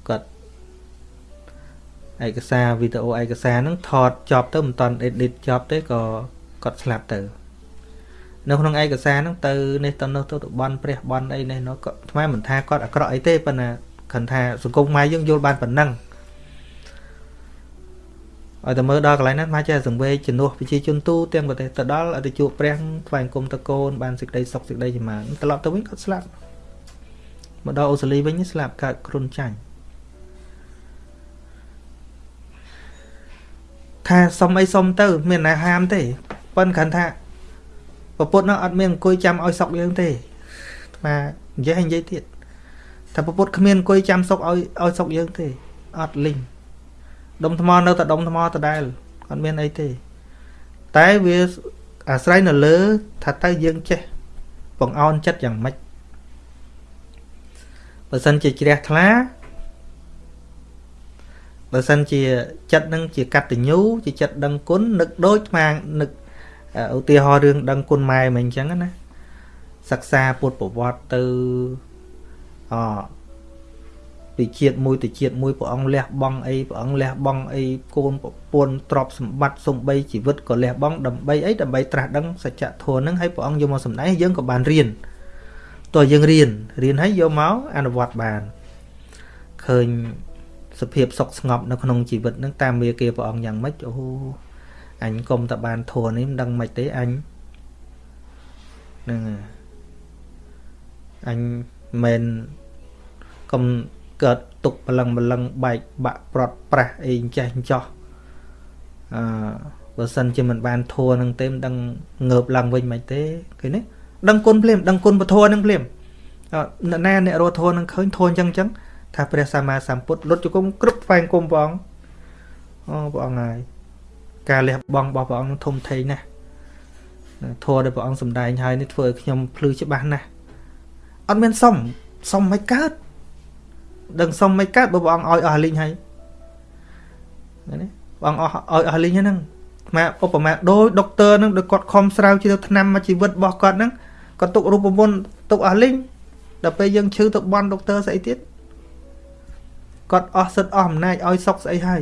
គាត់ឯកសារវីដេអូឯកសារហ្នឹងថតចប់ទៅមិនតាន់ edit ចប់ទេក៏គាត់ស្លាប់ទៅនៅក្នុងឯកសារហ្នឹងទៅនេះទៅនោះទៅបន់ព្រះបន់អីនេះនោះក៏ថ្មមិនថាគាត់អាក្រក់អីទេប៉ុន្តែគ្រាន់ថាសង្គមខ្មែរយើងយល់បានប៉ុណ្ណឹង ឲ្យតែមើលដល់កន្លែងហ្នឹងមកចេះសង្វេគជំនួសប្រជាជនទូទាំងប្រទេសទៅដល់ឲ្យទៅជួបព្រះថ្វាយអង្គមតកូនបានសេចក្តីសុខសេចក្តីចម្រើនត្រឡប់ទៅវិញគាត់ស្លាប់មកដល់អូស្ត្រាលីវិញស្លាប់កើតគ្រុនចាញ់ថាសុំអីសុំទៅ មានណាហាមទេប៉ុន្តែគ្រាន់ថាប្រពុតហ្នឹងអត់មានអង្គុយចាំឲ្យសុកយើងទេអាត្មានិយាយឲ្យនិយាយទៀតថាប្រពុតគ្មានអង្គុយចាំសុកឲ្យឲ្យសុកយើងទេអត់លីង ដុំថ្មនៅតែដុំថ្មដដែលអត់មានអីទេ តែវាអាស្រ័យនៅលើ ថាតើយើងចេះបង្អោនចិត្តយ៉ាងម៉េចបើសិនជាជ្រះថ្លាបើសិនជាចិត្តនឹងជាកតញ្ញូជាចិត្តដឹងគុណនឹកដូចស្មានឹកឧទាហរណ៍រឿងដឹងគុណម៉ែមិនអញ្ចឹងណាសិក្សាពុទ្ធប្រវត្តិទៅអ ពីជាតិមួយទៅជាតិមួយព្រះអង្គលះបង់អីព្រះអង្គលះបង់អីកូនប្រពន្ធទ្រព្យសម្បត្តិសំបីជីវិតក៏លះបង់ដើម្បីអីដើម្បីត្រាស់ដឹងសច្ចធម៌នឹងឲ្យព្រះអង្គយកមកសម្ដែងយើងក៏បានរៀនតើយើងរៀនរៀនហើយយកមកអនុវត្តបានឃើញសភាពសុខស្ងប់នៅក្នុងជីវិតនឹងតាមវាគេព្រះអង្គយ៉ាងម៉េចអូអញកុំតែបានធัวនេះមិនដឹងម៉េចទេអញហ្នឹងអញមិនកុំ កើតទុកបលឹងបលឹងបែកបាក់ប្រត់ប្រាស់អីចេះចោះអឺបើសិនជាមិនបានធัวនឹងទេមិនដឹងងើបឡើងវិញមិនទេឃើញទេដឹងគុណភ្លាមដឹងគុណពធនឹងភ្លាមអ្នកណាអ្នករត់ធัวនឹងឃើញធัวអញ្ចឹងអញ្ចឹងថាព្រះសម្មាសម្ពុទ្ធលុតជង្គង់គ្រប់ស្វែងគុំព្រះអង្គអូព្រះអង្គហើយការលះបង់របស់ព្រះអង្គនឹងធំធេងណាស់ធម៌ដែលព្រះអង្គសម្ដែងហើយនេះធ្វើឲ្យខ្ញុំភ្លឺច្បាស់ណាស់អត់មានសុំសុំមិនកើត ដឹងសុំមិនកើតបើព្រះអង្គឲ្យអស់លីងហើយណាព្រះអង្គអស់ឲ្យអស់លីងហ្នឹងមកឧបមាដោយដុកទ័រហ្នឹងដោយគាត់ខំស្រាវជ្រាវថ្នាំមកជីវិតរបស់គាត់ហ្នឹងគាត់ទុករូបមន្តទុកអស់លីងដល់ពេលយើងឈឺទៅបន់ដុកទ័រស្អីទៀតគាត់អស់សិទ្ធអស់អំណាចឲ្យសុកស្អីហើយ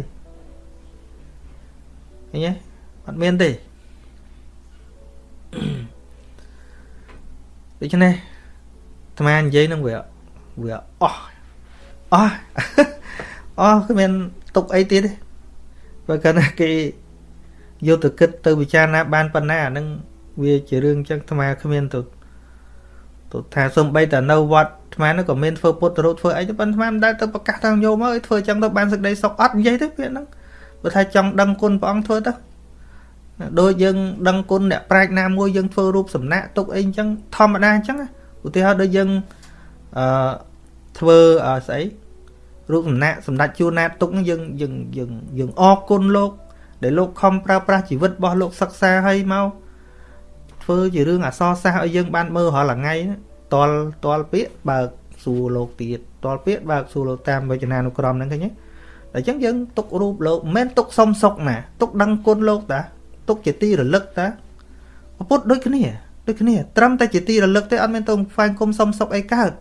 ឃើញទេអត់មានទេដូច្នេះអាត្មានិយាយនឹងវាវាអស់ អស់អស់គ្មានទុកអីទៀតទេបើគាត់ណាគេយកទៅគិតទៅពិចារណាបានប៉ុណ្ណាអានឹងវាជារឿងចឹងអាត្មាគ្មានទៅទៅថាសំបីតែនៅវត្តអាត្មានោះក៏មានធ្វើពុទ្ធរូបធ្វើអីទៅប៉ុន្តែអាត្មាមិនដែលទៅប្រកាសតាមយកមកឲ្យធ្វើចឹងទៅបានសេចក្តីសុខអត់និយាយទេពាក្យហ្នឹងបើថាចង់ដឹងគុណព្រះអង្គធ្វើទៅដូចយើងដឹងគុណអ្នកប្រាជ្ញណាមួយយើងធ្វើរូបសំណាក់ទុកអីអញ្ចឹងធម្មតាអញ្ចឹងឧទាហរណ៍ដូចយើងអឺធ្វើស្អី រូបសំណាក់សម្ដេចជួនណាតទុកយើងយើងយើងយើងអរគុណលោក ដែលលោកខំប្រើប្រាស់ជីវិតរបស់លោកសិក្សាឲ្យមកធ្វើជារឿងអសរសាស្ត្រឲ្យយើងបានមើលរាល់ថ្ងៃតលតលពាកបើកសួរលោកទៀតតលពាកបើកសួរលោកតាមវចនានុក្រមហ្នឹងឃើញទេតែអញ្ចឹងយើងទុករូបលោកមិនមែនទុកសុំសុកណាទុកដឹងគុណលោកតាទុកជាទីរលឹកតាពុទ្ធដូចគ្នាដូចគ្នាត្រឹមតែជាទីរលឹកទេអត់មានទៅផ្សែងគុំសុំសុកអីកើត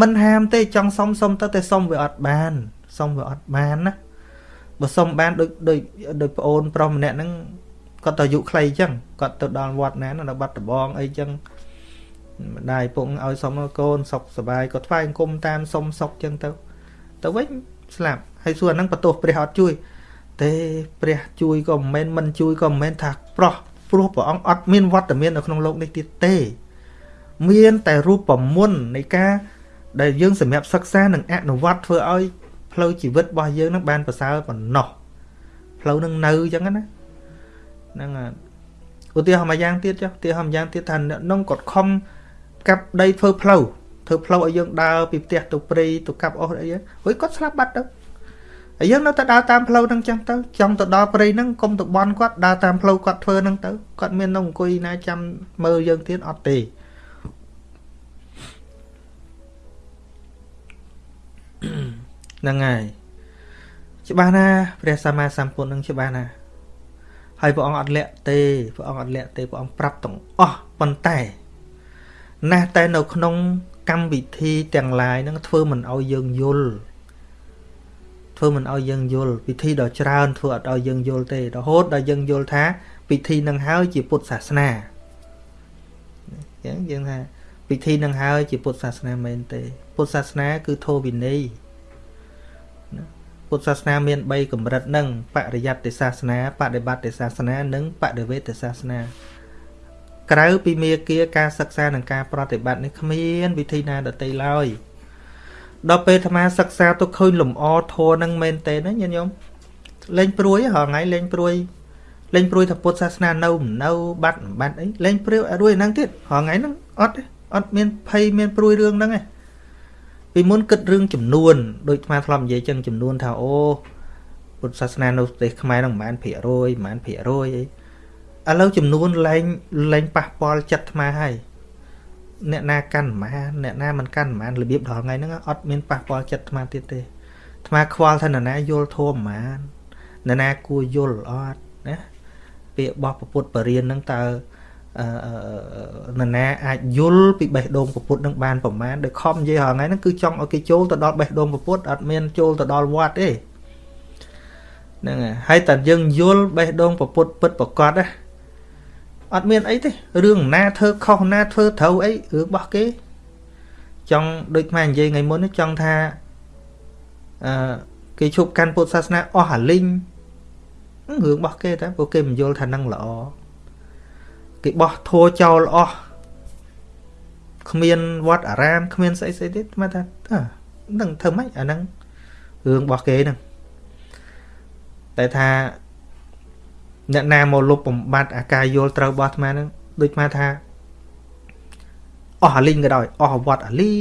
មិនហាមទេចង់សុំសុំទៅតែសុំវាអត់បានសុំវាអត់បានណាបើសុំបានដូចដូចដូចប្អូនប្រុសម្នាក់ហ្នឹងគាត់ទៅអាយុខ្លីអញ្ចឹងគាត់ទៅដល់វត្តណានៅបាត់ដំបងអីអញ្ចឹងម្ដាយពុកឲ្យសុំកូនសុកសบายគាត់ថ្វាយអង្គមតាមសុំសុកអញ្ចឹងទៅទៅវិញស្លាប់ហើយសួរហ្នឹងបន្ទោសព្រះអត់ជួយទេព្រះជួយក៏មិនមែនមិនជួយក៏មិនមែនថាប្រោះព្រោះព្រះអង្គអត់មានវត្តមាននៅក្នុងโลกនេះទៀតទេ មានតែរូបមន្តនៃការ ដែលយើងសម្រាប់សិក្សានិងអនុវត្តធ្វើឲ្យផ្លូវជីវិតរបស់យើងនឹងបានប្រសើរប៉ុណ្ណោះផ្លូវនឹងនៅអញ្ចឹងណាហ្នឹងឧទាហរណ៍មួយយ៉ាងទៀតចុះឧទាហរណ៍មួយយ៉ាងទៀតថាអ្នកនងគាត់ខំកាប់ដីធ្វើផ្លូវធ្វើផ្លូវឲ្យយើងដើរពីផ្ទះទៅព្រៃទៅកាប់អស់អីហុយគាត់ស្លាប់បាត់ទៅហើយយើងនៅតែដើរតាមផ្លូវហ្នឹងចឹងទៅចង់ទៅដល់ព្រៃហ្នឹងកុំទៅបន់គាត់ដើរតាមផ្លូវគាត់ធ្វើហ្នឹងទៅគាត់មាននៅអង្គុយណាចាំមើលយើងទៀតអត់ទេ ហ្នឹងហើយច្បាស់ណាព្រះសម្មាសម្ពុទ្ធនឹងច្បាស់ណាហើយព្រះអង្គអត់លាក់ទេព្រះអង្គអត់លាក់ទេព្រះអង្គប្រាប់ទាំងអស់ប៉ុន្តែណាស់តែនៅក្នុង កម្មវិធីទាំងឡាយហ្នឹងធ្វើមិនឲ្យយើងយល់ធ្វើមិនឲ្យយើងយល់ពិធីដ៏ច្រើនធ្វើអត់ឲ្យយើងយល់ទេរហូតដល់យើងយល់ថា ពិធីនឹងហើយជាពុទ្ធសាសនាអញ្ចឹងយើងថាពិធីនឹងហើយជាពុទ្ធសាសនាមែនទេ ពុទ្ធសាសនាគឺធម៌វិន័យពុទ្ធសាសនាមាន3កម្រិតនឹងបរិយត្តិសាសនាបដិបត្តិសាសនា និងបដិវេទសាសនា ក្រៅពីមេគាការសិក្សានិងការប្រតិបត្តិនេះគ្មានវិធីណាដទៃឡើយដល់ពេលអាត្មាសិក្សាទៅឃើញលំអធัวនឹងមែនតេណាញាតិញោមលេងព្រួយហ៎ថ្ងៃលេងព្រួយលេងព្រួយថាពុទ្ធសាសនានៅមិននៅបាត់មិនបាត់អីលេងព្រាវឲ្យរួយហ្នឹងទៀតរហងៃហ្នឹងអត់ទេអត់មានភ័យមានព្រួយរឿងហ្នឹងទេ ពីមុនគិតរឿងចំនួនដូចអាធ្លាប់និយាយចឹងចំនួនថាអូពុទ្ធសាសនានៅប្រទេសខ្មែរហ្នឹងប្រហែលភាគរយប្រហែលភាគរយអីឥឡូវចំនួនលែងលែងប៉ះពាល់ចិត្តអាហើយអ្នកណាកាន់ប្រហែលអ្នកណាមិនកាន់ប្រហែលរបៀបដល់ថ្ងៃហ្នឹងអត់មានប៉ះពាល់ចិត្តអាទៀតទេអាខ្វល់ថានរណាយល់ធម៌ប្រហែលនរណាគួរយល់អត់ណាពាក្យរបស់ពុទ្ធបរិញ្ញាហ្នឹងតើអឺ នរណាអាចយល់ពីបេះដូងពុទ្ធនឹងបានប្រមាណដោយខំនិយាយរាល់ថ្ងៃហ្នឹងគឺចង់ឲ្យគេចូលទៅដល់បេះដូងពុទ្ធអត់មានចូលទៅដល់វត្តទេហ្នឹងហើយហើយតែយើងយល់បេះដូងពុទ្ធពិតប្រកបណាអត់មានអីទេរឿងណាធ្វើខុសណាធ្វើត្រូវអីរឿងរបស់គេ ចង់ដូចខ្មែរនិយាយថ្ងៃមុនចង់ថាអឺគេឈប់កាន់ពុទ្ធសាសនាអស់អាលីងរឿងរបស់គេតែពួកគេមិនយល់ថានឹងល្អ គេបោះធัวចោលអស់គ្មានវត្តអារាមគ្មានស្អីស្អីទេមកថាតើនឹងធ្វើម៉េចអាហ្នឹងរឿងរបស់គេហ្នឹងតែថាអ្នកណាមកលុបបំបត្តិអាការយល់ត្រូវរបស់អាត្មាហ្នឹងដូចអាត្មាថាអស់អាលីងក៏ដោយអស់វត្តអាលី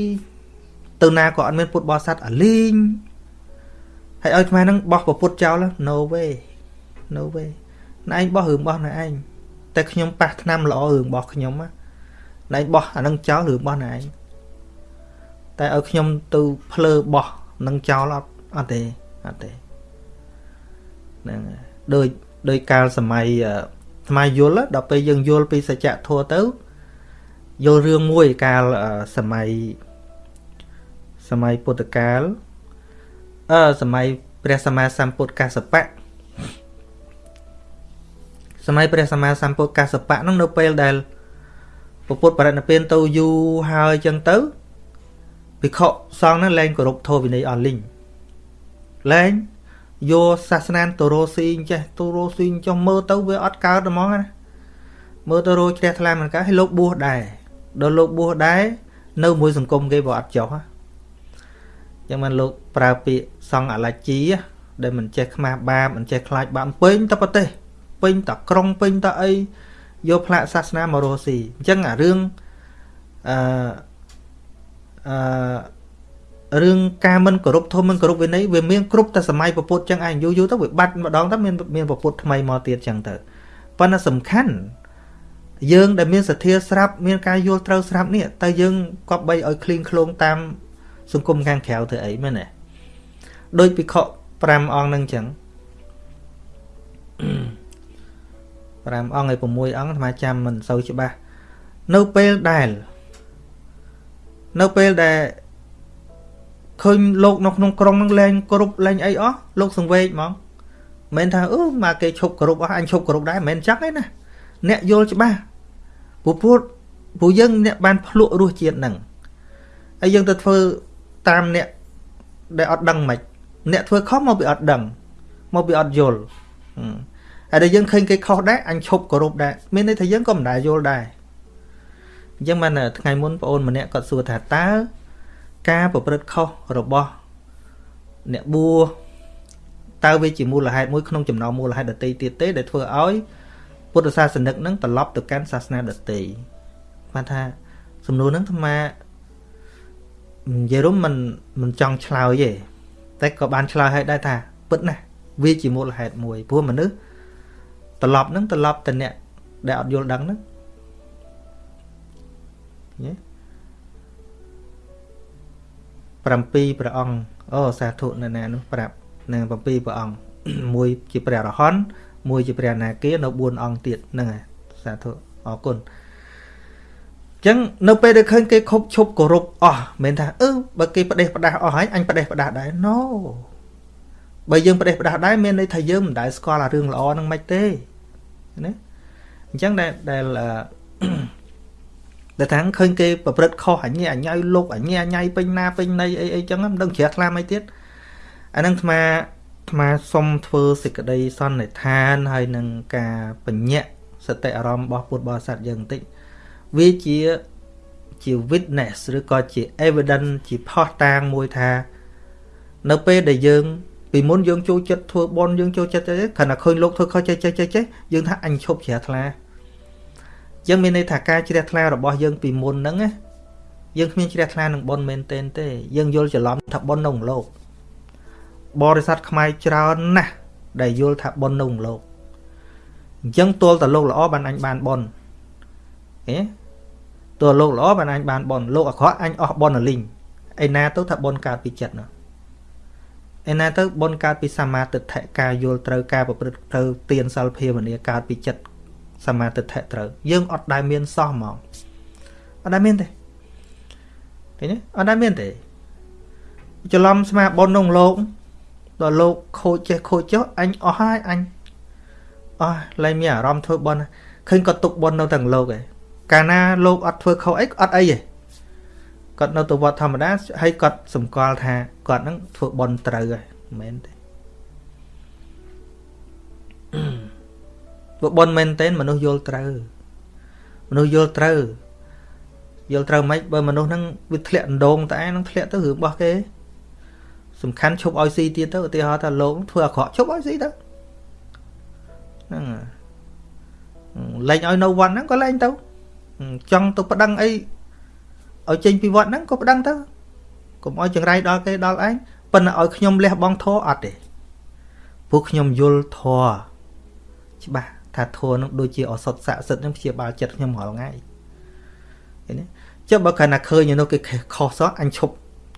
ទៅណាក៏អត់មានពុទ្ធបរិស័ទអាលីងហើយឲ្យអាត្មាហ្នឹងបោះពុទ្ធចោល no way no way ណែឯងបោះរឿងរបស់ណែឯង តែខ្ញុំប៉ះឆ្នាំល្អរឿងរបស់ខ្ញុំណាណែឯងបោះអានឹងចោលរឿងរបស់ណែឯងតែឲ្យខ្ញុំទៅភ្លើបោះនឹងចោលអត់អត់ទេអត់ទេហ្នឹងដូចដោយកាលសម័យថ្មយល់ដល់ពេលយើងយល់ពីសច្ចធម៌ទៅយល់រឿងមួយកាលសម័យសម័យពុទ្ធកាលអឺសម័យព្រះសម្មាសម្ពុទ្ធកសបៈ សម័យព្រះសម្មាសម្ពុទ្ធកសបៈហ្នឹងនៅពេលដែលពពុទ្ធបរិណិព្វានទៅយូរហើយចឹងទៅភិក្ខុសង្ឃហ្នឹងលែងគោរពធម៌វិន័យអស់លីងលែងយកសាសនាទៅរស់ស៊ីអញ្ចេះទៅរស់ស៊ីចុះមើលទៅវាអត់កើតហ្មងណាមើលទៅរោជ្រះថ្លាមិនកើតឲ្យលោកបួសដែរដល់លោកបួសដែរនៅមួយសង្គមគេវាអត់ចុះចឹងមិនលោកប្រើពាក្យសង្ឃអលជីដែលមិនចេះខ្មាស់បាបមិនចេះខ្លាចបាបពេញទៅប្រទេស ពេញតក្រុងពេញតអីយកផ្លាកសាសនាមករស់ស៊ីអញ្ចឹងអារឿងអឺអឺរឿងការមិនគោរពធម៌មិនគោរពវិន័យវាមានគ្រប់តែសម័យពពុទ្ធចឹងឯងយូរយូរទៅវាបាត់ម្ដងទៅមានមានពពុទ្ធថ្មីមកទៀតចឹងទៅប៉ុន្តែសំខាន់យើងដែលមានសទ្ធាស្រាប់មានការយល់ត្រូវស្រាប់នេះតើយើងគប្បីឲ្យឃ្លៀងឃ្លោងតាមសង្គមខាងក្រៅធ្វើអីមែនទេដូចពិខុ5អង្គនឹងចឹង 5អង្គហើយ6អង្គអាត្មាចាំមិនសូវច្បាស់នៅពេលដែលនៅពេលដែលឃើញលោកនៅក្នុងក្រុងនឹងលែងគ្រប់លែងអីអស់លោកសង្វេកហ្មងមិនថាអឺមកគេឈប់គ្រប់អស់អញឈប់គ្រប់ដែរមិនចឹងទេណាអ្នកយល់ច្បាស់ពពុទ្ធព្រោះយើងអ្នកបានភ្លក់រសជាតិហ្នឹងហើយយើងទៅធ្វើតាមអ្នកដែលអត់ដឹងមិនអ្នកធ្វើខុសមកពីអត់ដឹងមកពីអត់យល់ ហើយដែលយើងឃើញគេខុសដែរអញឈប់គោរពដែរមានន័យថាយើងក៏មិនដែលយល់ដែរអញ្ចឹងបានថ្ងៃមុនបងអូនម្នាក់គាត់សួរថាតើការប្រព្រឹត្តខុសរបស់អ្នកបួសតើវាជាមូលហេតុមួយក្នុងចំណោមមូលហេតុដតីទៀតទេ ដែលធ្វើឲ្យពុទ្ធសាសនិកនឹងត្រឡប់ទៅកាន់សាសនាដតីបានថាសំណួរហ្នឹងអាត្មានិយាយរំមិនមិនចង់ឆ្លើយទេតែក៏បានឆ្លើយឲ្យដែរថាពិតណាស់វាជាមូលហេតុមួយព្រោះមនុស្ស ត្រឡប់ហ្នឹងត្រឡប់ទៅអ្នកដែលអត់យល់ដឹងហ្នឹងយេ7ព្រះអង្គអូសាធុនៅណានោះប្រាប់នឹង7ព្រះអង្គមួយជាព្រះរហន្តមួយជាព្រះនាគានៅ4អង្គទៀតហ្នឹងហើយសាធុអរគុណចឹងនៅពេលដែលឃើញគេខົບឈប់គោរពអស់មិនថាអឺបើគេផ្ដេសផ្ដាស់អស់ហើយអញផ្ដេសផ្ដាស់ដែរ no បើយើងផ្ដេសផ្ដាស់ដែរមានន័យថាយើងមិនដែលស្គាល់អារឿងល្អហ្នឹងមិនទេ ណាអញ្ចឹងដែលដែលដែលថាឃើញគេប្រព្រឹត្តខុសអញអញៅលោកអញអញៃពេញណាពេញណីអីអីចឹងមិនដឹងជ្រះថ្លាអីទៀតអាហ្នឹងអាត្មាអាត្មាសុំធ្វើសេចក្តីសន្និដ្ឋានហើយនឹងការបញ្ញៈសតិអារម្មណ៍របស់ពុទ្ធបរិស័ទយើងបន្តិចវាជាជា witness ឬក៏ជា evidence ជាផុសតាងមួយថា នៅពេលដែលយើង ពីមុនយើងចូលចិត្តធ្វើបន់យើងចូលចិត្តចេះគ្រាន់តែឃើញលោកធ្វើខុសចេះចេះចេះចេះយើងថាអញឈប់ជ្រះថ្លាយើងមានន័យថាការជ្រះថ្លារបស់យើងពីមុនហ្នឹងណាយើងគ្មានជ្រះថ្លានឹងបន់មែនទែនទេ យើងយល់ច្រឡំថាបន់នៅក្នុងលោកបរិស័ទខ្មែរច្រើនណាស់ដែលយល់ថាបន់នៅក្នុងលោកអញ្ចឹងទល់តែលោកល្អបានអញបានបន់ហេទល់លោកល្អបានអញបានបន់លោកអាក្រក់អញអស់បន់រលីងឯណាទៅថាបន់កើតពីចិត្តនោះ ឯណាទៅបន់កើតពីសមាទិដ្ឋិការយល់ត្រូវការប្រព្រឹត្តត្រូវទានសិលភាវនាកើតពីចិត្តសមាទិដ្ឋិត្រូវយើងអត់ដែលមានសោះហ្មងអត់ដែលមានទេឃើញទេអត់ដែលមានទេច្រឡំស្មាបនក្នុងលោកដល់លោកខូចចេះខូចចុះអញអស់ហើយអញអស់លែងមានអារម្មណ៍ធ្វើបនឃើញគាត់ទុកបននៅទាំងលោកឯងកាលណាលោកអត់ធ្វើខុសអីអត់អីទេ គាត់នៅទៅវត្តធម្មតាហើយគាត់សម្គាល់ថាគាត់នឹងធ្វើបនត្រូវហើយមិនមែនទេព្រោះបនមែនតើមនុស្សយល់ត្រូវមនុស្សយល់ត្រូវយល់ត្រូវមិនបើមនុស្សហ្នឹងវាធ្លាក់ដងតែនឹងធ្លាក់ទៅរឿងរបស់គេ សំខាន់ឈប់ឲ្យស៊ីទៀតទៅឧទាហរណ៍ថាលោកធ្វើអាក្រក់ឈប់ឲ្យស៊ីទៅហ្នឹងលែងឲ្យនៅវត្តហ្នឹងក៏លែងទៅចង់ទៅប្តឹងអី ឲ្យចេញពីវត្តហ្នឹងក៏ប្តឹងទៅកុំឲ្យចង្រៃដល់គេដល់ឯងប៉ុន្តែឲ្យខ្ញុំលះបង់ធរអត់ទេពួកខ្ញុំយល់ធរច្បាស់ថាធរនឹងដូចជាអសតស័ក្តិសិទ្ធនឹងព្យាបាលចិត្តខ្ញុំរាល់ថ្ងៃឃើញទេចុះបើខណៈឃើញនៅគេខុសសោះអញឈប់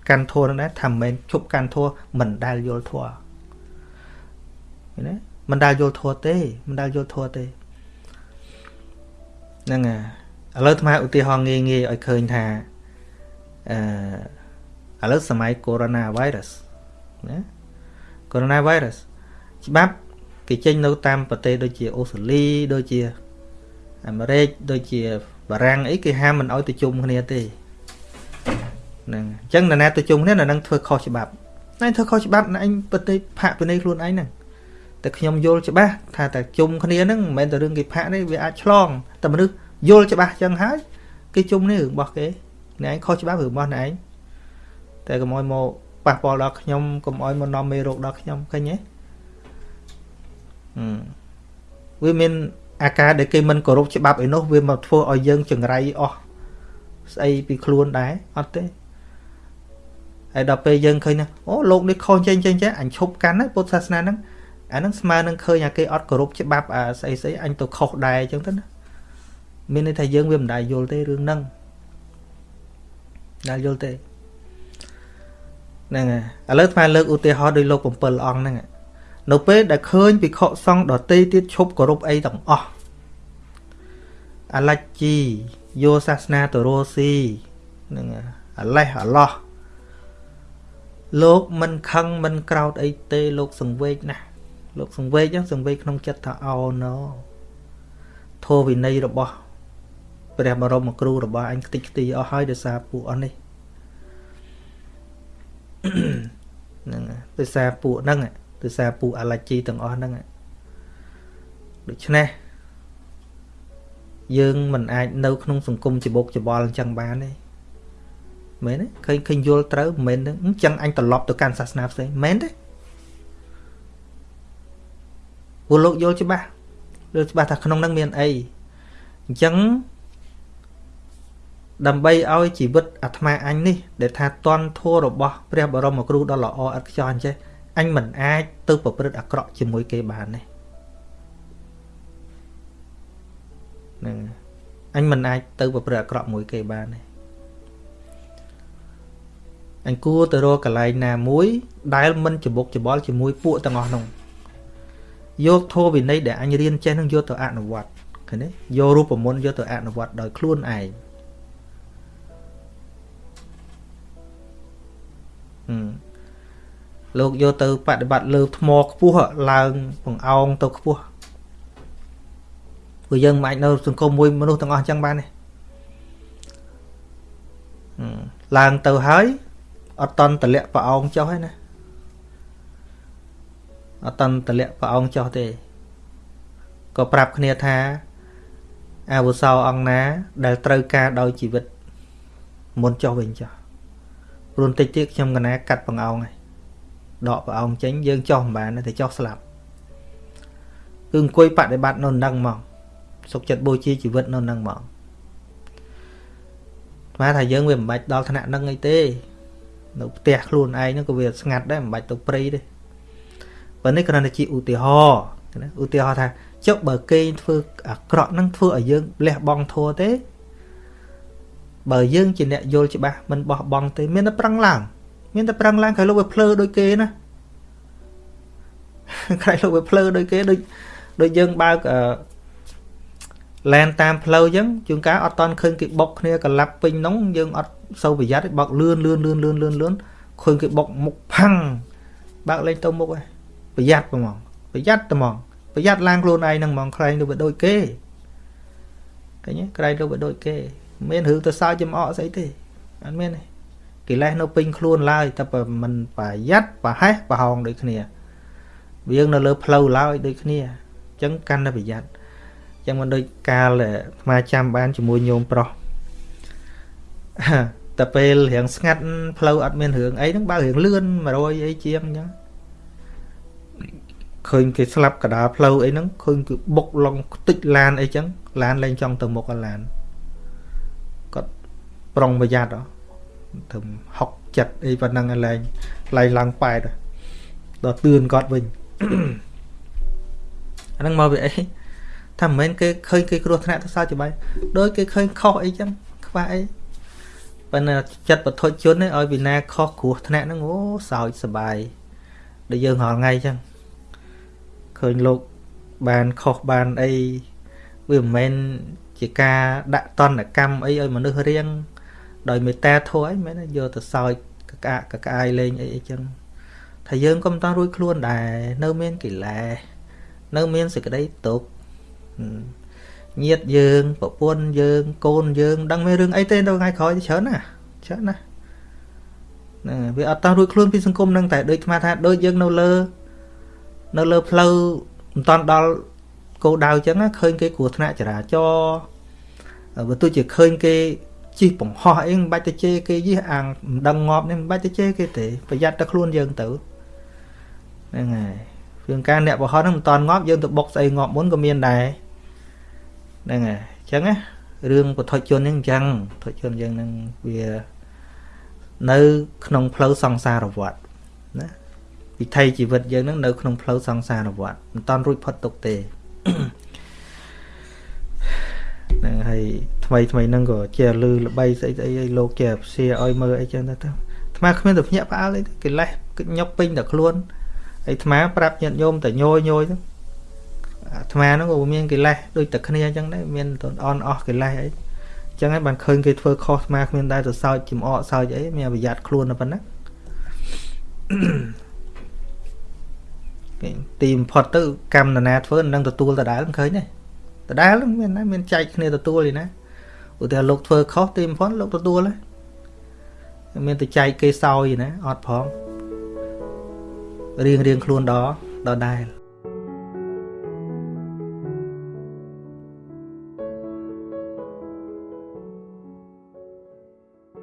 កាន់ធัวនឹងដែរថាមិនមែនឈប់កាន់ធัวមិនដែលយល់ធัวឃើញទេមិនដែលយល់ធัวទេមិនដែលយល់ធัวទេហ្នឹងហើយឥឡូវថ្មឧទាហរណ៍ងាយងាយឲ្យឃើញថា អឺឥឡូវសម័យ Corona virus ណា Corona virus ច្បាប់គេចេញនៅតាមប្រទេសដូចជាអូស្ត្រាលីដូចជាអាមេរិកដូចជាបារាំងអីគេហាមមិនឲ្យទៅជុំគ្នាទេហ្នឹងអញ្ចឹងនរណាទៅជុំគ្នានៅនឹងធ្វើខុសច្បាប់ណែធ្វើខុសច្បាប់ណែឯងប្រទេសផាកពិន័យខ្លួនឯងហ្នឹងតែខ្ញុំយល់ច្បាស់ថាតែជុំគ្នាហ្នឹងមិនមែនតែរឿងគេផាកនេះវាអាចឆ្លងតែមនុស្សយល់ច្បាស់អញ្ចឹងហើយគេជុំនេះរឿងរបស់គេ អ្នកឯងខុសច្បាប់រឿងរបស់អ្នកឯងតែកុំឲ្យមកប៉ះពាល់ដល់ខ្ញុំកុំឲ្យមកនាំមេរោគដល់ខ្ញុំឃើញទេវាមានអាការដែលគេមិនគោរពច្បាប់ឯនោះវាមកធ្វើឲ្យយើងចង្រៃអស់ស្អីពីខ្លួនដែរអត់ទេហើយដល់ពេលយើងឃើញណាអូលោកនេះខុសចេញចេញចេះអញឈប់កាន់ណាពុទ្ធសាសនាហ្នឹងអាហ្នឹងស្មើនឹងឃើញអាគេអត់គោរពច្បាប់អាស្អីស្អីអញទៅខុសដែរអញ្ចឹងទៅណាមានន័យថាយើងវាមិនដែលយល់ទេរឿងហ្នឹង ដែលយល់ទេហ្នឹងហើយឥឡូវថ្មលើកឧទាហរណ៍ដោយលោក7អង្គហ្នឹងនៅពេលដែលឃើញពិខុសង្ឃដតីទៀតឈប់គោរពអីទាំងអស់អាឡាច់ជីយកសាសនាទៅរស់ស៊ីនឹងអាឡេះអាឡោះលោកមិនខឹងមិនក្រោតអីទេលោកសង្វេកណាស់លោកសង្វេកហ្នឹងសង្វេកក្នុងចិត្តថាអោណូធម៌វិន័យរបស់ ព្រះបរមគ្រូរបស់អញខ្ទេចខ្ទីអស់ហើយដោយសារពួកអស់នេះហ្នឹងដោយសារពួកហ្នឹងដោយសារពួកអាឡាជីទាំងអស់ហ្នឹងដូច្នេះយើងមិនអាចនៅក្នុងសង្គមច្បុកច្បល់អញ្ចឹងបានទេមែនទេឃើញឃើញយល់ត្រូវមិនមែនទេអញ្ចឹងអញត្រឡប់ទៅកាន់សាសនាផ្សេងមែនទេពលលោកយល់ច្បាស់យល់ច្បាស់ថាក្នុងហ្នឹងមានអីអញ្ចឹង ដើម្បីឲ្យជីវិតអាត្មាអញនេះដែលថាតន់ធัวរបស់ព្រះបរមគ្រូដ៏ល្អឥតខ្ចោះអញ្ចេះអញមិនអាចទៅប្រព្រឹត្តអាក្រក់ជាមួយគេបានទេហ្នឹងអញមិនអាចទៅប្រព្រឹត្តអាក្រក់មួយគេបានទេអញគួរទៅរកកន្លែងណាមួយដែលមិនច្បុកច្បល់ជាមួយពួកទាំងអស់នោះយកធម៌វិន័យដែលអញរៀនចេះនឹងយកទៅអនុវត្តឃើញទេយករូបមន្តយកទៅអនុវត្តដោយខ្លួនឯង លោកយកទៅបដិបត្តិលើថ្មខ្ពស់ឡើងបង្អោងទៅខ្ពស់ព្រោះយើងមិនអាចនៅសង្គមមួយមនុស្សទាំងអស់អញ្ចឹងបានទេឡើងទៅហើយអត់តន់តម្លាក់ប្រអោងចុះហើយណាអត់តន់តម្លាក់ប្រអោងចុះទេក៏ប្រាប់គ្នាថាអាវុសោអង្គណា ដែលត្រូវការដោយជីវិតមុនចុះវិញចុះ ព្រោះបន្តិចទៀតខ្ញុំកណាកាត់ប្រអោងហើយដកព្រះអង្គចេញយើងចោះមិនបានទេចោះស្លាប់គឺអង្គុយបដិបត្តិនៅនឹងហ្មងសុខចិត្តបូជាជីវិតនៅនឹងហ្មងស្មានថាយើងវាមិនបាច់ដល់ថ្នាក់នឹងអីទេនៅផ្ទះខ្លួនឯងហ្នឹងក៏វាស្ងាត់ដែរមិនបាច់ទៅព្រៃទេប៉ុន្តែគ្រាន់តែជាឧទាហរណ៍ណាឧទាហរណ៍ថាចុះបើគេធ្វើអាក្រក់ហ្នឹងធ្វើឲ្យយើងលះបង់ធัวទេ បើយើងជាអ្នកយល់ច្បាស់មិនបោះបង់ទេមានតែប្រឹងឡើងមានតែប្រឹងឡើងក្រោយលោកវាភ្លើដូចគេណាក្រោយលោកវាភ្លើដូចគេដូចដូចយើងបើកអឺឡែនតាមផ្លូវអញ្ចឹងជួនកាលអត់តន់ឃើញគេបុកគ្នាកលាប់ពេញនោះយើងអត់សូវប្រយ័ត្នទេបើកលឿនលឿនលឿនលឿនលឿនលឿនឃើញគេបុកមុខផាំងបើកលេងទៅមុខឯងប្រយ័ត្នហ្មងប្រយ័ត្នតែហ្មងប្រយ័ត្នឡើងខ្លួនឯងហ្នឹងហ្មងខ្លែងទៅវាដូចគេឃើញទេក្រែងទៅវាដូចគេ មិនមានរឿងទៅសើចចំអកស្អីទេអត់មានទេកិលេសនៅពេញខ្លួនឡើយតែបើមិនប្រយ័ត្នប្រហែសប្រហោងដូចគ្នាវាងនៅលើផ្លូវឡើយដូចគ្នាអញ្ចឹងកាន់តែប្រយ័ត្នអញ្ចឹងមិនដូចកាលអាត្មាចាំបានជាមួយញោមប្រុសតែពេលរៀងស្ងាត់ផ្លូវអត់មានរឿងអីហ្នឹងបើរៀងលឿន100អីជាងអញ្ចឹងឃើញគេស្លាប់កដាលផ្លូវអីហ្នឹងឃើញគឺបុកឡងខ្ទេចឡានអីចឹងឡានលែងចង់ទៅមុខអាឡានគាត់ ប្រុងប្រយ័ត្នហ៎ធ្វើហុកចិត្តអីប៉ុណ្ណឹងឯងលែងឡៃឡើងប៉ែតដល់ទឿនគាត់វិញអាហ្នឹងមកវាអីថាមិនមែនគេឃើញគេគ្រោះថ្នាក់ទៅសោះច្បាស់ដោយគេឃើញខុសអីចឹងខ្វះអីប៉ុន្តែចិត្តបទុជនឲ្យវិណាខុសគ្រោះថ្នាក់ហ្នឹងអូសោចសបាយដែលយើងរាល់ថ្ងៃចឹងឃើញលោកបានខុសបានអីវាមិនមែនជាការដាក់តន្តកម្មអីឲ្យមនុស្សរៀង ដោយមេត្តាធម៌អីមិនមែនយកទៅសើចកកាកកាយលេងអីអីចឹងថាយើងក៏មិនតរួចខ្លួនដែរនៅមានកិលេសនៅមានសេចក្តីទុក្ខញាតយើងប្រពន្ធយើងកូនយើងដឹងមានរឿងអីទេនៅថ្ងៃក្រោយច្រើនណាច្រើនណាណាវាអត់តរួចខ្លួនពីសង្គមហ្នឹងតែដូចស្មាថាដូចយើងនៅលើនៅលើផ្លូវមិនតាន់ដល់គោលដៅអញ្ចឹងឃើញគេគ្រោះថ្នាក់ចរាចរណ៍បើទោះជាឃើញគេ ជិះបង្ហោះអីមិនបាច់ទៅជេរគេយីអាងមិនដឹងងាប់នេះមិនបាច់ទៅជេរគេទេប្រយ័ត្នតែខ្លួនយើងទៅហ្នឹងហើយព្រោះការអ្នកបង្ហោះហ្នឹងមិនតាន់ងាប់យើងទៅបុកស្អីងាប់មុនក៏មានដែរហ្នឹងហើយអញ្ចឹងណារឿងពុទ្ធជនហ្នឹងអញ្ចឹងពុទ្ធជនយើងហ្នឹងវានៅក្នុងផ្លូវសង្សារវដ្តណាវិថីជីវិតយើងនឹងនៅក្នុងផ្លូវសង្សារវដ្តមិនតាន់រួចផុតទុកទេ ហ្នឹងហើយថ្មីថ្មីហ្នឹងក៏ជាលឺល្បីស្អីស្អីឲ្យលោកជាផ្សាឲ្យមើលអីចឹងទៅទៅអាត្មាគ្មានតែភ្ញាក់ផ្អើលអីកិលេសញុកពេញតែខ្លួនហើយអាត្មាប្រាប់ញាតិញោមតែញយញយទៅអាត្មាហ្នឹងក៏មានកិលេសដូចតែគ្នាអញ្ចឹងដែរមានតនអន់អស់កិលេសអីអញ្ចឹងហើយបានឃើញគេធ្វើខុសអាត្មាគ្មានដែរទៅសើចចំអកសើចអីមានប្រយ័ត្នខ្លួនតែប៉ុណ្ណាទីបំផុតទៅកម្មនរណាធ្វើនឹងទទួលដដែលមិនឃើញទេ ដដែលមានណាមានចែកគ្នាទទួលឯណាឧទាហរណ៍លោកធ្វើខុសទីបំផុតលោកទទួលហើយមានទៅចែកគេសោយណាអត់ផងរៀងរៀងខ្លួនដដដែល